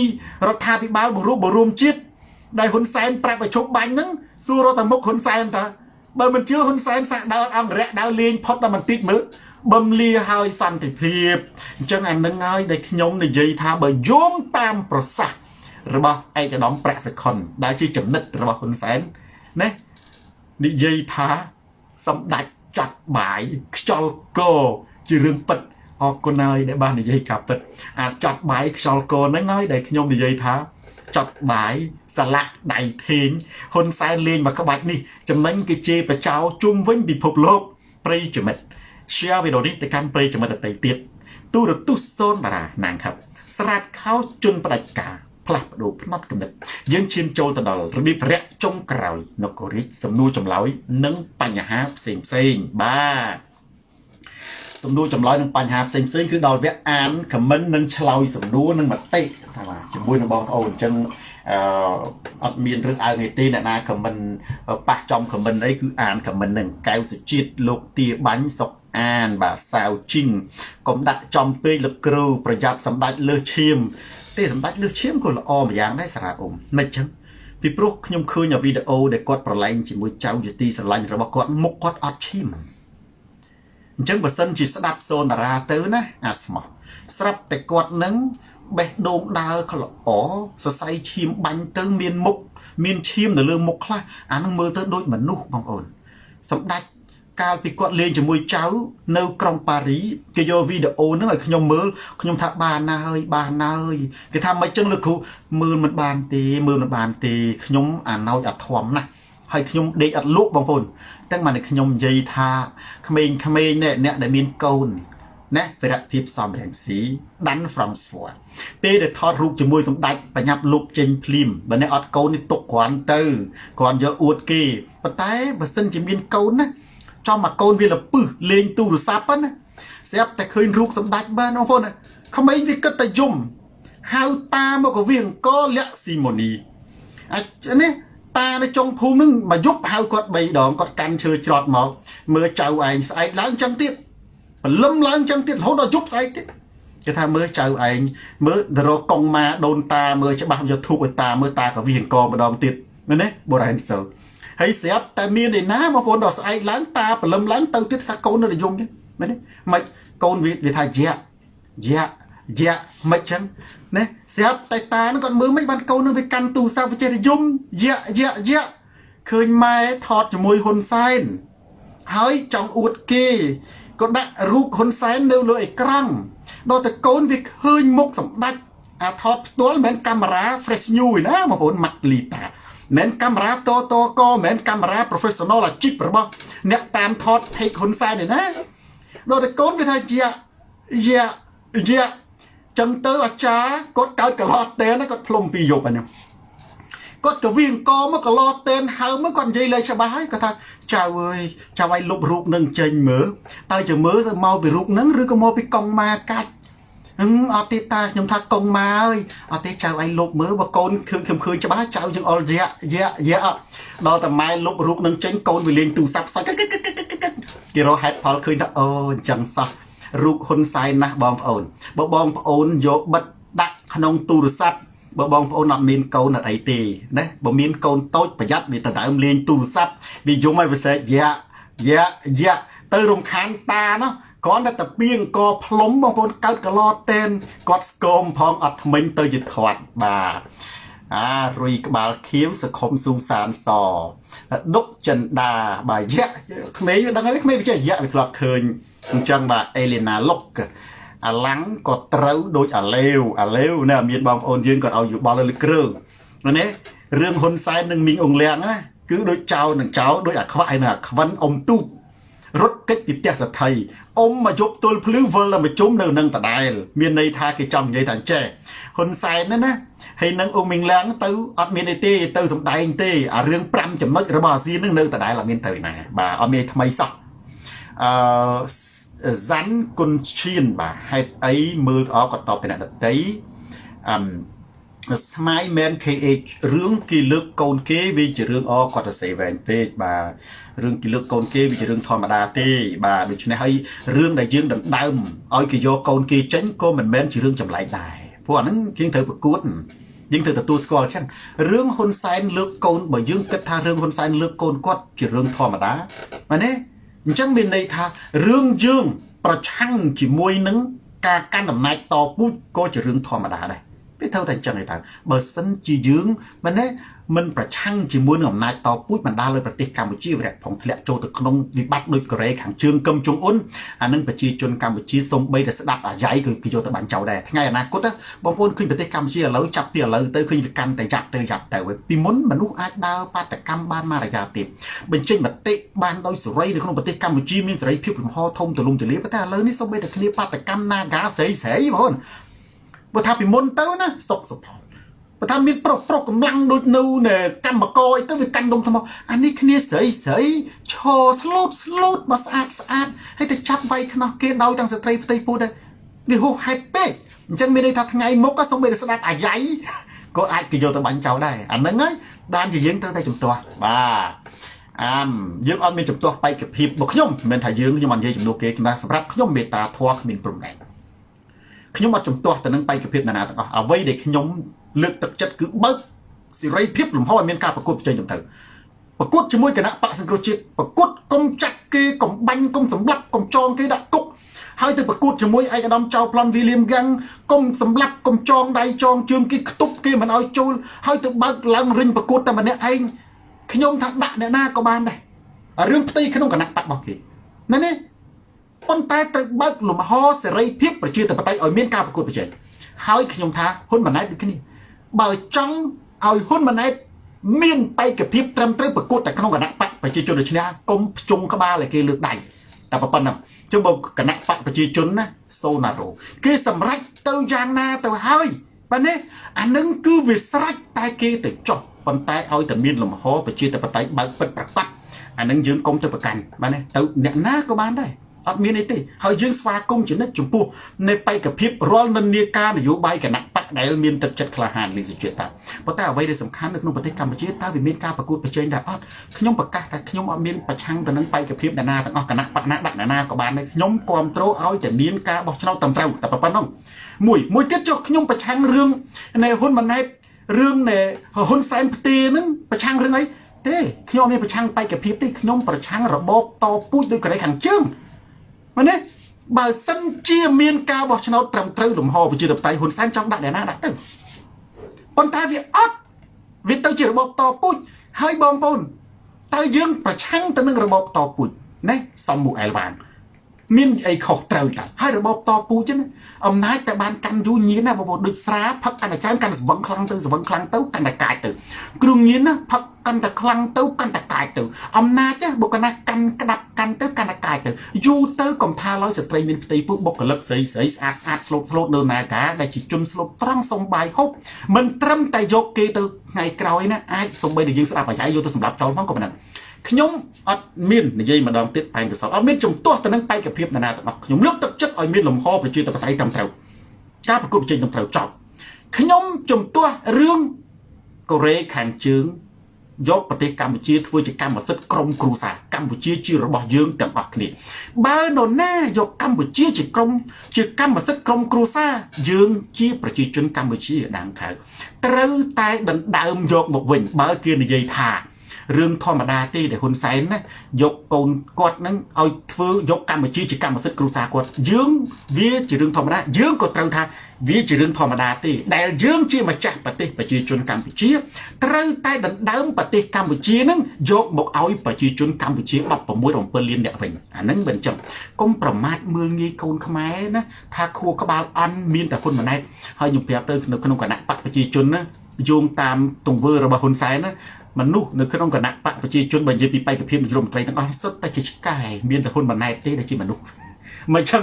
រដ្ឋាភិបាលបង្រួបបង្រួមជាតិដែលហ៊ុនសែនប្រាប់ឲ្យជប់បាញ់ហ្នឹងសួររកតែមុខហ៊ុនសែនតើបើមិនជឿហ៊ុនសែនសាក់ដើរអង្គរៈដើរលេងផុតដល់បន្តិចមើលបំលាហើយសន្តិភាពអញ្ចឹងអានឹងហើយដែលខ្ញុំនិយាយថាបើយោងតាមប្រសាសន៍របស់ឯកឧត្តមប្រាក់សុខុនដែលជាចំណិតរបស់ហ៊ុនសែនណានិយាយថាសម្ដេច ចាត់បាយខ្យល់កជារឿងពិតអរគុណហើយដែលបាននិយាយការពិតអាចចាត់បាយខ្យល់កហ្នឹងហើយដែលខ្ញុំនិយាយថាចាត់បាយសាឡាក់ដៃធេងហ៊ុនសែនលេងមកក្បាច់នេះចំណេញគេជេរបចោជុំវិញពិភពលោកប្រិយមិត្ត share វីដេអូនេះទៅកាន់ប្រិយមិត្តដទៃទៀតទូរទស្សន៍សូនតារាណាងครับស្រាតខោជន់ផ្ដាច់ការ ផ្លាស់ប្ដូរផ្នត់កំណត់យើងឈានចូលទៅដល់របៀបរយៈចុងក្រោយនគររាជសំណួរចម្លើយនិងបញ្ហាផ្សេងផ្សេងបាទសំណួរចម្លើយនិងបញ្ហាផ្សេងផ្សេងគឺដល់វគ្គអានខមមិននិងឆ្លើយសំណួរនិងមតិថាបាទជាមួយនឹងបងប្អូនអញ្ចឹងអឺអត់មានរឿងអើងអីទេអ្នកណាខមមិនប៉ះចំខមមិនអីគឺអានខមមិននឹងកៅសុជាតិលោកទាបាញ់សុកអានបាទសាវជីងកុំដាក់ចំពេកលោកគ្រូប្រយ័ត្នសម្ដេចលើសឈាម ទេសម្ដេចលើសឈាមក៏ល្អម្យ៉ាងដែរសារ៉ាអ៊ុំមិនចឹងពីព្រោះខ្ញុំឃើញវីដេអូដែលគាត់ប្រឡែងជាមួយចៅយុទីស្រឡាញ់របស់គាត់មុខគាត់អត់ឈាមអញ្ចឹងបើសិនជាស្ដាប់សូនតារាទៅណាអាស្មោះស្រាប់តែគាត់នឹងបេះដូងដើរក៏ល្អសរសៃឈាមបាញ់ទៅមានមុខមានឈាមនៅលើមុខខ្លះអានឹងមើលទៅដូចមនុស្សបងប្អូនសម្ដេច កាលពីគាត់លេងជាមួយចៅ នៅក្រុងប៉ារីគេយកវីដេអូហ្នឹងឲ្យខ្ញុំមើលខ្ញុំថាបានណាស់ហើយបានណាស់ហើយគេថាមិនចឹងលោកគ្រូមើលមិនបានទេមើលមិនបានទេខ្ញុំអាណោចអាធំណាស់ហើយខ្ញុំដេកអត់លក់បងប្អូនទាំងមកខ្ញុំនិយាយថាក្មេងៗនេះអ្នកដែលមានកូនណាវិរៈភាពសំរងស៊ីដាន់ហ្វ្រង់ស្វ័រពេលដែលថតរូបជាមួយសម្ដេចបញ្ញាប់លុបចេញភ្លាមបើអ្នកអត់កូននេះទុកគ្រាន់ទៅគ្រាន់យកអួតគេប៉ុន្តែបើសិនជាមានកូនណា ចំមកកូនវាលពឹសលេងទូរស័ព្ទណាស្រាប់តែឃើញរូបសម្ដេចបានបងប្អូនក្មេងវាគិតតែយំហៅតាមកក៏វាអង្គលក្ខស៊ីម៉ូនីអាចនេះតានៅចុងភូមិនឹងមកយប់ហៅគាត់3ដងគាត់កាន់ឈើច្រត់មកមើលចៅឯងស្អែកឡើងចឹងទៀតព្រលឹមឡើងចឹងទៀតរហូតដល់យប់ស្អែកទៀតគេថាមើលចៅឯងមើលដរកងម៉ាដូនតាមើលច្បាស់យកធូបឲ្យតាមើលតាក៏វាអង្គម្ដងទៀតមែនទេបុរាណសិល ហើយស្រាប់តែមានឯណាបងប្អូនដល់ស្អែកឡើងតាព្រលឹមឡើងទៅទៀតថាកូននៅនិយមទេមែនទេមិនកូនវាថាយៈយៈយៈមិនចឹងណាស្រាប់តែតានឹងគាត់មើលមិនបានកូននឹងវាកាន់ទូរស័ព្ទវិចេយមយៈយៈយៈឃើញម៉ែថតជាមួយហ៊ុនសែនហើយចង់អួតគេក៏ដាក់រូបហ៊ុនសែននៅលើអេក្រង់ដល់តែកូនវាឃើញមុខសម្ដេចអាថតផ្ទាល់មិនមែនកាមេរ៉ា fresh new ឯណាបងប្អូនម៉ាក់លីតា មិនកាមេរ៉ាតតកមិនកាមេរ៉ា professional អាជីពរបស់អ្នកតាមថត page ហ៊ុនសែនឯណាដល់តែកូនវាថាជាយ៉ាយ៉ាចឹងទៅអាចារ្យគាត់កើតកន្លោះតេនគាត់ផ្លុំពីយប់អានេះគាត់ក៏វាអង្គមកកន្លោះតេនហៅមកគាត់និយាយលេខច្បាស់ហើយគាត់ថាចៅអើយចៅឲ្យលុបរូបនឹងចេញមើលតើจะមើលទៅមកពីរូបនឹងឬក៏មកពីកង់ម៉ាកាច់ អឹមអត់ទេតាខ្ញុំថាកងម៉ាអើយអត់ទេចៅឯងលុបមើលបើកូនឃើញខ្ញុំឃើញច្បាស់ចៅយើងអល់យ៉ាយ៉ាយ៉ាដល់តែម៉ែលុបរូបនឹងចេញកូនវាលេងទូរស័ព្ទផ្សាច់គេរកហេតុផលឃើញថាអូអញ្ចឹងសោះរូបហ៊ុនសែនណាស់បងប្អូនបើបងប្អូនយកបិទដាក់ក្នុងទូរស័ព្ទបើបងប្អូនអត់មានកូនអត់អីទេណាបើមានកូនតូចប្រយ័ត្នវាទៅដើមលេងទូរស័ព្ទវាយំឲ្យវាស្រែកយ៉ាយ៉ាយ៉ាទៅរំខានតាណោះ គ្រាន់តែតាពីអង្គផ្លុំបងប្អូនកើតកឡតេនគាត់ស្គមផងអត់ថ្មិញទៅជាធាត់បាទអារុយក្បាលខៀវសខុមស៊ូសានសដុកចិនដាបាទយៈក្មេងដឹងហើយក្មេងវាចេះយៈវាធ្លាប់ឃើញអញ្ចឹងបាទអេលីណាលុកអាឡាំងក៏ត្រូវដូចអាលេវអាលេវណាមានបងប្អូនយើងគាត់ឲ្យយោបល់លើគ្រឿងណារឿងហ៊ុនសែននិងមីងអងលៀងណាគឺដូចចៅនឹងចៅដូចអាខ្វាក់ឯណាខ្វិនអ៊ំទូក រត់កិច្ចពីផ្ទះសថីអ៊ំមកយប់ទល់ភ្លឺវិលដល់មកជុំនៅនឹងដដែលមានន័យថាគេចង់និយាយថាចេះហ៊ុនសែនណាណាហើយនឹងអ៊ុំមីងឡាំងទៅអត់មានអីទេទៅសំដែងទេអារឿង5ចំណុចរបស់អាស៊ាននឹងនៅដដែលអត់មានទៅណាបាទអត់មានថ្មីសោះអឺសាន់គុនឈៀនបាទហេតុអីមើលអក៏តបទៅអ្នកដតីអឹម ស្មៃមែន KH រឿងគេលើកកូនគេវាជារឿងអគាត់ទៅសេវែងពេកបាទរឿងគេលើកកូនគេវាជារឿងធម្មតាទេបាទដូច្នេះហើយរឿងដែលយើងដណ្ដើមឲ្យគេយកកូនគេចេញក៏មិនមែនជារឿងចម្លែកដែរព្រោះអាហ្នឹងយើងត្រូវប្រកួតយើងត្រូវទទួលស្គាល់ចឹងរឿងហ៊ុនសែនលើកកូនបើយើងគិតថារឿងហ៊ុនសែនលើកកូនគាត់ជារឿងធម្មតាមែនទេអញ្ចឹងមានន័យថារឿងយើងប្រឆាំងជាមួយនឹងការកាន់អំណាចតពូជក៏ជារឿងធម្មតាដែរ វាត្រូវតែអញ្ចឹងឯតើបើសិនជាយើងមែនទេមិនប្រឆាំងជាមួយនឹងអំណាចតពូជបណ្ដាលឲ្យប្រទេសកម្ពុជាវាផងធ្លាក់ចូលទៅក្នុងវិបត្តិដូចកូរ៉េខាងជើងកឹមចុងអ៊ុនអានឹងប្រជាជនកម្ពុជាសូម្បីតែស្ដាប់អាយ៉ៃគឺគេយកទៅបាញ់ចោលដែរថ្ងៃអនាគតបងប្អូនឃើញប្រទេសកម្ពុជាឥឡូវចាប់ពីឥឡូវទៅឃើញវាកាន់តែចាប់ទៅចាប់ទៅពីមុនមនុស្សអាចដើរបាតកម្មបានមករយៈទៀតបញ្ចេញមតិបានដោយសេរីនៅក្នុងប្រទេសកម្ពុជាមានសេរីភាពលំហធំទូលំទូលាយប៉ុន្តែឥឡូវនេះសូម្បីតែគ្នាបាតកម្ម Naga ស្រីស្រីបងប្អូន បើថាពីមុនទៅណាសុកសុផលបើថាមានប្រុសប្រុសកម្លាំងដូចនៅនៅកម្មកអីទៅវាកាន់ដុំថ្មអានេះគ្នាស្រីស្រីឈរស្លូតស្លូតមកស្អាតស្អាតហើយទៅចាប់វាយខ្នោះគេដោយទាំងស្ត្រីផ្ទៃពោះដែរវាហួសហេតុពេកអញ្ចឹងមានន័យថាថ្ងៃមុខក៏សូម្បីតែស្ដាប់អាយ៉ៃក៏អាចគេយកទៅបាញ់ចោលដែរអាហ្នឹងហើយបានជាយើងត្រូវតែជំទាស់បាទអាមយើងអត់មានជំទាស់បែកភាពរបស់ខ្ញុំមិនមែនថាយើងខ្ញុំអត់និយាយជំនួសគេគឺសម្រាប់ខ្ញុំមេត្តាធម៌គ្មានព្រំដែន ខ្ញុំអត់ជំទាស់ទៅនឹងបែកភាពណានាទាំងអស់អ្វីដែលខ្ញុំលើកទឹកចិត្តគឺបើកសេរីភាពលំហឲ្យមានការប្រកួតប្រជែងទៅប្រកួតជាមួយគណៈបកសង្គ្រោះជាតិប្រកួតកុំចាក់គេកុំបាញ់កុំសម្លាប់កុំចងគេដាក់គុកហើយទៅប្រកួតជាមួយឯកឧត្តមចៅប្លន់វីលៀមហ្គាំងកុំសម្លាប់កុំចងដៃចងជើងគេខ្ទប់គេមិនឲ្យចូលហើយទៅបើកឡើងរិញប្រកួតតែម្នាក់ឯងខ្ញុំថាដាក់អ្នកណាក៏បានដែររឿងផ្ទៃក្នុងគណៈបករបស់គេមែនទេ ប៉ុន្តែត្រូវបើកលំហសេរីភាពប្រជាធិបតេយ្យឲ្យមានការប្រកួតប្រជែងហើយខ្ញុំថាហ៊ុនម៉ាណែតដូចគ្នាបើចង់ឲ្យហ៊ុនម៉ាណែតមានបេក្ខភាពត្រឹមត្រូវប្រកួតតែក្នុងគណៈបកប្រជាជនដូចនេះកុំភ្ជុំក្បាលឲ្យគេលើកដៃតែប៉ុណ្ណឹងជុំបើគណៈបកប្រជាជនណាសូណារ៉ូគេសម្រេចទៅយ៉ាងណាទៅហើយបាទនេះអានឹងគឺវាស្រេចតែគេទៅចុះប៉ុន្តែឲ្យតែមានលំហប្រជាធិបតេយ្យបើកពិតប្រកបអានឹងយើងកុំទៅប្រកាន់បាទនេះទៅអ្នកណាក៏បានដែរ អត់មានអីទេហើយយើងស្វាគមន៍ជានិច្ចចំពោះនៃបេក្ខភាពរាល់និន្នាការនយោបាយគណៈបកដែលមានទឹកចិត្តក្លាហានលីសុជាតិតាប៉ុន្តែអ្វីដែលសំខាន់នៅក្នុងប្រទេសកម្ពុជាតើវាមានការប្រកួតប្រជែងដែរអត់ខ្ញុំប្រកាសថាខ្ញុំអត់មានប្រឆាំងទៅនឹងបេក្ខភាពអ្នកណាទាំងអស់គណៈបកណាដាក់អ្នកណាក៏បានដែរខ្ញុំគ្រប់គ្រងឲ្យតែមានការបោះឆ្នោតត្រឹមត្រូវតែប៉ុណ្ណឹងមួយមួយទៀតចុះខ្ញុំប្រឆាំងរឿងនៃហ៊ុនម៉ាណែតរឿងនៃហ៊ុនសែនផ្ទេហ្នឹងប្រឆាំងរឿងអីទេខ្ញុំមានប្រឆាំងបេក្ខភាពទេខ្ញុំប្រឆាំងរបបតពូជដោយកូរ៉េខាងជើង មែនទេបើសិនជាមានការបោះឆ្នោតត្រឹមត្រូវលំហប្រជាធិបតេយ្យហ៊ុនសែនចង់ដាក់អ្នកណាដាក់ទៅប៉ុន្តែវាអត់វាទៅជារបបតពូជហើយបងប្អូនតើយើងប្រឆាំងទៅនឹងរបបតពូជណាសំមូអែលវ៉ាង មានអីខុសត្រូវតាហើយរបបតពូជណាអំណាចតែបានកាន់យូរញៀនណាបងប្អូនដូចស្រាផឹកកាន់តែច្រើនកាន់តែស្វឹងខ្លាំងទៅស្វឹងខ្លាំងទៅកាន់តែកាចទៅគ្រឿងញៀនណាផឹកកាន់តែខ្លាំងទៅកាន់តែកាចទៅអំណាចបុគ្គលណាកាន់ក្តាប់កាន់ទៅកាន់តែកាចទៅយូរទៅកំថាឡើយស្ត្រីមានផ្ទៃពោះបុគ្គលិកស្រីស្រីស្អាតស្អាតស្លូតស្លូតនៅណាកាដែលជាជនស្លូតត្រង់សំបាយហូបមិនត្រឹមតែយកគេទៅថ្ងៃក្រោយណាអាចសំបីតែយើងស្ដាប់អាយ៉ៃយកទៅសម្រាប់ចោលផងក៏ប៉ុណ្ណឹង ខ្ញុំអត់មាននិយាយម្ដងទៀតបែងកសលអត់មានចំទាស់ទៅនឹងបេក្ខភាពណាទាំងអស់ខ្ញុំលើកទឹកចិត្តឲ្យមានលំហប្រជាធិបតេយ្យត្រឹមត្រូវការប្រកួតប្រជែងត្រឹមត្រូវចប់ខ្ញុំចំទាស់រឿងកូរ៉េខាងជើងយកប្រទេសកម្ពុជាធ្វើជាកម្មសិទ្ធិក្រុមគ្រួសារកម្ពុជាជារបស់យើងទាំងអស់គ្នាបើនរណាយកកម្ពុជាជាក្រុមជាកម្មសិទ្ធិក្រុមគ្រួសារយើងជាប្រជាជនកម្ពុជាដាងខៅត្រូវតែដណ្ដើមយកមកវិញបើគេនិយាយថា រឿងធម្មតាទេដែលហ៊ុនសែនណាយកកូនគាត់នឹងឲ្យធ្វើយកកម្ពុជាជាកម្មសិទ្ធិគ្រួសារគាត់យើងវាជារឿងធម្មតាយើងក៏ត្រូវថាវាជារឿងធម្មតាទេដែលយើងជាម្ចាស់ប្រទេសប្រជាជនកម្ពុជាត្រូវតែដណ្ដើមប្រទេសកម្ពុជានឹងយកមកឲ្យប្រជាជនកម្ពុជា16 7លានអ្នកវិញអាហ្នឹងមិនចឹងកុំប្រមាថមើលងាយកូនខ្មែរណាថាខួរក្បាលអន់មានតែហ៊ុនម៉ាណែតហើយខ្ញុំប្រាប់ទៅនៅក្នុងគណៈបកប្រជាជនណាយោងតាមទង្វើរបស់ហ៊ុនសែនណា មនុស្សនៅក្នុងគណៈបកប្រជាជនបើនិយាយពីបេក្ខភាពនាយករដ្ឋមន្ត្រីទាំងអស់សុទ្ធតែជាឆ្កែមានតែហ៊ុនម៉ាណែតទេដែលជាមនុស្សមិនចឹង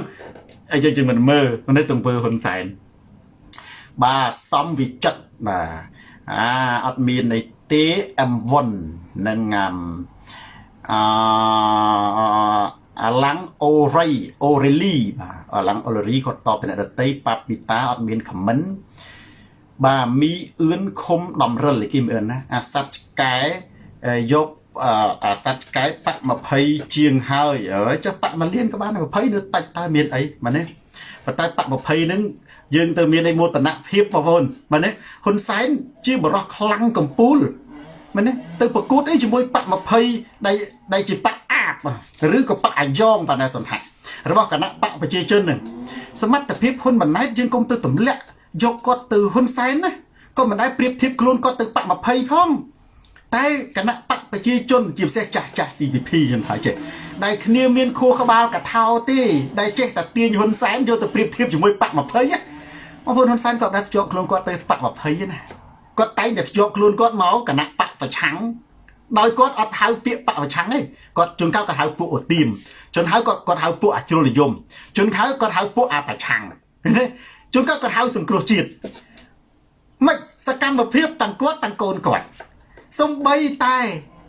អីយើងមិនមើលនៅទង្វើហ៊ុនសែនបាទសំវិចិត្របាទអាអត់មានអីទេ M1 នឹងអអាឡាំងអូរ៉ៃអូរេលីបាទអាឡាំងអូរេលីគាត់តបពីអ្នកដតីប៉ាពីតាអត់មានខមមិន បាទមីអឿនខុំដំរិលគេមិនអឿនណាអាសັດឆ្កែយកអាសັດឆ្កែប៉20ជាងហើយអើយចុះប៉1លានក៏បាន20នៅតិចតើមានអីមែនទេប៉ុន្តែប៉20ហ្នឹងយើងទៅមានឯមោទនភាពបងប្អូនមែនទេហ៊ុនសែនជាបរោះខ្លាំងកំពូលមែនទេទៅប្រកួតអីជាមួយប៉20ដែលដែលជាប៉អាបឬក៏ប៉អាយ៉ងបណ្ដាសន្តិរបស់គណៈបកប្រជាជនហ្នឹងសមត្ថភាពហ៊ុនម៉ាណែតយើងគុំទៅទម្លាក់ យកគាត់ទៅហ៊ុនសែនណាក៏មិនដែលប្រៀបធៀបខ្លួនគាត់ទៅបាក់20ផងតែគណៈបកប្រជាជនជាពិសេសចាស់ចាស់ CVP ខ្ញុំថាចេះដែលគ្នាមានខួរក្បាលកថោទេដែលចេះតែទាញហ៊ុនសែនយកទៅប្រៀបធៀបជាមួយបក20ណាបងប្អូនហ៊ុនសែនគាត់ដែរភ្ជាប់ខ្លួនគាត់ទៅបក20ណាគាត់តែងតែភ្ជាប់ខ្លួនគាត់មកគណៈបកប្រឆាំងដោយគាត់អត់ហៅពាក្យបកប្រឆាំងទេគាត់ជួនកាលគាត់ហៅពួកអូទីមជួនហៅគាត់គាត់ហៅពួកអជ្រុលនិយមជួនហៅគាត់ហៅពួកអប្រឆាំង ជួនកាលគាត់ហៅសង្គ្រោះជាតិមិនសកម្មភាពទាំងគាត់ទាំងកូនគាត់សំបីតែ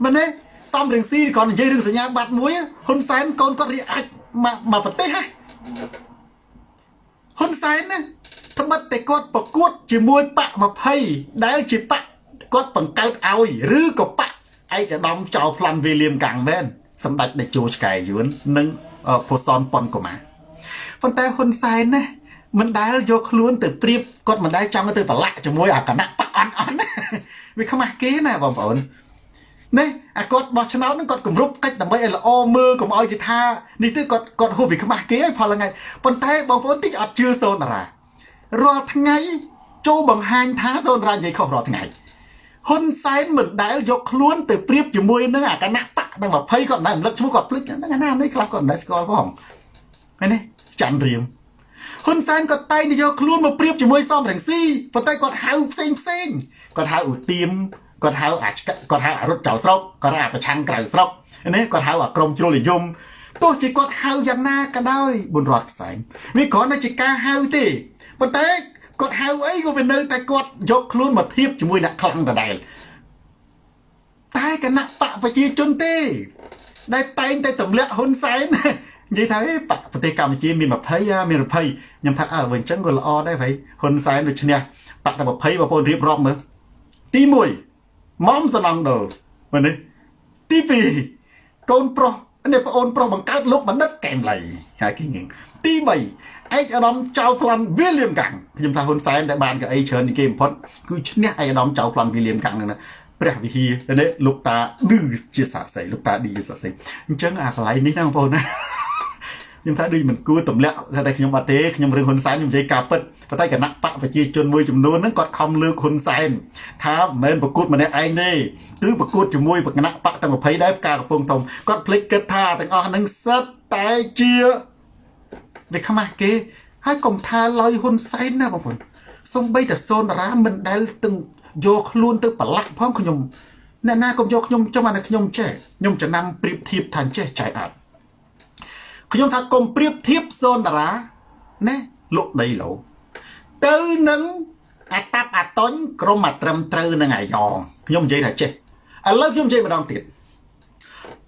មែនទេសំរងស៊ីគាត់និយាយរឿងសញ្ញាបត្រមួយហ៊ុនសែនកូនគាត់រៀបអាចមកប្រទេសហ៎ហ៊ុនសែនណាត្បិតតែគាត់ប្រកួត ជាមួយបក20ដែលជាបកគាត់បង្កើតឲ្យឬក៏បកឯកឧត្តមចៅប្លន់វេលៀមកាំងមែនសម្ដេចតេជោឆ្កែយួននិងភូសនប៉ុនកូម៉ាប៉ុន្តែហ៊ុនសែនណា មិនដែលយកខ្លួនទៅព្រៀបគាត់មិនដែលចង់ទៅប្រឡាក់ជាមួយអាគណៈបកអន់អន់វាខ្មាស់គេណាបងប្អូននេះអាគាត់បោះឆ្នោតហ្នឹងគាត់គម្រប់កិច្ចដើម្បីឲ្យល្អមើលកុំឲ្យគេថានេះទៅគាត់គាត់ហួសពីខ្មាស់គេហើយផលថ្ងៃប៉ុន្តែបងប្អូនតិចអត់ជឿសូនតារារាល់ថ្ងៃចូលបង្ហាញថាសូនតារានិយាយខុសរាល់ថ្ងៃហ៊ុនសែនមិនដែលយកខ្លួនទៅប្រៀបជាមួយនឹងអាគណៈបកទាំង20គាត់មិនដែលរំលឹកឈ្មោះគាត់ភ្លេចហ្នឹងណានេះខ្លះគាត់មិនដែលស្គាល់ផងឃើញទេច័ន្ទរៀម ហ៊ុនសែនក៏តែងតែយកខ្លួនមកប្រៀបជាមួយសំរងស៊ីប៉ុន្តែគាត់ហៅផ្សេងផ្សេងគាត់ហៅឧទាមគាត់ហៅអាគាត់ហៅអរុតចៅស្រុកគាត់ហៅអាប្រឆាំងក្រៅស្រុកនេះគាត់ហៅអាក្រមជ្រុលនិយមទោះជាគាត់ហៅយ៉ាងណាក៏ដោយបុនរតផ្សែងនេះគ្រាន់តែជាការហៅទេប៉ុន្តែគាត់ហៅអីក៏វានៅតែគាត់យកខ្លួនមកធៀបជាមួយអ្នកខ្លាំងដដែលតែគណៈបកប្រជាជនទេ ដែលតែងតែទម្លាក់ហ៊ុនសែន និយាយថាបកប្រទេសកម្ពុជាមាន20មាន20ខ្ញុំថាអើវិញអញ្ចឹងក៏ល្អដែរ ભાઈ ហ៊ុនសែនដូចឈ្នះបកតែ20បងប្អូនរៀបរាប់មើលទី1មុំសំណងដូលមើលនេះទី2កូនប្រុសនេះប្អូនប្រុសបង្កើតលោកបណ្ឌិតកែមលៃហើយគេងទី3ឯកឧត្តមចៅប្លន់វីលៀមកាំងខ្ញុំថាហ៊ុនសែនដែលបានកៅអីច្រើនជាងគេបំផុតគឺឈ្នះឯកឧត្តមចៅប្លន់វីលៀមកាំងហ្នឹងណាព្រះវិហារនេះលោកតាឌឺជាសាស័យលោកតាឌឺជាសាស័យអញ្ចឹងអាកន្លែងនេះណាបងប្អូនណា ខ្ញុំថាដូចមិនគួរទម្លាក់ថាតែខ្ញុំអត់ទេខ្ញុំរឿងហ៊ុនសែនខ្ញុំនិយាយការពិតប៉ុន្តែគណៈបកប្រជាជនមួយចំនួនហ្នឹងគាត់ខំលើកហ៊ុនសែនថាមិនមែនប្រកួតម្នាក់ឯងទេគឺប្រកួតជាមួយគណៈបកទាំង20ដែរផ្កាកំពង់ធំគាត់ភ្លេចគិតថាទាំងអស់ហ្នឹងសិតតែជាវាខ្មាស់គេហើយកុំថាឡយហ៊ុនសែនណាបងប្អូនសំបីតែសូនតារាមិនដែលទាំងយកខ្លួនទៅប្រឡាក់ផងខ្ញុំអ្នកណាកុំយកខ្ញុំចំអានេះខ្ញុំចេះខ្ញុំចំណាំប្រៀបធៀបថាចេះចៃអត់ ខ្ញុំថាកុំប្រៀបធៀបសូនតារាណាលុកដីលោទៅនឹងអាតាប់អាតុញក្រុមអាត្រឹមត្រូវនឹងអាយ៉ងខ្ញុំនិយាយថាចេះឥឡូវខ្ញុំនិយាយម្ដងទៀត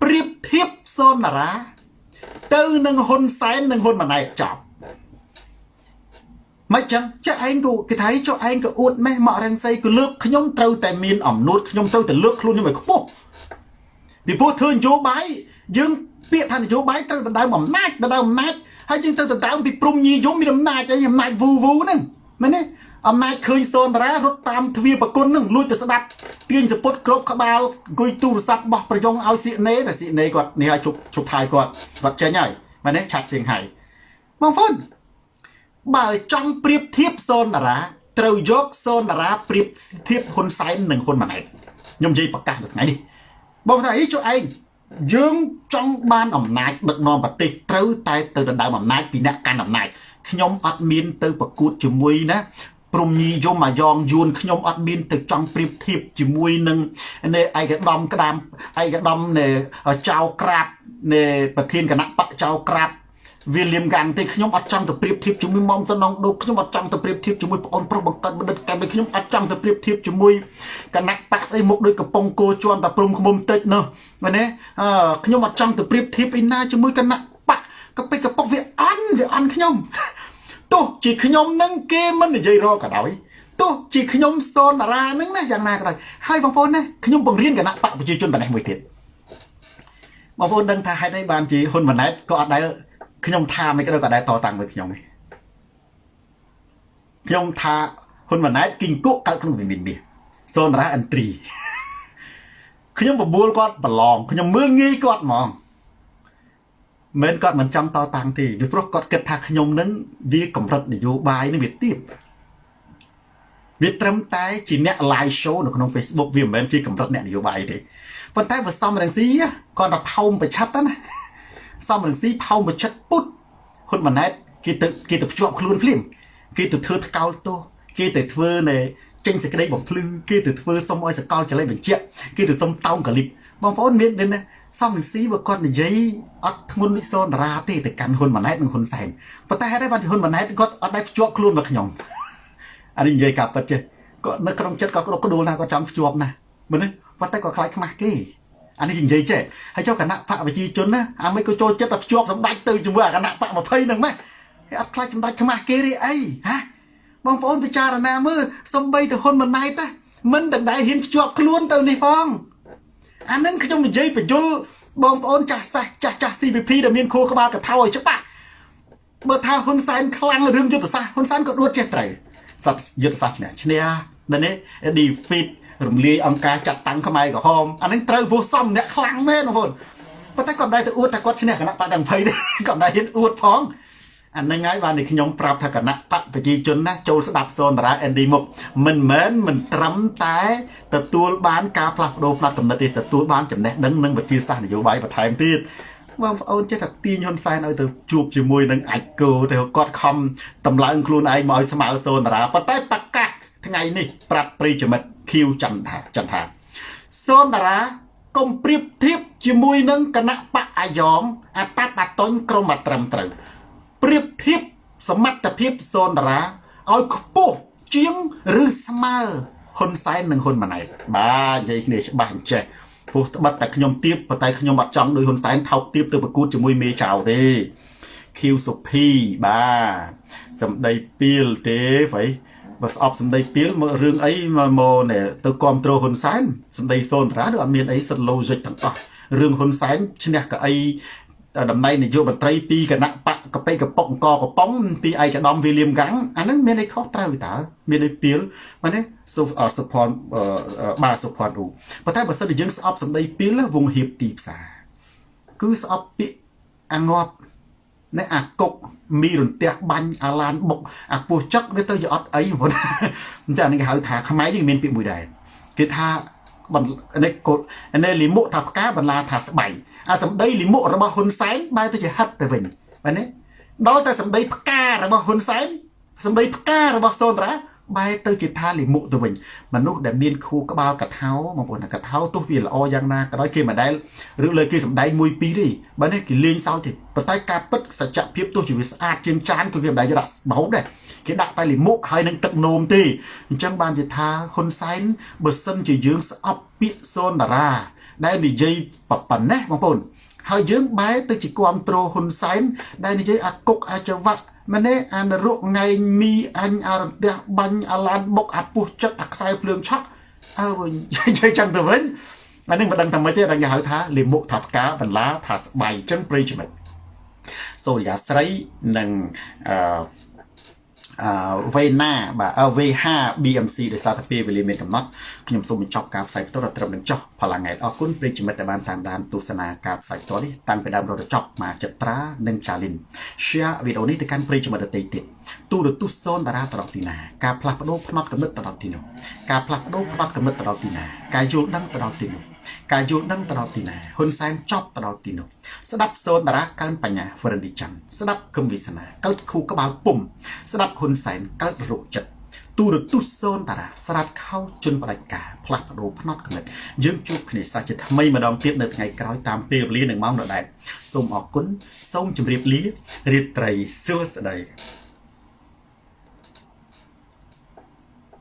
ប្រៀបធៀបសូនតារា ទៅនឹងហ៊ុនសែននិងហ៊ុនម៉ាណែតចប់មិនចឹងចាឯងក៏គេថាចុះឯងក៏អួតម៉េះមករងសីក៏លើកខ្ញុំត្រូវតែមានអំណួតខ្ញុំត្រូវតែលើកខ្លួនខ្ញុំឲ្យខ្ពស់ពីព្រោះធ្វើនយោបាយយើង ពាក្យថានយោបាយត្រូវដណ្ដើមអំណាចដណ្ដើមអំណាចហើយយើងទៅដណ្ដើមពីព្រំញីយមមានអំណាចអីអំណាចវូវូហ្នឹងមែនទេអំណាចឃើញសូនតារារត់តាមទ្វារប្រគុណនឹងលួចទៅស្ដាប់ទាញសពុតគ្រប់ក្បាលអង្គុយទូរស័ព្ទបោះប្រយងឲ្យសៀកណេតែសៀកណេគាត់នេះឲ្យជប់ជប់ថយគាត់គាត់ចេញហើយមែនទេឆាត់សៀងហៃបងប្អូនបើចង់ប្រៀបធៀបសូនតារាត្រូវយកសូនតារាប្រៀបធៀបហ៊ុនសែននិងហ៊ុនម៉ាណែតខ្ញុំនិយាយប្រកាសនៅថ្ងៃនេះបងថាអីចុះឯង យើងចង់បានអំណាចដឹកនាំប្រទេសត្រូវតែទៅដណ្ដើមអំណាចពីអ្នកកាន់អំណាចខ្ញុំអត់មានទៅប្រកួតជាមួយណាព្រំញីយមអាយ៉ងយួនខ្ញុំអត់មានទៅចង់ប្រៀបធៀបជាមួយនឹងនៃឯកឧត្តមក្តាមឯកឧត្តមនៃចៅក្រាបនៃប្រធានគណៈបកចៅក្រាប វាលៀមកាំងទេខ្ញុំអត់ចង់ទៅប្រៀបធៀបជាមួយមុំសំណងដូកខ្ញុំអត់ចង់ទៅប្រៀបធៀបជាមួយប្អូនប្រុសបង្កើតបណ្ឌិតកម្មខ្ញុំអត់ចង់ទៅប្រៀបធៀបជាមួយគណៈបកស្អីមុខដូចកំពង់គោជន់តែព្រំខ្មុំតិចនោះមែនទេអឺខ្ញុំអត់ចង់ទៅប្រៀបធៀបអីណាជាមួយគណៈបកកពិកពុកវាអន់វាអន់ខ្ញុំទោះជាខ្ញុំនឹងគេមិននិយាយរកក៏ដោយទោះជាខ្ញុំសូនតារាហ្នឹងណាយ៉ាងណាក៏ដោយហើយបងប្អូនណាខ្ញុំបង្រៀនគណៈបកប្រជាជនតនេះមួយទៀតបងប្អូនដឹងថាហេតុអីបានជាហ៊ុនម៉ាណែតក៏អត់ដែល ខ្ញុំថាមិនក៏ដោយក៏ដែលតតាំងមួយខ្ញុំទេខ្ញុំថាហ៊ុនម៉ាណែតគីងគក់កើតក្នុងវិមានមាសសូនតារាអិនត្រីខ្ញុំបបួលគាត់ប្រឡងខ្ញុំមើលងាយគាត់ហ្មងមិនគាត់មិនចង់តតាំងទេពីព្រោះគាត់គិតថាខ្ញុំនឹងវាកម្រិតនយោបាយនឹងវាទៀបវាត្រឹមតែជាអ្នក live show នៅក្នុង Facebook វាមិនមែនជាកម្រិតអ្នកនយោបាយទេប៉ុន្តែបើសំរងស៊ីគាត់តែផោមប្រឆិតណា សំរងស៊ីផោមប្រឆិតពុតហ៊ុនម៉ាណែតគេទៅគេទៅភ្ជាប់ខ្លួនភ្លាមគេទៅធ្វើថ្កោលទោសគេទៅធ្វើនៅចេញសេចក្តីបំភ្លឺគេទៅធ្វើសុំឲ្យសកលចល័យបញ្ជាក់គេទៅសុំតោងកលិបបងប្អូនមានមានណាសំវិស៊ីបើគាត់និយាយអត់ធ្ងន់វិសោតារាទេទៅកាន់ហ៊ុនម៉ាណែតនិងហ៊ុនសែនប៉ុន្តែហេតុអីបានហ៊ុនម៉ាណែតគាត់អត់ដែរភ្ជាប់ខ្លួនមកខ្ញុំអានេះនិយាយការពិតចេះគាត់នៅក្នុងចិត្តគាត់ក្តុកក្តួលណាគាត់ចង់ភ្ជាប់ណាមើលនេះប៉ុន្តែគាត់ខ្លាចខ្មាស់គេ អានេះនិយាយចេះហើយចុះគណៈបកប្រជាជនណាអាមិនក៏ចូលចិត្តតែភ្ជាប់សម្ដេចទៅជាមួយអាគណៈបក20ហ្នឹងម៉េះគេអត់ខ្លាចសម្ដេចខ្មាស់គេរីអីហាបងប្អូនពិចារណាមើលសំបីទៅហ៊ុនម៉ាណែតណាមិនដដែលហ៊ានភ្ជាប់ខ្លួនទៅនេះផងអានឹងខ្ញុំនិយាយបញ្យលបងប្អូនចាស់សាសចាស់ចាស់ CVP ដែលមានខួរក្បាលកថាឲ្យច្បាស់បើថាហ៊ុនសែនខ្លាំងរឿងយុទ្ធសាស្ត្រហ៊ុនសែនក៏ដួតចេះត្រូវសត្វយុទ្ធសាស្ត្រឈ្នះឈ្នះនៅនេះ defeat រំលាយអង្គការចាត់តាំងខ្មែរក្រហមអានឹងត្រូវពោះសំអ្នកខ្លាំងមែនបងប្អូនប៉ុន្តែគាត់មិនដែរទៅអួតថាគាត់ឈ្នះគណៈបកទាំង20ទេគាត់មិនដែរហ៊ានអួតផងអានឹងហើយបានតែខ្ញុំប្រាប់ថាគណៈបកប្រជាជនណាចូលស្ដាប់សូនតារាអេនឌីមុកមិនមែនមិនត្រឹមតែទទួលបានការផ្លាស់ប្ដូរផ្នត់កំណត់ទេទទួលបានចំណេះដឹងនិងវិទ្យាសាស្ត្រនយោបាយបន្ថែមទៀតបងប្អូនចេះតែទាញហ៊ុនសែនឲ្យទៅជួបជាមួយនឹងអាចគោទៅគាត់ខំតម្លើងខ្លួនឯងមកឲ្យស្មើសូនតារាប៉ុន្តែប្រកាសថ្ងៃនេះប្រាប់ប្រិយមិត្ត ខៀវចន្ទថាចន្ទថាសូនតារាកុំប្រៀបធៀបជាមួយនឹងគណៈបកអាយ៉ងអតបអតុញក្រមអត្រឹមត្រូវប្រៀបធៀបសមត្ថភាពសូនតារាឲ្យខ្ពស់ជាងឬស្មើហ៊ុនសែននិងហ៊ុនម៉ាណែតបាទនិយាយគ្នាច្បាស់អញ្ចេះព្រោះត្បិតតែខ្ញុំទៀបប៉ុន្តែខ្ញុំអត់ចង់ដោយហ៊ុនសែនថោកទៀបទៅប្រកួតជាមួយមេចៅទេឃីវសុភីបាទសម្ដីពីលទេហ្វៃ បើស្អប់សម្ដីពីលមករឿងអីមកមកនេះទៅគ្រប់គ្រងហ៊ុនសែនសម្ដីសូនតារាឬអត់មានអីសិត logic ទាំងអស់រឿងហ៊ុនសែនឈ្នះកៅអីតំណែងនាយករដ្ឋមន្ត្រីពីគណៈបកកប៉ិកប៉ុកអង្គកំប៉ុងពីឯកឧត្តមវីលៀមកាំងអាហ្នឹងមានអីខុសត្រូវតើមានអីពីលបាទណាសុសុផនបាទសុផនរូប៉ុន្តែបើសិនជាយើងស្អប់សម្ដីពីលវងហៀបទីផ្សារគឺស្អប់ពាក្យអាងាប់ នៅអាកុកមីរន្ទះបាញ់អាឡានបុកអាពោះចឹកវាទៅជាអត់អីបងអញ្ចឹងនេះគេហៅថាខ្មែរយើងមានពាក្យមួយដែរគេថាបន្នេះកូននេះលីមុថាផ្កាបន្លាថាស្បៃអាសម្ដីលីមុរបស់ហ៊ុនសែនបែរទៅជាហិតទៅវិញបាទនេះដល់តែសម្ដីផ្ការបស់ហ៊ុនសែនសម្ដីផ្ការបស់សូនតារា បែរទៅជាថាលិមុទៅវិញមនុស្សដែលមានខួរក្បាលកថាបងប្អូនកថាទោះវាល្អយ៉ាងណាក៏ដោយគេមិនដែលឬលើគេសំដែងមួយពីរទេបើនេះគេលេងសើចទេប៉ុន្តែការពិតសច្ចភាពទោះជាវាស្អាតជាងចានគឺគេមិនដែលយកដាក់បោកដែរគេដាក់តែលិមុហើយនឹងទឹកនោមទេអញ្ចឹងបានជាថាហ៊ុនសែនបើសិនជាយើងស្អប់ពាក្យសូនតារាដែលនិយាយប៉ុណ្ណេះបងប្អូនហើយយើងបែរទៅជាគ្រប់គ្រងហ៊ុនសែនដែលនិយាយអាគុកអាចវៈ ម្នេះអានរកងៃមីអញអារន្ទះបាញ់អាឡានបុកអាពុះចិត្តអាខ្សែភ្លើងឆក់អើវិញនិយាយចឹងទៅវិញអានេះមិនដឹងថាម៉េចទេដល់គេហៅថាលិមុខថាផ្កាបន្លាថាស្បៃចឹងប្រិយមិត្តសូរិយាស្រីនិងអឺ អឺវេណាបាទ V5 BMC ដោយសារតែពេលវេលាមានកំណត់ខ្ញុំសូមបញ្ចប់ការផ្សាយផ្ទាល់ដល់ត្រឹមនឹងចុះផល្លាថ្ងៃអរគុណប្រិយមិត្តដែលបានតាមដានទស្សនាការផ្សាយផ្ទាល់នេះតាំងពីដើមរហូតដល់ចប់មកចិត្តត្រានិងចាលីន share វីដេអូនេះទៅកាន់ប្រិយមិត្តដទៃទៀតទូរទស្សន៍សូនតារាទៅដល់ទីណាការផ្លាស់ប្ដូរផ្នត់កំណត់ទៅដល់ទីនោះការផ្លាស់ប្ដូរផ្នត់កំណត់ទៅដល់ទីណាការយល់ដឹងទៅដល់ទីនោះ ការយល់ដឹងទៅដល់ទីណាហ៊ុនសែនចប់ទៅដល់ទីនោះស្ដាប់សូនតារាកើនបញ្ញាហ្វ្រិនឌីច័ន្ទស្ដាប់គឹមវិសាកើតខូក្បាលពុំស្ដាប់ហ៊ុនសែនកើតរោគចិត្តទូរទស្សន៍សូនតារាស្រាត់ខោជន់បដិការផ្លាស់ប្ដូរផ្នត់គំនិតយើងជួបគ្នាសាជាថ្មីម្ដងទៀតនៅថ្ងៃក្រោយតាមពេលវេលានិងម៉ោងដដែលសូមអរគុណសូមជម្រាបលារាត្រីសួស្តី